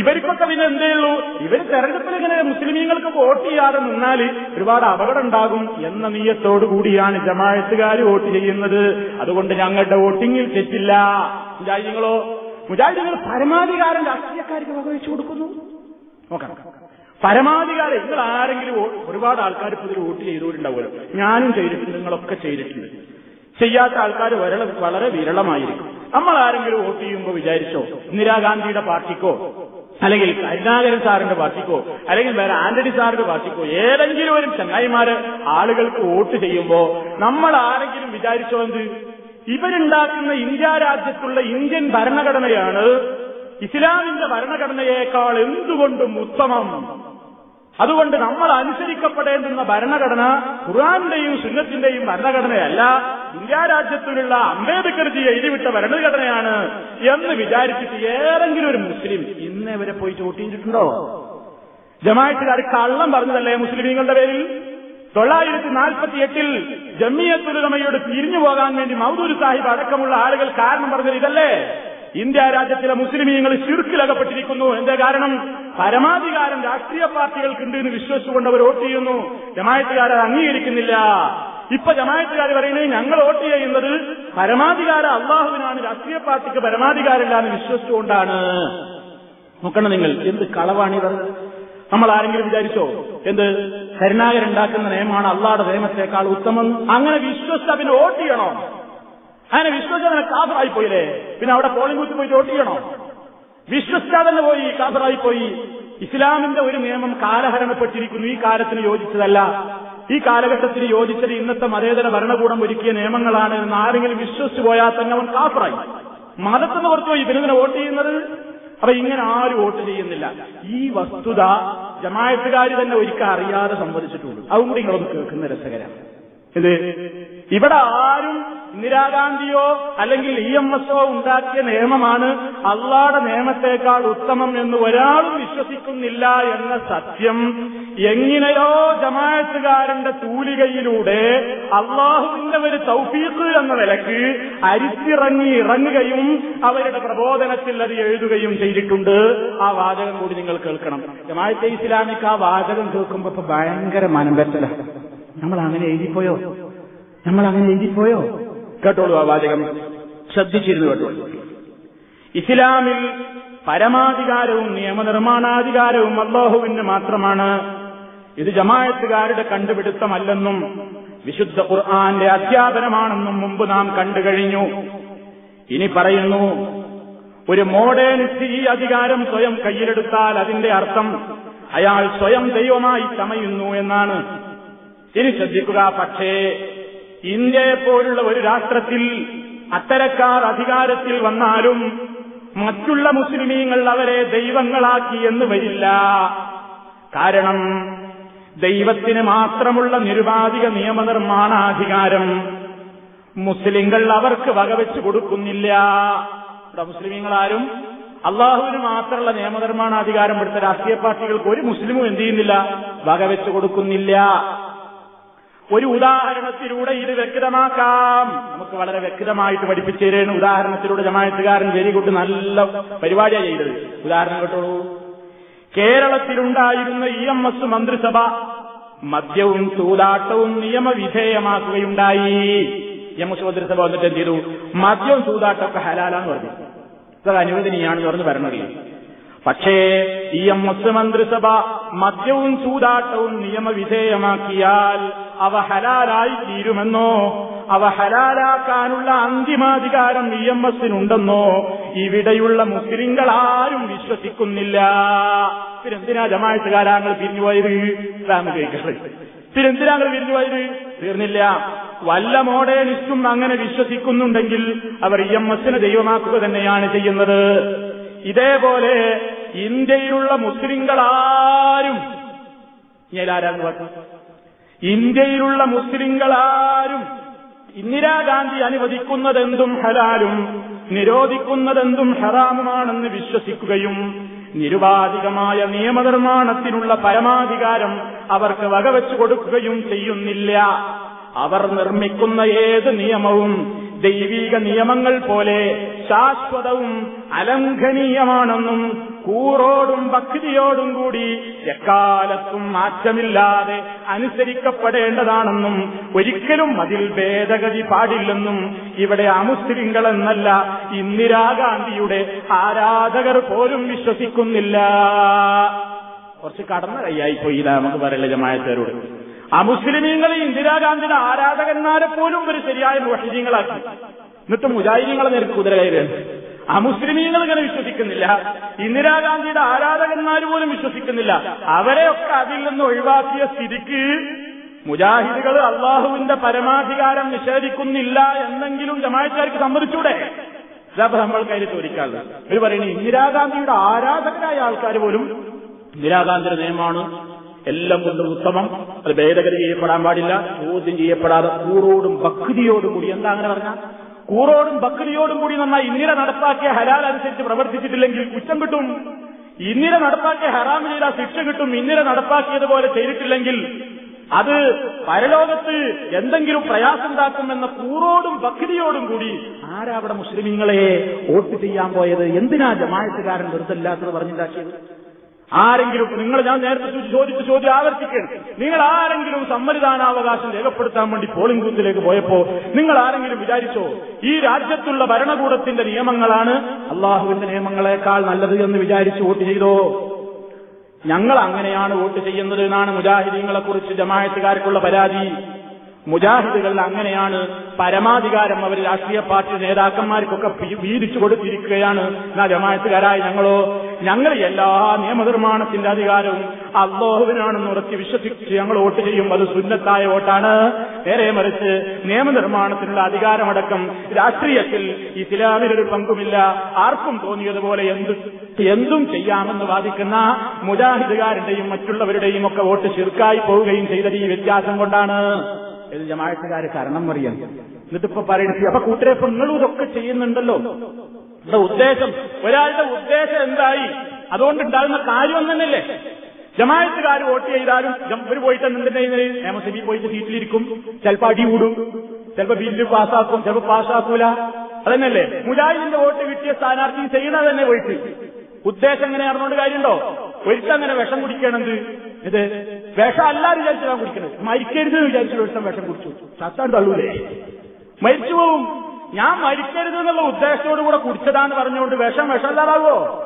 ഇവർക്കൊക്കെ പിന്നെ എന്തേ ഉള്ളൂ? ഇവർ തെരഞ്ഞെടുപ്പിൽ ഇങ്ങനെ മുസ്ലിമീങ്ങൾക്ക് വോട്ട് ചെയ്യാതെ നിന്നാൽ ഒരുപാട് അപകടം ഉണ്ടാകും എന്ന നീയത്തോടു കൂടിയാണ് ജമായത്തുകാർ വോട്ട് ചെയ്യുന്നത്. അതുകൊണ്ട് ഞങ്ങളുടെ വോട്ടിങ്ങിൽ തെറ്റില്ല. മുജാഹിദികളോ മുജാഹിദികൾ പരമാധികാരം രാഷ്ട്രീയക്കാർക്ക് വകവെച്ചു കൊടുക്കുന്നു. നോക്കണം പരമാധികാരം നിങ്ങൾ ആരെങ്കിലും ഒരുപാട് ആൾക്കാർ ഇപ്പോൾ ഇതിൽ വോട്ട് ചെയ്തുകൊണ്ടുണ്ടാവുമല്ലോ ഞാനും ചെയ്തിട്ടുണ്ട് നിങ്ങളൊക്കെ ചെയ്തിട്ടുണ്ട്. ചെയ്യാത്ത ആൾക്കാർ വളരെ വിരളമായിരിക്കും. നമ്മൾ ആരെങ്കിലും വോട്ട് ചെയ്യുമ്പോൾ വിചാരിച്ചോ ഇന്ദിരാഗാന്ധിയുടെ പാർട്ടിക്കോ അല്ലെങ്കിൽ കരുണാകരൻ സാറിന്റെ പാർട്ടിക്കോ അല്ലെങ്കിൽ വേറെ ആന്റണി സാറിന്റെ പാർട്ടിക്കോ ഏതെങ്കിലും ഒരു ചങ്ങായിമാര് ആളുകൾക്ക് വോട്ട് ചെയ്യുമ്പോ നമ്മൾ ആരെങ്കിലും വിചാരിച്ചോ എന്ത്? ഇവരുണ്ടാക്കുന്ന ഇന്ത്യ രാജ്യത്തുള്ള ഇന്ത്യൻ ഭരണഘടനയാണ് ഇസ്ലാമിന്റെ ഭരണഘടനയേക്കാൾ എന്തുകൊണ്ടും ഉത്തമം? അതുകൊണ്ട് നമ്മൾ അനുസരിക്കപ്പെടേണ്ടുന്ന ഭരണഘടന ഖുറാന്റെയും സുന്നത്തിന്റെയും ഭരണഘടനയല്ല. ഇന്ത്യ രാജ്യത്തിലുള്ള അംബേദ്കർജി എഴുതിവിട്ട ഭരണഘടനയാണ് എന്ന് വിചാരിച്ചിട്ട് ഏതെങ്കിലും ഒരു മുസ്ലിം ഇന്നേ വരെ പോയി ചോട്ടിയിട്ടുണ്ടോ ജമായത്തുകാർ കള്ളം പറഞ്ഞതല്ലേ മുസ്ലിമീങ്ങളുടെ പേരിൽ? തൊള്ളായിരത്തി നാൽപ്പത്തി എട്ടിൽ ജമ്മിയത്തുലമയോട് പിരിഞ്ഞു പോകാൻ വേണ്ടി മൗദൂർ സാഹിബ് അടക്കമുള്ള ആളുകൾ കാരണം പറഞ്ഞത് ഇതല്ലേ? ഇന്ത്യ രാജ്യത്തിലെ മുസ്ലിമീങ്ങൾ ചുരുക്കിലകപ്പെട്ടിരിക്കുന്നു എന്താ കാരണം? പരമാധികാരം രാഷ്ട്രീയ പാർട്ടികൾക്കുണ്ട് എന്ന് വിശ്വസിച്ചുകൊണ്ട് അവർ വോട്ട് ചെയ്യുന്നു. ജമായത്തുകാർ അത് അംഗീകരിക്കുന്നില്ല. ഇപ്പൊ ജമായത്തുകാർ പറയുന്നത് ഞങ്ങൾ വോട്ട് ചെയ്യുന്നത് പരമാധികാരം അള്ളാഹുവിനാണ് രാഷ്ട്രീയ പാർട്ടിക്ക് പരമാധികാരമില്ല എന്ന് വിശ്വസിച്ചുകൊണ്ടാണ്. നോക്കണം നിങ്ങൾ എന്ത് കളവാണിത് നമ്മൾ ആരെങ്കിലും വിചാരിച്ചോ? എന്ത്? കരുണാകരുണ്ടാക്കുന്ന നിയമമാണ് അള്ളാഹുടെ നിയമത്തെക്കാൾ ഉത്തമം. അങ്ങനെ വിശ്വസിച്ച് അതിന് വോട്ട് ചെയ്യണോ? അങ്ങനെ വിശ്വസിച്ചാൽ കാതറായി പോയില്ലേ? പിന്നെ അവിടെ പോളിംഗ് ബൂത്ത് പോയി വോട്ട് ചെയ്യണോ? വിശ്വസിച്ചാൽ തന്നെ പോയി? കാതറായി പോയി. ഇസ്ലാമിന്റെ ഒരു നിയമം കാലഹരണപ്പെട്ടിരിക്കുന്നു. ഈ കാലത്തിന് യോജിച്ചതല്ല. ഈ കാലഘട്ടത്തിന് യോജിച്ചത് ഇന്നത്തെ മതേതര ഭരണകൂടം ഒരുക്കിയ നിയമങ്ങളാണ് എന്ന് ആരെങ്കിലും വിശ്വസിച്ചു പോയാൽ തന്നെ അവൻ കാഫറായി മതത്തിന് പുറത്തു പോയി. പിന്നെ വോട്ട് ചെയ്യുന്നത്? അപ്പൊ ഇങ്ങനെ ആരും വോട്ട് ചെയ്യുന്നില്ല. ഈ വസ്തുത ജമായത്തുകാർ തന്നെ ഒരിക്കൽ അറിയാതെ സംവദിച്ചിട്ടുള്ളൂ. അതും കൂടി നിങ്ങളൊന്ന് കേൾക്കുന്ന രസകരമാണ് ഇത്. ഇവിടെ ആരും ഇന്ദിരാഗാന്ധിയോ അല്ലെങ്കിൽ ഇ എം എസോ ഉണ്ടാക്കിയ നിയമമാണ് അള്ളാടെ നിയമത്തെക്കാൾ ഉത്തമം എന്ന് ഒരാളും വിശ്വസിക്കുന്നില്ല എന്ന സത്യം. എങ്ങനെയോ ജമായത്തുകാരന്റെ തൂലികയിലൂടെ അള്ളാഹുവിന്റെ ഒരു തൗഫീഖ് എന്ന നിലയ്ക്ക് അരിച്ചിറങ്ങി ഇറങ്ങുകയും അവരുടെ പ്രബോധനത്തിൽ അത് എഴുതുകയും ചെയ്തിട്ടുണ്ട്. ആ വാചകം കൂടി നിങ്ങൾ കേൾക്കണം. ജമായത്തെ ഇസ്ലാമിക്ക് ആ വാചകം കേൾക്കുമ്പോ ഇപ്പൊ ഭയങ്കര മനംവെച്ചല നമ്മൾ അങ്ങനെ എഴുതിപ്പോയോ? നമ്മൾ അങ്ങനെ എഴുതിപ്പോയോ? കേട്ടോളൂ ആ വാചകം. ശ്രദ്ധിച്ചിരുന്നു കേട്ടോളൂ ഇസ്ലാമിൽ പരമാധികാരവും നിയമനിർമ്മാണാധികാരവും അള്ളാഹുവിന് മാത്രമാണ്. ഇത് ജമായത്തുകാരുടെ കണ്ടുപിടുത്തമല്ലെന്നും വിശുദ്ധ ഖുർആാന്റെ അധ്യാപനമാണെന്നും മുമ്പ് നാം കണ്ടു കഴിഞ്ഞു. ഇനി പറയുന്നു ഒരു മോഡേണിസ്റ്റ് ഈ അധികാരം സ്വയം കയ്യിലെടുത്താൽ അതിന്റെ അർത്ഥം അയാൾ സ്വയം ദൈവമായി ചമയുന്നു എന്നാണ്. ഇനി ശ്രദ്ധിക്കുക പക്ഷേ ഇന്ത്യയെ പോലുള്ള ഒരു രാഷ്ട്രത്തിൽ അത്തരക്കാർ അധികാരത്തിൽ വന്നാലും മറ്റുള്ള മുസ്ലിമീങ്ങൾ അവരെ ദൈവങ്ങളാക്കി എന്ന് വരില്ല. കാരണം ദൈവത്തിന് മാത്രമുള്ള നിരുപാധിക നിയമനിർമ്മാണാധികാരം മുസ്ലിങ്ങൾ അവർക്ക് വകവെച്ച് കൊടുക്കുന്നില്ല. ഇവിടെ മുസ്ലിമീങ്ങളാരും അള്ളാഹുവിന് മാത്രമുള്ള നിയമനിർമ്മാണാധികാരം എടുത്ത രാഷ്ട്രീയ പാർട്ടികൾക്ക് ഒരു മുസ്ലിമും എന്ത് ചെയ്യുന്നില്ല? വകവെച്ച് കൊടുക്കുന്നില്ല. ഒരു ഉദാഹരണത്തിലൂടെ ഇത് വ്യക്തമാക്കാം. നമുക്ക് വളരെ വ്യക്തമായിട്ട് പഠിപ്പിച്ചു തരുന്ന ഉദാഹരണത്തിലൂടെ ജമായത്തുകാരൻ വെരി ഗുഡ് നല്ല പരിപാടിയാണ് ചെയ്തത് ഉദാഹരണം കേട്ടോളൂ കേരളത്തിലുണ്ടായിരുന്ന ഇ എം എസ് മന്ത്രിസഭ മദ്യവും ചൂതാട്ടവും നിയമവിധേയമാക്കുകയുണ്ടായി. ഇ എം എസ് മന്ത്രിസഭ വന്നിട്ട് എന്ത് ചെയ്തു? മദ്യവും ചൂതാട്ടമൊക്കെ ഹലാലാന്ന് പറഞ്ഞു. അത് അനുവദനീയാണെന്ന് പറഞ്ഞ് ഭരണമില്ല പക്ഷേ ഈ എം എസ് മന്ത്രിസഭ മദ്യവും ചൂതാട്ടവും നിയമവിധേയമാക്കിയാൽ അവ ഹലാലായി തീരുമെന്നോ അവ ഹലാലാക്കാനുള്ള അന്തിമാധികാരം ഇ എം എസിനുണ്ടെന്നോ ഇവിടെയുള്ള മുസ്ലിങ്ങൾ ആരും വിശ്വസിക്കുന്നില്ല. പിന്നെന്തിനാ ജമായത്തുകാരാങ്ങൾ പിരിഞ്ഞുപോയത്? ഇതാണ് കേൾക്കുന്നത് പിന്നെന്തിനാങ്ങൾ പിരിഞ്ഞുപോയത്? തീർന്നില്ല. വല്ല മോഡേണിസ്റ്റും അങ്ങനെ വിശ്വസിക്കുന്നുണ്ടെങ്കിൽ അവർ ഇ എം എസിനെ ദൈവമാക്കുക തന്നെയാണ് ചെയ്യുന്നത്. ഇതേപോലെ ഇന്ത്യയിലുള്ള മുസ്ലിങ്ങളാരും ഞാനാരാന്ന് പറഞ്ഞു. ഇന്ത്യയിലുള്ള മുസ്ലിങ്ങളാരും ഇന്ദിരാഗാന്ധി അനുവദിക്കുന്നതെന്തും ഹലാലും നിരോധിക്കുന്നതെന്തും ഹറാമുമാണെന്ന് വിശ്വസിക്കുകയും നിരുപാധികമായ നിയമനിർമ്മാണത്തിനുള്ള പരമാധികാരം അവർക്ക് വകവെച്ചു കൊടുക്കുകയും ചെയ്യുന്നില്ല. അവർ നിർമ്മിക്കുന്ന ഏത് നിയമവും ദൈവീക നിയമങ്ങൾ പോലെ ശാശ്വതവും അലംഘനീയമാണെന്നും കൂറോടും ഭക്തിയോടും കൂടി എക്കാലത്തും മാറ്റമില്ലാതെ അനുസരിക്കപ്പെടേണ്ടതാണെന്നും ഒരിക്കലും അതിൽ ഭേദഗതി പാടില്ലെന്നും ഇവിടെ അമുസ്ലിങ്ങളെന്നല്ല ഇന്ദിരാഗാന്ധിയുടെ ആരാധകർ പോലും വിശ്വസിക്കുന്നില്ല. കുറച്ച് കടന്ന കൈയായി പോയി നമുക്ക് പറയില്ല ജമായത്തേരോട്. മുസ്ലിമീങ്ങൾ ഇന്ദിരാഗാന്ധിയുടെ ആരാധകന്മാരെ പോലും ഒരു ശരിയായ മുഹീങ്ങളാക്കി എന്നിട്ട് മുജാഹിദീങ്ങളെ നേരിട്ട് കുതിര അമുസ്ലിമീങ്ങൾ ഇങ്ങനെ വിശ്വസിക്കുന്നില്ല. ഇന്ദിരാഗാന്ധിയുടെ ആരാധകന്മാർ പോലും വിശ്വസിക്കുന്നില്ല. അവരെയൊക്കെ അതിൽ നിന്ന് ഒഴിവാക്കിയ സ്ഥിതിക്ക് മുജാഹിദുകൾ അള്ളാഹുവിന്റെ പരമാധികാരം നിഷേധിക്കുന്നില്ല എന്നെങ്കിലും ജമാക്കാർക്ക് സമ്മതിച്ചൂടെ? ഇതാപ്പോ നമ്മൾ കയ്യിൽ ചോദിക്കാറുള്ളത് ഇവർ പറയുന്നത് ഇന്ദിരാഗാന്ധിയുടെ ആരാധകരായ ആൾക്കാർ പോലും ഇന്ദിരാഗാന്ധിയുടെ നിയമമാണ് എല്ലാം കൊണ്ടും ഉത്തമം. അത് ഭേദഗതി ചെയ്യപ്പെടാൻ പാടില്ല ചോദ്യം ചെയ്യപ്പെടാതെ കൂറോടും ഭക്തിയോടും കൂടി. എന്താ അങ്ങനെ പറഞ്ഞ? കൂറോടും ബക്രിയോടും കൂടി നന്നായി ഇന്ദിര നടപ്പാക്കിയ ഹലാൽ അനുസരിച്ച് പ്രവർത്തിച്ചിട്ടില്ലെങ്കിൽ കുറ്റം കിട്ടും. ഇന്ദിര നടപ്പാക്കിയ ഹറാം ചെയ്ത ശിക്ഷ കിട്ടും. ഇന്ദിര നടപ്പാക്കിയതുപോലെ ചെയ്തിട്ടില്ലെങ്കിൽ അത് പരലോകത്ത് എന്തെങ്കിലും പ്രയാസമുണ്ടാക്കുമെന്ന കൂറോടും ബക്രിയോടും കൂടി ആരാവിടെ മുസ്ലിമീങ്ങളെ വോട്ട് ചെയ്യാൻ പോയത്? എന്തിനാ ജമായത്തുകാരൻ വെറുതല്ലാത്തത് പറഞ്ഞുണ്ടാക്കിയത്? ആരെങ്കിലും നിങ്ങൾ ഞാൻ നേരത്തെ ചോദിച്ച ചോദ്യം ആവർത്തിക്കണം നിങ്ങൾ ആരെങ്കിലും സമ്മതിദാനാവകാശം രേഖപ്പെടുത്താൻ വേണ്ടി പോളിംഗ് ബൂത്തിലേക്ക് പോയപ്പോ നിങ്ങൾ ആരെങ്കിലും വിചാരിച്ചോ ഈ രാജ്യത്തുള്ള ഭരണകൂടത്തിന്റെ നിയമങ്ങളാണ് അള്ളാഹുവിന്റെ നിയമങ്ങളെക്കാൾ നല്ലത് എന്ന് വിചാരിച്ച് വോട്ട് ചെയ്തോ? ഞങ്ങൾ അങ്ങനെയാണ് വോട്ട് ചെയ്യുന്നത് എന്നാണ് മുജാഹിദീങ്ങളെ കുറിച്ച് ജമായത്തുകാർക്കുള്ള പരാതി. മുജാഹിദുകൾ അങ്ങനെയാണ് പരമാധികാരം അവർ രാഷ്ട്രീയ പാർട്ടി നേതാക്കന്മാർക്കൊക്കെ വീതിച്ചു കൊടുത്തിരിക്കുകയാണ്. എന്നാ ജമായത്തുകാരായ ഞങ്ങളോ ഞങ്ങൾ എല്ലാ നിയമനിർമ്മാണത്തിന്റെ അധികാരവും അള്ളാഹുവിനാണെന്ന് ഉറച്ച് വിശ്വസിച്ച് ഞങ്ങൾ വോട്ട് ചെയ്യും. അത് സുന്നത്തായ വോട്ടാണ്. നേരെ മറിച്ച് നിയമനിർമ്മാണത്തിനുള്ള അധികാരമടക്കം രാഷ്ട്രീയത്തിൽ ഇസ്ലാമിനൊരു പങ്കുമില്ല. ആർക്കും തോന്നിയതുപോലെ എന്ത് എന്തും ചെയ്യാമെന്ന് വാദിക്കുന്ന മുജാഹിദുകാരുടെയും മറ്റുള്ളവരുടെയും ഒക്കെ വോട്ട് ശിർക്കായി പോവുകയും ചെയ്തത് ഈ വ്യത്യാസം കൊണ്ടാണ്. ഇത് ജമാഅത്തുകാര് കാരണം അറിയാൻ എന്നിട്ടിപ്പോ പറയണത് അപ്പൊ കൂട്ടരെ ഇപ്പൊ നിങ്ങളും ഇതൊക്കെ ചെയ്യുന്നുണ്ടല്ലോ. ഇവിടെ ഉദ്ദേശം? ഒരാളുടെ ഉദ്ദേശം എന്തായി? അതുകൊണ്ട് ഉണ്ടാകുന്ന കാര്യം തന്നെയല്ലേ ജമായത്തുകാർ വോട്ട് ചെയ്താലും ഇവർ പോയിട്ട് എന്തിന്റെ നിയമസഭയിൽ പോയിട്ട് സീറ്റിലിരിക്കും? ചിലപ്പോ അടി കൂടും. ചിലപ്പോ ബില്ല് പാസ്സാക്കും ചിലപ്പോ പാസ്സാക്കൂല അതന്നെയല്ലേ മുജാഹിദിന്റെ വോട്ട് കിട്ടിയ സ്ഥാനാർത്ഥി ചെയ്യണ തന്നെ പോയിട്ട്. ഉദ്ദേശം എങ്ങനെ അറിഞ്ഞുകൊണ്ട് കാര്യമുണ്ടോ ഒരുത്തങ്ങനെ വിഷം കുടിക്കണത്. ഇത് വിഷം അല്ലാതെ വിചാരിച്ചാണ് കുടിക്കണത്. മരിക്കരുത് എന്ന് വിചാരിച്ചു ദിവസം വിഷം കുടിച്ചു. ചത്താൻ തള്ളൂലേ മരിച്ചു പോവും. ഞാൻ മരിക്കരുത് എന്നുള്ള ഉദ്ദേശത്തോടു കൂടെ കുടിച്ചതാന്ന് പറഞ്ഞുകൊണ്ട് വേഷം വിഷമല്ലാതാവോ?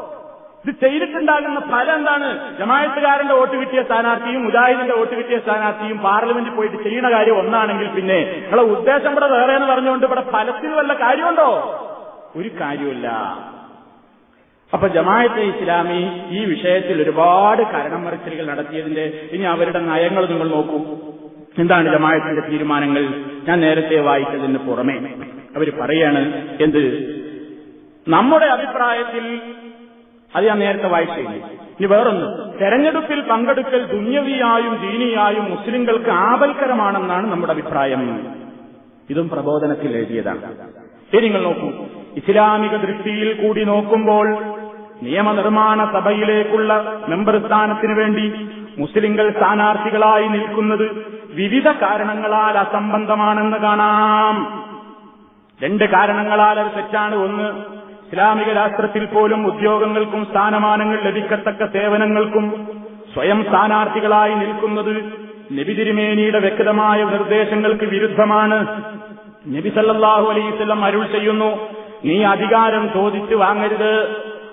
ഇത് ചെയ്തിട്ടുണ്ടാകുന്ന ഫലം എന്താണ്? ജമായത്തുകാരന്റെ വോട്ട് കിട്ടിയ സ്ഥാനാർത്ഥിയും മുജാഹിദിന്റെ വോട്ട് കിട്ടിയ സ്ഥാനാർത്ഥിയും പാർലമെന്റിൽ പോയിട്ട് ചെയ്യുന്ന കാര്യം ഒന്നാണെങ്കിൽ പിന്നെ നിങ്ങളെ ഉദ്ദേശം ഇവിടെ വേറെ എന്ന് പറഞ്ഞുകൊണ്ട് ഇവിടെ ഫലത്തിൽ വല്ല കാര്യമുണ്ടോ? ഒരു കാര്യമില്ല അപ്പൊ ജമായത്തെ ഇസ്ലാമി ഈ വിഷയത്തിൽ ഒരുപാട് കരണം മറിച്ചിലുകൾ നടത്തിയതിന്റെ ഇനി അവരുടെ നയങ്ങൾ നിങ്ങൾ നോക്കൂ. എന്താണ് ജമായത്തിന്റെ തീരുമാനങ്ങൾ? ഞാൻ നേരത്തെ വായിച്ചതിന് പുറമെ. അവർ പറയാണ് എന്ത്? നമ്മുടെ അഭിപ്രായത്തിൽ അത് ഞാൻ നേരത്തെ വായിച്ചു ഇനി വേറൊന്ന്. തെരഞ്ഞെടുപ്പിൽ പങ്കെടുക്കൽ ദുന്യവിയായും ദീനിയായും മുസ്ലിങ്ങൾക്ക് ആപൽക്കരമാണെന്നാണ് നമ്മുടെ അഭിപ്രായം. ഇതും പ്രബോധനത്തിൽ എഴുതിയതാണ്. ശരി നിങ്ങൾ നോക്കൂ. ഇസ്ലാമിക ദൃഷ്ടിയിൽ കൂടി നോക്കുമ്പോൾ നിയമനിർമ്മാണ സഭയിലേക്കുള്ള മെമ്പർ സ്ഥാനത്തിനു വേണ്ടി മുസ്ലിങ്ങൾ സ്ഥാനാർത്ഥികളായി നിൽക്കുന്നത് വിവിധ കാരണങ്ങളാൽ അസംബന്ധമാണെന്ന് കാണാം. രണ്ട് കാരണങ്ങളാൽ അത് തെറ്റാണ്. ഒന്ന് ഇസ്ലാമിക രാഷ്ട്രത്തിൽ പോലും ഉദ്യോഗങ്ങൾക്കും സ്ഥാനമാനങ്ങൾ ലഭിക്കത്തക്ക സേവനങ്ങൾക്കും സ്വയം സ്ഥാനാർത്ഥികളായി നിൽക്കുന്നത് നബി തിരുമേനിയുടെ വ്യക്തമായ നിർദ്ദേശങ്ങൾക്ക് വിരുദ്ധമാണ്. നബി സല്ലല്ലാഹു അലൈവല്ലം അരുൾ ചെയ്യുന്നു നീ അധികാരം ചോദിച്ചു വാങ്ങരുത്.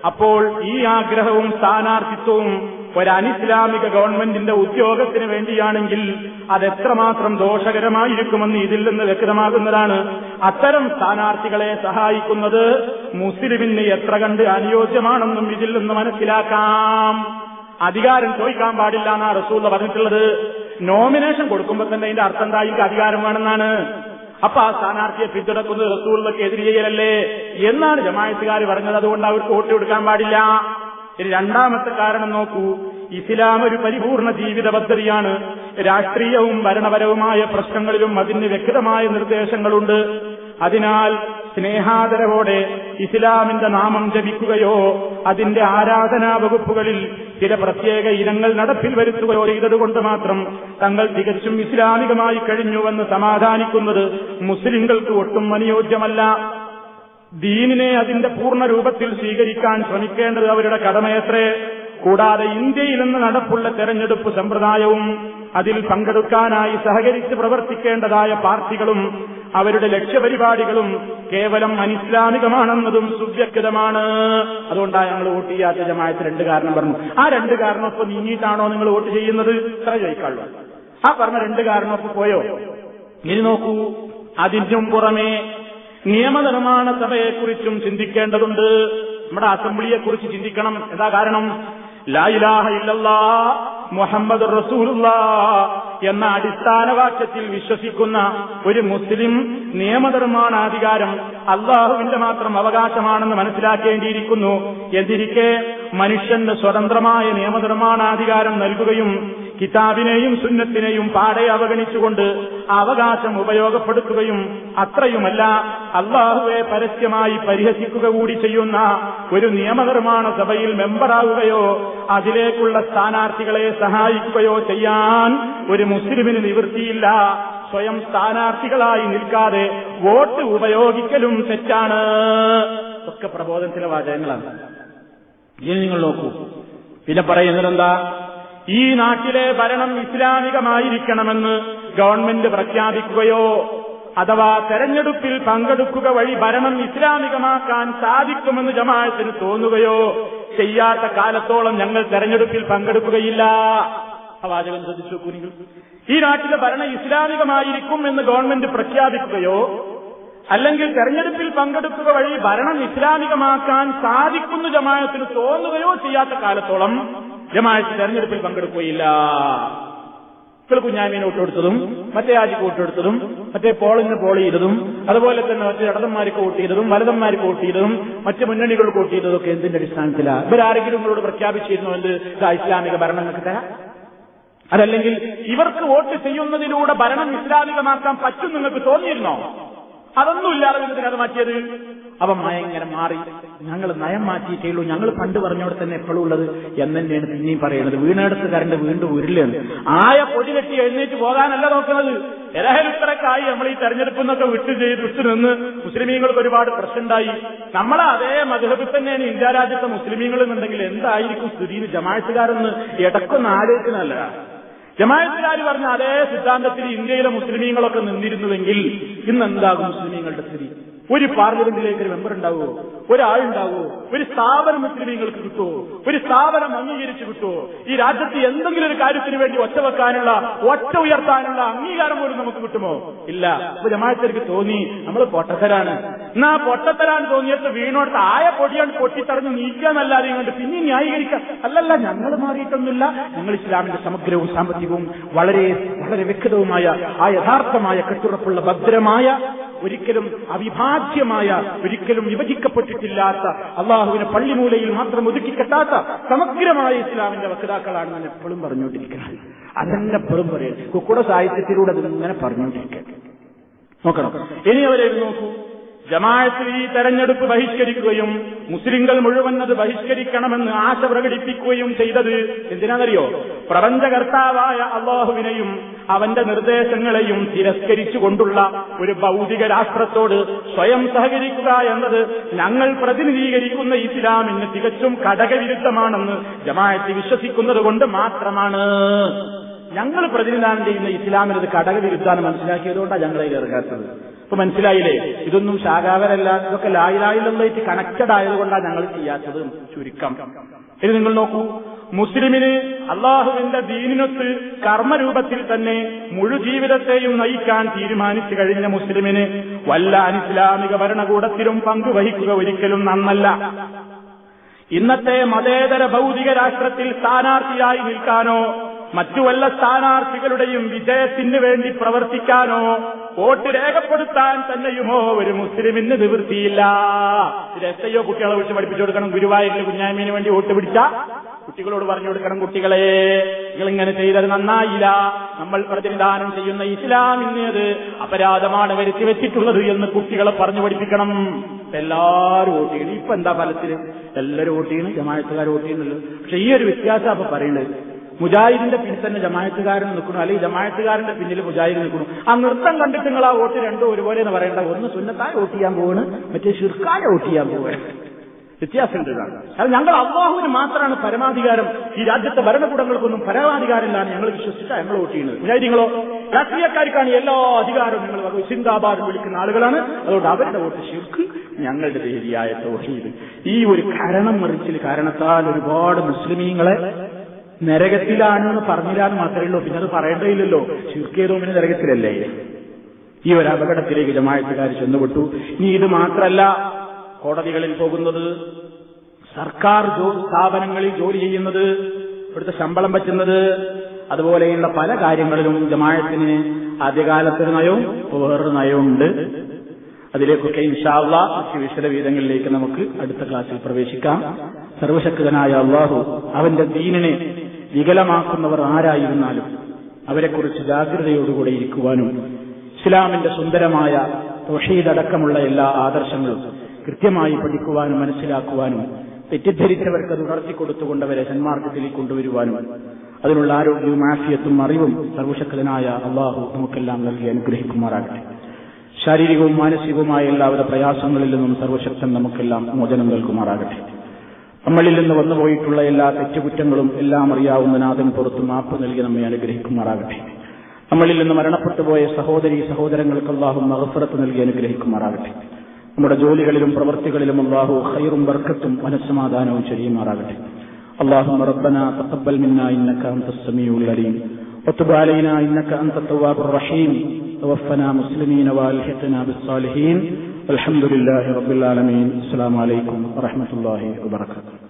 അപ്പോൾ ഈ ആഗ്രഹവും സ്ഥാനാർത്ഥിത്വവും ഒരു അനിസ്ലാമിക ഗവൺമെന്റിന്റെ ഉദ്യോഗത്തിന് വേണ്ടിയാണെങ്കിൽ അതെത്രമാത്രം ദോഷകരമായിരിക്കുമെന്ന് ഇതിൽ നിന്ന് വ്യക്തമാകുന്നതാണ്. അത്തരം സ്ഥാനാർത്ഥികളെ സഹായിക്കുന്നത് മുസ്ലിമിന് എത്ര കണ്ട് അനുയോജ്യമാണെന്നും ഇതിൽ നിന്ന് മനസ്സിലാക്കാം. അധികാരം ചോദിക്കാൻ പാടില്ല എന്നാണ് റസൂള്ള പറഞ്ഞിട്ടുള്ളത്. നോമിനേഷൻ കൊടുക്കുമ്പോൾ തന്നെ അതിന്റെ അർത്ഥം എന്താ? അധികാരം വേണമെന്നാണ്. അപ്പൊ ആ സ്ഥാനാർത്ഥിയെ പിന്തുണക്കുന്നത് റസൂള്ളക്ക് എതിര് ചെയ്യലല്ലേ എന്നാണ് ജമായത്തുകാർ പറഞ്ഞത്. അതുകൊണ്ട് അവർക്ക് വോട്ട് കൊടുക്കാൻ പാടില്ല. ഇനി രണ്ടാമത്തെ കാരണം നോക്കൂ. ഇസ്ലാം ഒരു പരിപൂർണ ജീവിത പദ്ധതിയാണ്. രാഷ്ട്രീയവും ഭരണപരവുമായ പ്രശ്നങ്ങളിലും അതിന് വ്യക്തമായ നിർദ്ദേശങ്ങളുണ്ട്. അതിനാൽ സ്നേഹാദരവോടെ ഇസ്ലാമിന്റെ നാമം ജപിക്കുകയോ അതിന്റെ ആരാധനാ വകുപ്പുകളിൽ ചില പ്രത്യേക ഇനങ്ങൾ നടപ്പിൽ വരുത്തുകയോ ചെയ്തതുകൊണ്ട് മാത്രം തങ്ങൾ തികച്ചും ഇസ്ലാമികമായി കഴിഞ്ഞുവെന്ന് സമാധാനിക്കുന്നത് മുസ്ലിങ്ങൾക്ക് ഒട്ടും അനുയോജ്യമല്ല. ദീനിനെ അതിന്റെ പൂർണ രൂപത്തിൽ സ്വീകരിക്കാൻ ശ്രമിക്കേണ്ടത് അവരുടെ കടമയത്രേ. കൂടാതെ ഇന്ത്യയിൽ നിന്ന് നടപ്പുള്ള തെരഞ്ഞെടുപ്പ് സമ്പ്രദായവും അതിൽ പങ്കെടുക്കാനായി സഹകരിച്ച് പ്രവർത്തിക്കേണ്ടതായ പാർട്ടികളും അവരുടെ ലക്ഷ്യപരിപാടികളും കേവലം അനിസ്ലാമികമാണെന്നതും സുവ്യക്തമാണ്. അതുകൊണ്ടാണ് ഞങ്ങൾ വോട്ട് ചെയ്യാത്ത ജമായത്ത് രണ്ട് കാരണം പറഞ്ഞു. ആ രണ്ട് കാരണം ഇപ്പൊ നീങ്ങിയിട്ടാണോ നിങ്ങൾ വോട്ട് ചെയ്യുന്നത്? ഇത്ര ചോദിക്കാള്ളൂ ആ പറഞ്ഞ രണ്ട് കാരണം ഇപ്പൊ പോയോ? ഇനി നോക്കൂ. അതിനും പുറമെ നിയമനിർമ്മാണ സഭയെക്കുറിച്ചും ചിന്തിക്കേണ്ടതുണ്ട്. നമ്മുടെ അസംബ്ലിയെക്കുറിച്ച് ചിന്തിക്കണം. എന്താ കാരണം? ലായിലാഹ ഇല്ലല്ലാ. മുഹമ്മദ് റസൂലുള്ള എന്ന അടിസ്ഥാന വാക്യത്തിൽ വിശ്വസിക്കുന്ന ഒരു മുസ്ലിം നിയമനിർമ്മാണാധികാരം അള്ളാഹുവിന്റെ മാത്രം അവകാശമാണെന്ന് മനസ്സിലാക്കേണ്ടിയിരിക്കുന്നു. എന്നിരിക്കെ മനുഷ്യന് സ്വതന്ത്രമായ നിയമനിർമ്മാണാധികാരം നൽകുകയും കിതാബിനെയും സുന്നത്തിനെയും പാടെ അവഗണിച്ചുകൊണ്ട് അവകാശം ഉപയോഗപ്പെടുത്തുകയും അത്രയുമല്ല അള്ളാഹുവെ പരസ്യമായി പരിഹസിക്കുക കൂടി ചെയ്യുന്ന ഒരു നിയമനിർമ്മാണ സഭയിൽ മെമ്പറാവുകയോ അതിലേക്കുള്ള സ്ഥാനാർത്ഥികളെ സഹായിക്കുകയോ ചെയ്യാൻ ഒരു മുസ്ലിമിന് നിവൃത്തിയില്ല. സ്വയം സ്ഥാനാർത്ഥികളായി നിൽക്കാതെ വോട്ട് ഉപയോഗിക്കലും തെറ്റാണ്. ഒക്കെ പ്രബോധനത്തിലെ വാചകങ്ങളാണ്. ഇനി നിങ്ങൾ നോക്കൂ. പിന്നെ പറയുന്നതെന്താ? ഈ നാട്ടിലെ ഭരണം ഇസ്ലാമികമായിരിക്കണമെന്ന് ഗവൺമെന്റ് പ്രഖ്യാപിക്കുകയോ അഥവാ തെരഞ്ഞെടുപ്പിൽ പങ്കെടുക്കുക വഴി ഭരണം ഇസ്ലാമികമാക്കാൻ സാധിക്കുമെന്ന് ജമാഅത്തിന് തോന്നുകയോ ചെയ്യാത്ത കാലത്തോളം ഞങ്ങൾ തെരഞ്ഞെടുപ്പിൽ പങ്കെടുക്കുകയില്ല. വാചകം ശ്രദ്ധിച്ചു ഈ നാട്ടിലെ ഭരണം ഇസ്ലാമികമായിരിക്കും എന്ന് ഗവൺമെന്റ് പ്രഖ്യാപിക്കുകയോ അല്ലെങ്കിൽ തെരഞ്ഞെടുപ്പിൽ പങ്കെടുക്കുക വഴി ഭരണം ഇസ്ലാമികമാക്കാൻ സാധിക്കുന്നു ജമായത്തിന് തോന്നുകയോ ചെയ്യാത്ത കാലത്തോളം ജമാഅത്ത് തെരഞ്ഞെടുപ്പിൽ പങ്കെടുക്കുകയില്ല. ഇപ്പോൾ കുഞ്ഞാമീന് വോട്ടെടുത്തതും മറ്റേ ആജിക്ക് വോട്ടെടുത്തതും മറ്റേ പോളിന് പോൾ ചെയ്തതും അതുപോലെ തന്നെ മറ്റേ ഇടതന്മാർക്ക് വോട്ട് ചെയ്തതും വലതന്മാർക്ക് വോട്ട് ചെയ്തതും മറ്റ് മുന്നണികൾ വോട്ട് ചെയ്തതും ഒക്കെ എന്തിന്റെ അടിസ്ഥാനത്തിലാണ് ഇവരാരെങ്കിലും നിങ്ങളോട് പ്രഖ്യാപിച്ചിരുന്നു? എന്ത് ഇസ്ലാമിക ഭരണം നിങ്ങൾക്ക് തരാം. അതല്ലെങ്കിൽ ഇവർക്ക് വോട്ട് ചെയ്യുന്നതിലൂടെ ഭരണം ഇസ്ലാമികമാക്കാൻ പറ്റും നിങ്ങൾക്ക് തോന്നിയിരുന്നോ? അതൊന്നുമില്ലാതെ നിങ്ങൾക്ക് അത് മാറ്റിയത്. അവ ഭയങ്കര മാറി. ഞങ്ങൾ നയം മാറ്റിയിട്ടേ ഉള്ളൂ ഞങ്ങൾ പണ്ട് പറഞ്ഞോടെ തന്നെ എപ്പോഴും ഉള്ളത് എന്ന് തന്നെയാണ് പിന്നെയും പറയുന്നത്. വീണെടുത്ത് കരണ്ട് വീണ്ടും ഉരുളയാണ്. ആയ പൊടി കെട്ടി എഴുന്നേറ്റ് പോകാനല്ല നോക്കുന്നത്. ഇരഹലുത്തരക്കായി നമ്മൾ ഈ തെരഞ്ഞെടുപ്പിൽ നിന്നൊക്കെ വിട്ടു ചെയ്ത് വിട്ടു നിന്ന് മുസ്ലിമീങ്ങൾക്ക് ഒരുപാട് പ്രശ്നമുണ്ടായി നമ്മളെ അതേ മധുഹബിൽ തന്നെയാണ് ഇന്ത്യ രാജ്യത്തെ മുസ്ലിമീങ്ങൾ എന്നുണ്ടെങ്കിൽ എന്തായിരിക്കും സ്ഥിതി ജമാഅത്തുകാരെന്ന് ഇടക്കൊന്ന് ആലോചിക്കുന്നല്ല ജമാഅത്തുകാർ പറഞ്ഞ അതേ സിദ്ധാന്തത്തിൽ ഇന്ത്യയിലെ മുസ്ലിമീങ്ങളൊക്കെ നിന്നിരുന്നുവെങ്കിൽ ഇന്ന് എന്താകും മുസ്ലിമീങ്ങളുടെ സ്ഥിതി? ഒരു പാർലമെന്റിലേക്ക് ഒരു മെമ്പർ ഉണ്ടാവോ? ഒരാളുണ്ടാവോ? ഒരു സ്ഥാപനം മുസ്ലിമീങ്ങൾക്ക് കിട്ടുമോ ഒരു സ്ഥാപനം അംഗീകരിച്ചു കിട്ടുമോ ഈ രാജ്യത്ത് എന്തെങ്കിലും ഒരു കാര്യത്തിന് വേണ്ടി ഒറ്റ വെക്കാനുള്ള ഒറ്റ ഉയർത്താനുള്ള അംഗീകാരം പോലും നമുക്ക് കിട്ടുമോ? ഇല്ല. അപ്പൊ ജമാഅത്തേക്ക് തോന്നി നമ്മൾ പൊട്ടത്തരാണ്. എന്നാ പൊട്ടത്തരാണ് തോന്നിയിട്ട് വീണോട്ട് ആയ പൊടിയാണ് പൊട്ടിത്തറഞ്ഞ് നീക്കാന്നല്ലാതെ ഇങ്ങോട്ട് പിന്നെ ന്യായീകരിക്കാം അല്ലല്ല ഞങ്ങൾ മാറിയിട്ടൊന്നുമില്ല. ഞങ്ങൾ ഇസ്ലാമിന്റെ സമഗ്രവും സാമ്പത്തികവും വളരെ വളരെ വ്യക്തവുമായ ആ യഥാർത്ഥമായ കെട്ടുറപ്പുള്ള ഭദ്രമായ ഒരിക്കലും അവിഭാജ്യമായ ഒരിക്കലും വിഭജിക്കപ്പെട്ടിട്ടില്ലാത്ത അള്ളാഹുവിനെ പള്ളിമൂലയിൽ മാത്രം ഒതുക്കിക്കെട്ടാത്ത സമഗ്രമായ ഇസ്ലാമിന്റെ വക്താക്കളാണ് ഞാൻ എപ്പോഴും പറഞ്ഞുകൊണ്ടിരിക്കുന്നത്. അതെന്നെ എപ്പോഴും പറയും കുക്കുട സാഹിത്യത്തിലൂടെ അതിങ്ങനെ പറഞ്ഞുകൊണ്ടിരിക്കട്ടെ നോക്കണം. ഇനി അവരെ നോക്കൂ. ജമാഅത്തിൽ ഈ തെരഞ്ഞെടുപ്പ് ബഹിഷ്കരിക്കുകയും മുസ്ലിങ്ങൾ മുഴുവൻ അത് ബഹിഷ്കരിക്കണമെന്ന് ആശ പ്രകടിപ്പിക്കുകയും ചെയ്തത് എന്തിനാണെന്നറിയോ? പ്രപഞ്ചകർത്താവായ അള്ളാഹുവിനെയും അവന്റെ നിർദ്ദേശങ്ങളെയും തിരസ്കരിച്ചുകൊണ്ടുള്ള ഒരു ഭൗതിക രാഷ്ട്രത്തോട് സ്വയം സഹകരിക്കുക എന്നത് ഞങ്ങൾ പ്രതിനിധീകരിക്കുന്ന ഇസ്ലാമിന് തികച്ചും ഘടകവിരുദ്ധമാണെന്ന് ജമാഅത്ത് വിശ്വസിക്കുന്നത് കൊണ്ട് മാത്രമാണ്. ഞങ്ങൾ പ്രതിനിധാനം ചെയ്യുന്ന ഇസ്ലാമിനത് ഘടകവിരുദ്ധാണ് മനസ്സിലാക്കിയതുകൊണ്ടാണ് ഞങ്ങളെ ഇറങ്ങാത്തത്. ഇപ്പൊ മനസ്സിലായില്ലേ? ഇതൊന്നും ശാഖാവരല്ല. ഇതൊക്കെ ലായിലായിലുള്ളതായിട്ട് കണക്റ്റഡ് ആയതുകൊണ്ടാണ് ഞങ്ങൾ ചെയ്യാത്തത്. ചുരുക്കം. ഇത് നിങ്ങൾ നോക്കൂ. മുസ്ലിമിന് അള്ളാഹുവിന്റെ ദീനിനൊത്ത് കർമ്മരൂപത്തിൽ തന്നെ മുഴുജീവിതത്തെയും നയിക്കാൻ തീരുമാനിച്ചു കഴിഞ്ഞ മുസ്ലിമിന് വല്ല അനിസ്ലാമിക ഭരണകൂടത്തിലും പങ്കുവഹിക്കുക ഒരിക്കലും നന്നല്ല. ഇന്നത്തെ മതേതര ഭൗതിക രാഷ്ട്രത്തിൽ സ്ഥാനാർത്ഥിയായി നിൽക്കാനോ മറ്റു വല്ല സ്ഥാനാർത്ഥികളുടെയും വിജയത്തിന് വേണ്ടി പ്രവർത്തിക്കാനോ വോട്ട് രേഖപ്പെടുത്താൻ തന്നെയുമോ ഒരു മുസ്ലിമിന് നിവൃത്തിയില്ല. ഇത് എസ് കുട്ടികളെ വിളിച്ച് പഠിപ്പിച്ചു കൊടുക്കണം. ഗുരുവായൂരിൽ കുഞ്ഞാമീന് വേണ്ടി വോട്ട് പിടിച്ച കുട്ടികളോട് പറഞ്ഞു കൊടുക്കണം കുട്ടികളെ. നിങ്ങൾ ഇങ്ങനെ ചെയ്തത് നന്നായില്ല. നമ്മൾ പ്രതിനിധാനം ചെയ്യുന്ന ഇസ്ലാമിന് അത് അപരാധമാണ് വരുത്തി വെച്ചിട്ടുള്ളത് എന്ന് കുട്ടികളെ പറഞ്ഞു പഠിപ്പിക്കണം. എല്ലാവരും വോട്ട് ഇപ്പൊ എന്താ ഫലത്തിൽ എല്ലാവരും ചെയ്യണം. ജമാഴത്തുകാർ വോട്ട് പക്ഷെ ഈ ഒരു വ്യത്യാസം അപ്പൊ പറയുന്നത് മുജാഹിദിന്റെ പിന്നിൽ തന്നെ ജമായത്തുകാരൻ നിൽക്കണം അല്ലെങ്കിൽ ജമായത്തുകാരന്റെ പിന്നിൽ മുജാഹിദ് നിൽക്കണം ആ നൃത്തം കണ്ടിട്ട് നിങ്ങൾ ആ വോട്ട് രണ്ടും ഒരുപോലെ എന്ന് പറയേണ്ട. ഒന്ന് സുന്നത്തായ വോട്ട് ചെയ്യാൻ പോവാണ്. മറ്റേ ഷിർക്കായ വോട്ട് ചെയ്യാൻ പോവാണ്. വ്യത്യാസമുണ്ട് ഇതാണ് അത് ഞങ്ങൾ അള്ളാഹുവിന് മാത്രമാണ് പരമാധികാരം. ഈ രാജ്യത്തെ ഭരണകൂടങ്ങൾക്കൊന്നും പരമാധികാരമില്ലാണ് ഞങ്ങൾ വിശ്വസിച്ചാൽ ഞങ്ങൾ വോട്ട് ചെയ്യുന്നത്. മുജാഹിദിങ്ങളോ രാഷ്ട്രീയക്കാർക്കാണ് എല്ലാ അധികാരവും നിങ്ങൾ സിന്ദാബാദ് വിളിക്കുന്ന ആളുകളാണ്. അതുകൊണ്ട് അവരുടെ വോട്ട് ശിർക്ക് ഞങ്ങളുടെ ദേവിയായ തോഹീദ്. ഈ ഒരു കരണം മറിച്ചിൽ കാരണത്താൽ ഒരുപാട് മുസ്ലിമീങ്ങളെ നരകത്തിലാണ് എന്ന് പറഞ്ഞില്ലാന്ന് മാത്രമേ ഉള്ളൂ. പിന്നെ അത് പറയേണ്ടതില്ലല്ലോ. ചുരുക്കിയതോമിന് നരകത്തിലല്ലേ? ഈ ഒരു അപകടത്തിലേക്ക് ജമാഴത്തുകാർ ചെന്നുപെട്ടു. ഇനി ഇത് മാത്രമല്ല കോടതികളിൽ പോകുന്നത് സർക്കാർ സ്ഥാപനങ്ങളിൽ ജോലി ചെയ്യുന്നത് ഇവിടുത്തെ ശമ്പളം പറ്റുന്നത് അതുപോലെയുള്ള പല കാര്യങ്ങളിലും ജമാഴത്തിന് ആദ്യകാലത്തൊരു നയവും വേറൊരു നയവുമുണ്ട്. അതിലേക്കൊക്കെ ഇൻഷാള്ള വിശദവീതങ്ങളിലേക്ക് നമുക്ക് അടുത്ത ക്ലാസ്സിൽ പ്രവേശിക്കാം. സർവശക്തനായ അള്ളാഹു അവന്റെ ദീനിനെ വികലമാക്കുന്നവർ ആരായിരുന്നാലും അവരെക്കുറിച്ച് ജാഗ്രതയോടുകൂടെ ഇരിക്കുവാനും ഇസ്ലാമിന്റെ സുന്ദരമായ തൊഷീദടക്കമുള്ള എല്ലാ ആദർശങ്ങളും കൃത്യമായി പഠിക്കുവാനും മനസ്സിലാക്കുവാനും തെറ്റിദ്ധരിച്ചവർക്ക് അത് കൊടുത്തുകൊണ്ടവരെ സന്മാർഗത്തിലേക്ക് കൊണ്ടുവരുവാനും അതിനുള്ള ആരോഗ്യവും ആഫിയത്തും അറിവും സർവശക്തനായ അള്ളാഹു നമുക്കെല്ലാം നൽകി അനുഗ്രഹിക്കുമാറാകട്ടെ. ശാരീരികവും മാനസികവുമായ എല്ലാവിധ പ്രയാസങ്ങളിൽ നിന്നും സർവശക്തൻ നമുക്കെല്ലാം മോചനം നൽകുമാറാകട്ടെ. നമ്മളിൽ നിന്ന് വന്നുപോയിട്ടുള്ള എല്ലാ തെറ്റുകുറ്റങ്ങളും എല്ലാം അറിയാവുന്ന നാഥൻ പുറത്ത് മാപ്പ് നൽകി നമ്മെ അനുഗ്രഹിക്കുമാറാകട്ടെ. നമ്മളിൽ നിന്ന് മരണപ്പെട്ടുപോയ സഹോദരി സഹോദരങ്ങൾക്ക് അള്ളാഹു മഹഫറത്ത് നൽകി അനുഗ്രഹിക്കുമാറാകട്ടെ. നമ്മുടെ ജോലികളിലും പ്രവൃത്തികളിലും അള്ളാഹു ഹൈറും ബർക്കത്തും മനസ്സമാധാനവും ചെയ്യുമാറാകട്ടെ اللهم ربنا تقبل منا إنك أنت السميع العليم وتب علينا إنك أنت التواب الرحيم توفنا مسلمين والحقنا بالصالحين الحمد لله رب العالمين السلام عليكم ورحمة الله وبركاته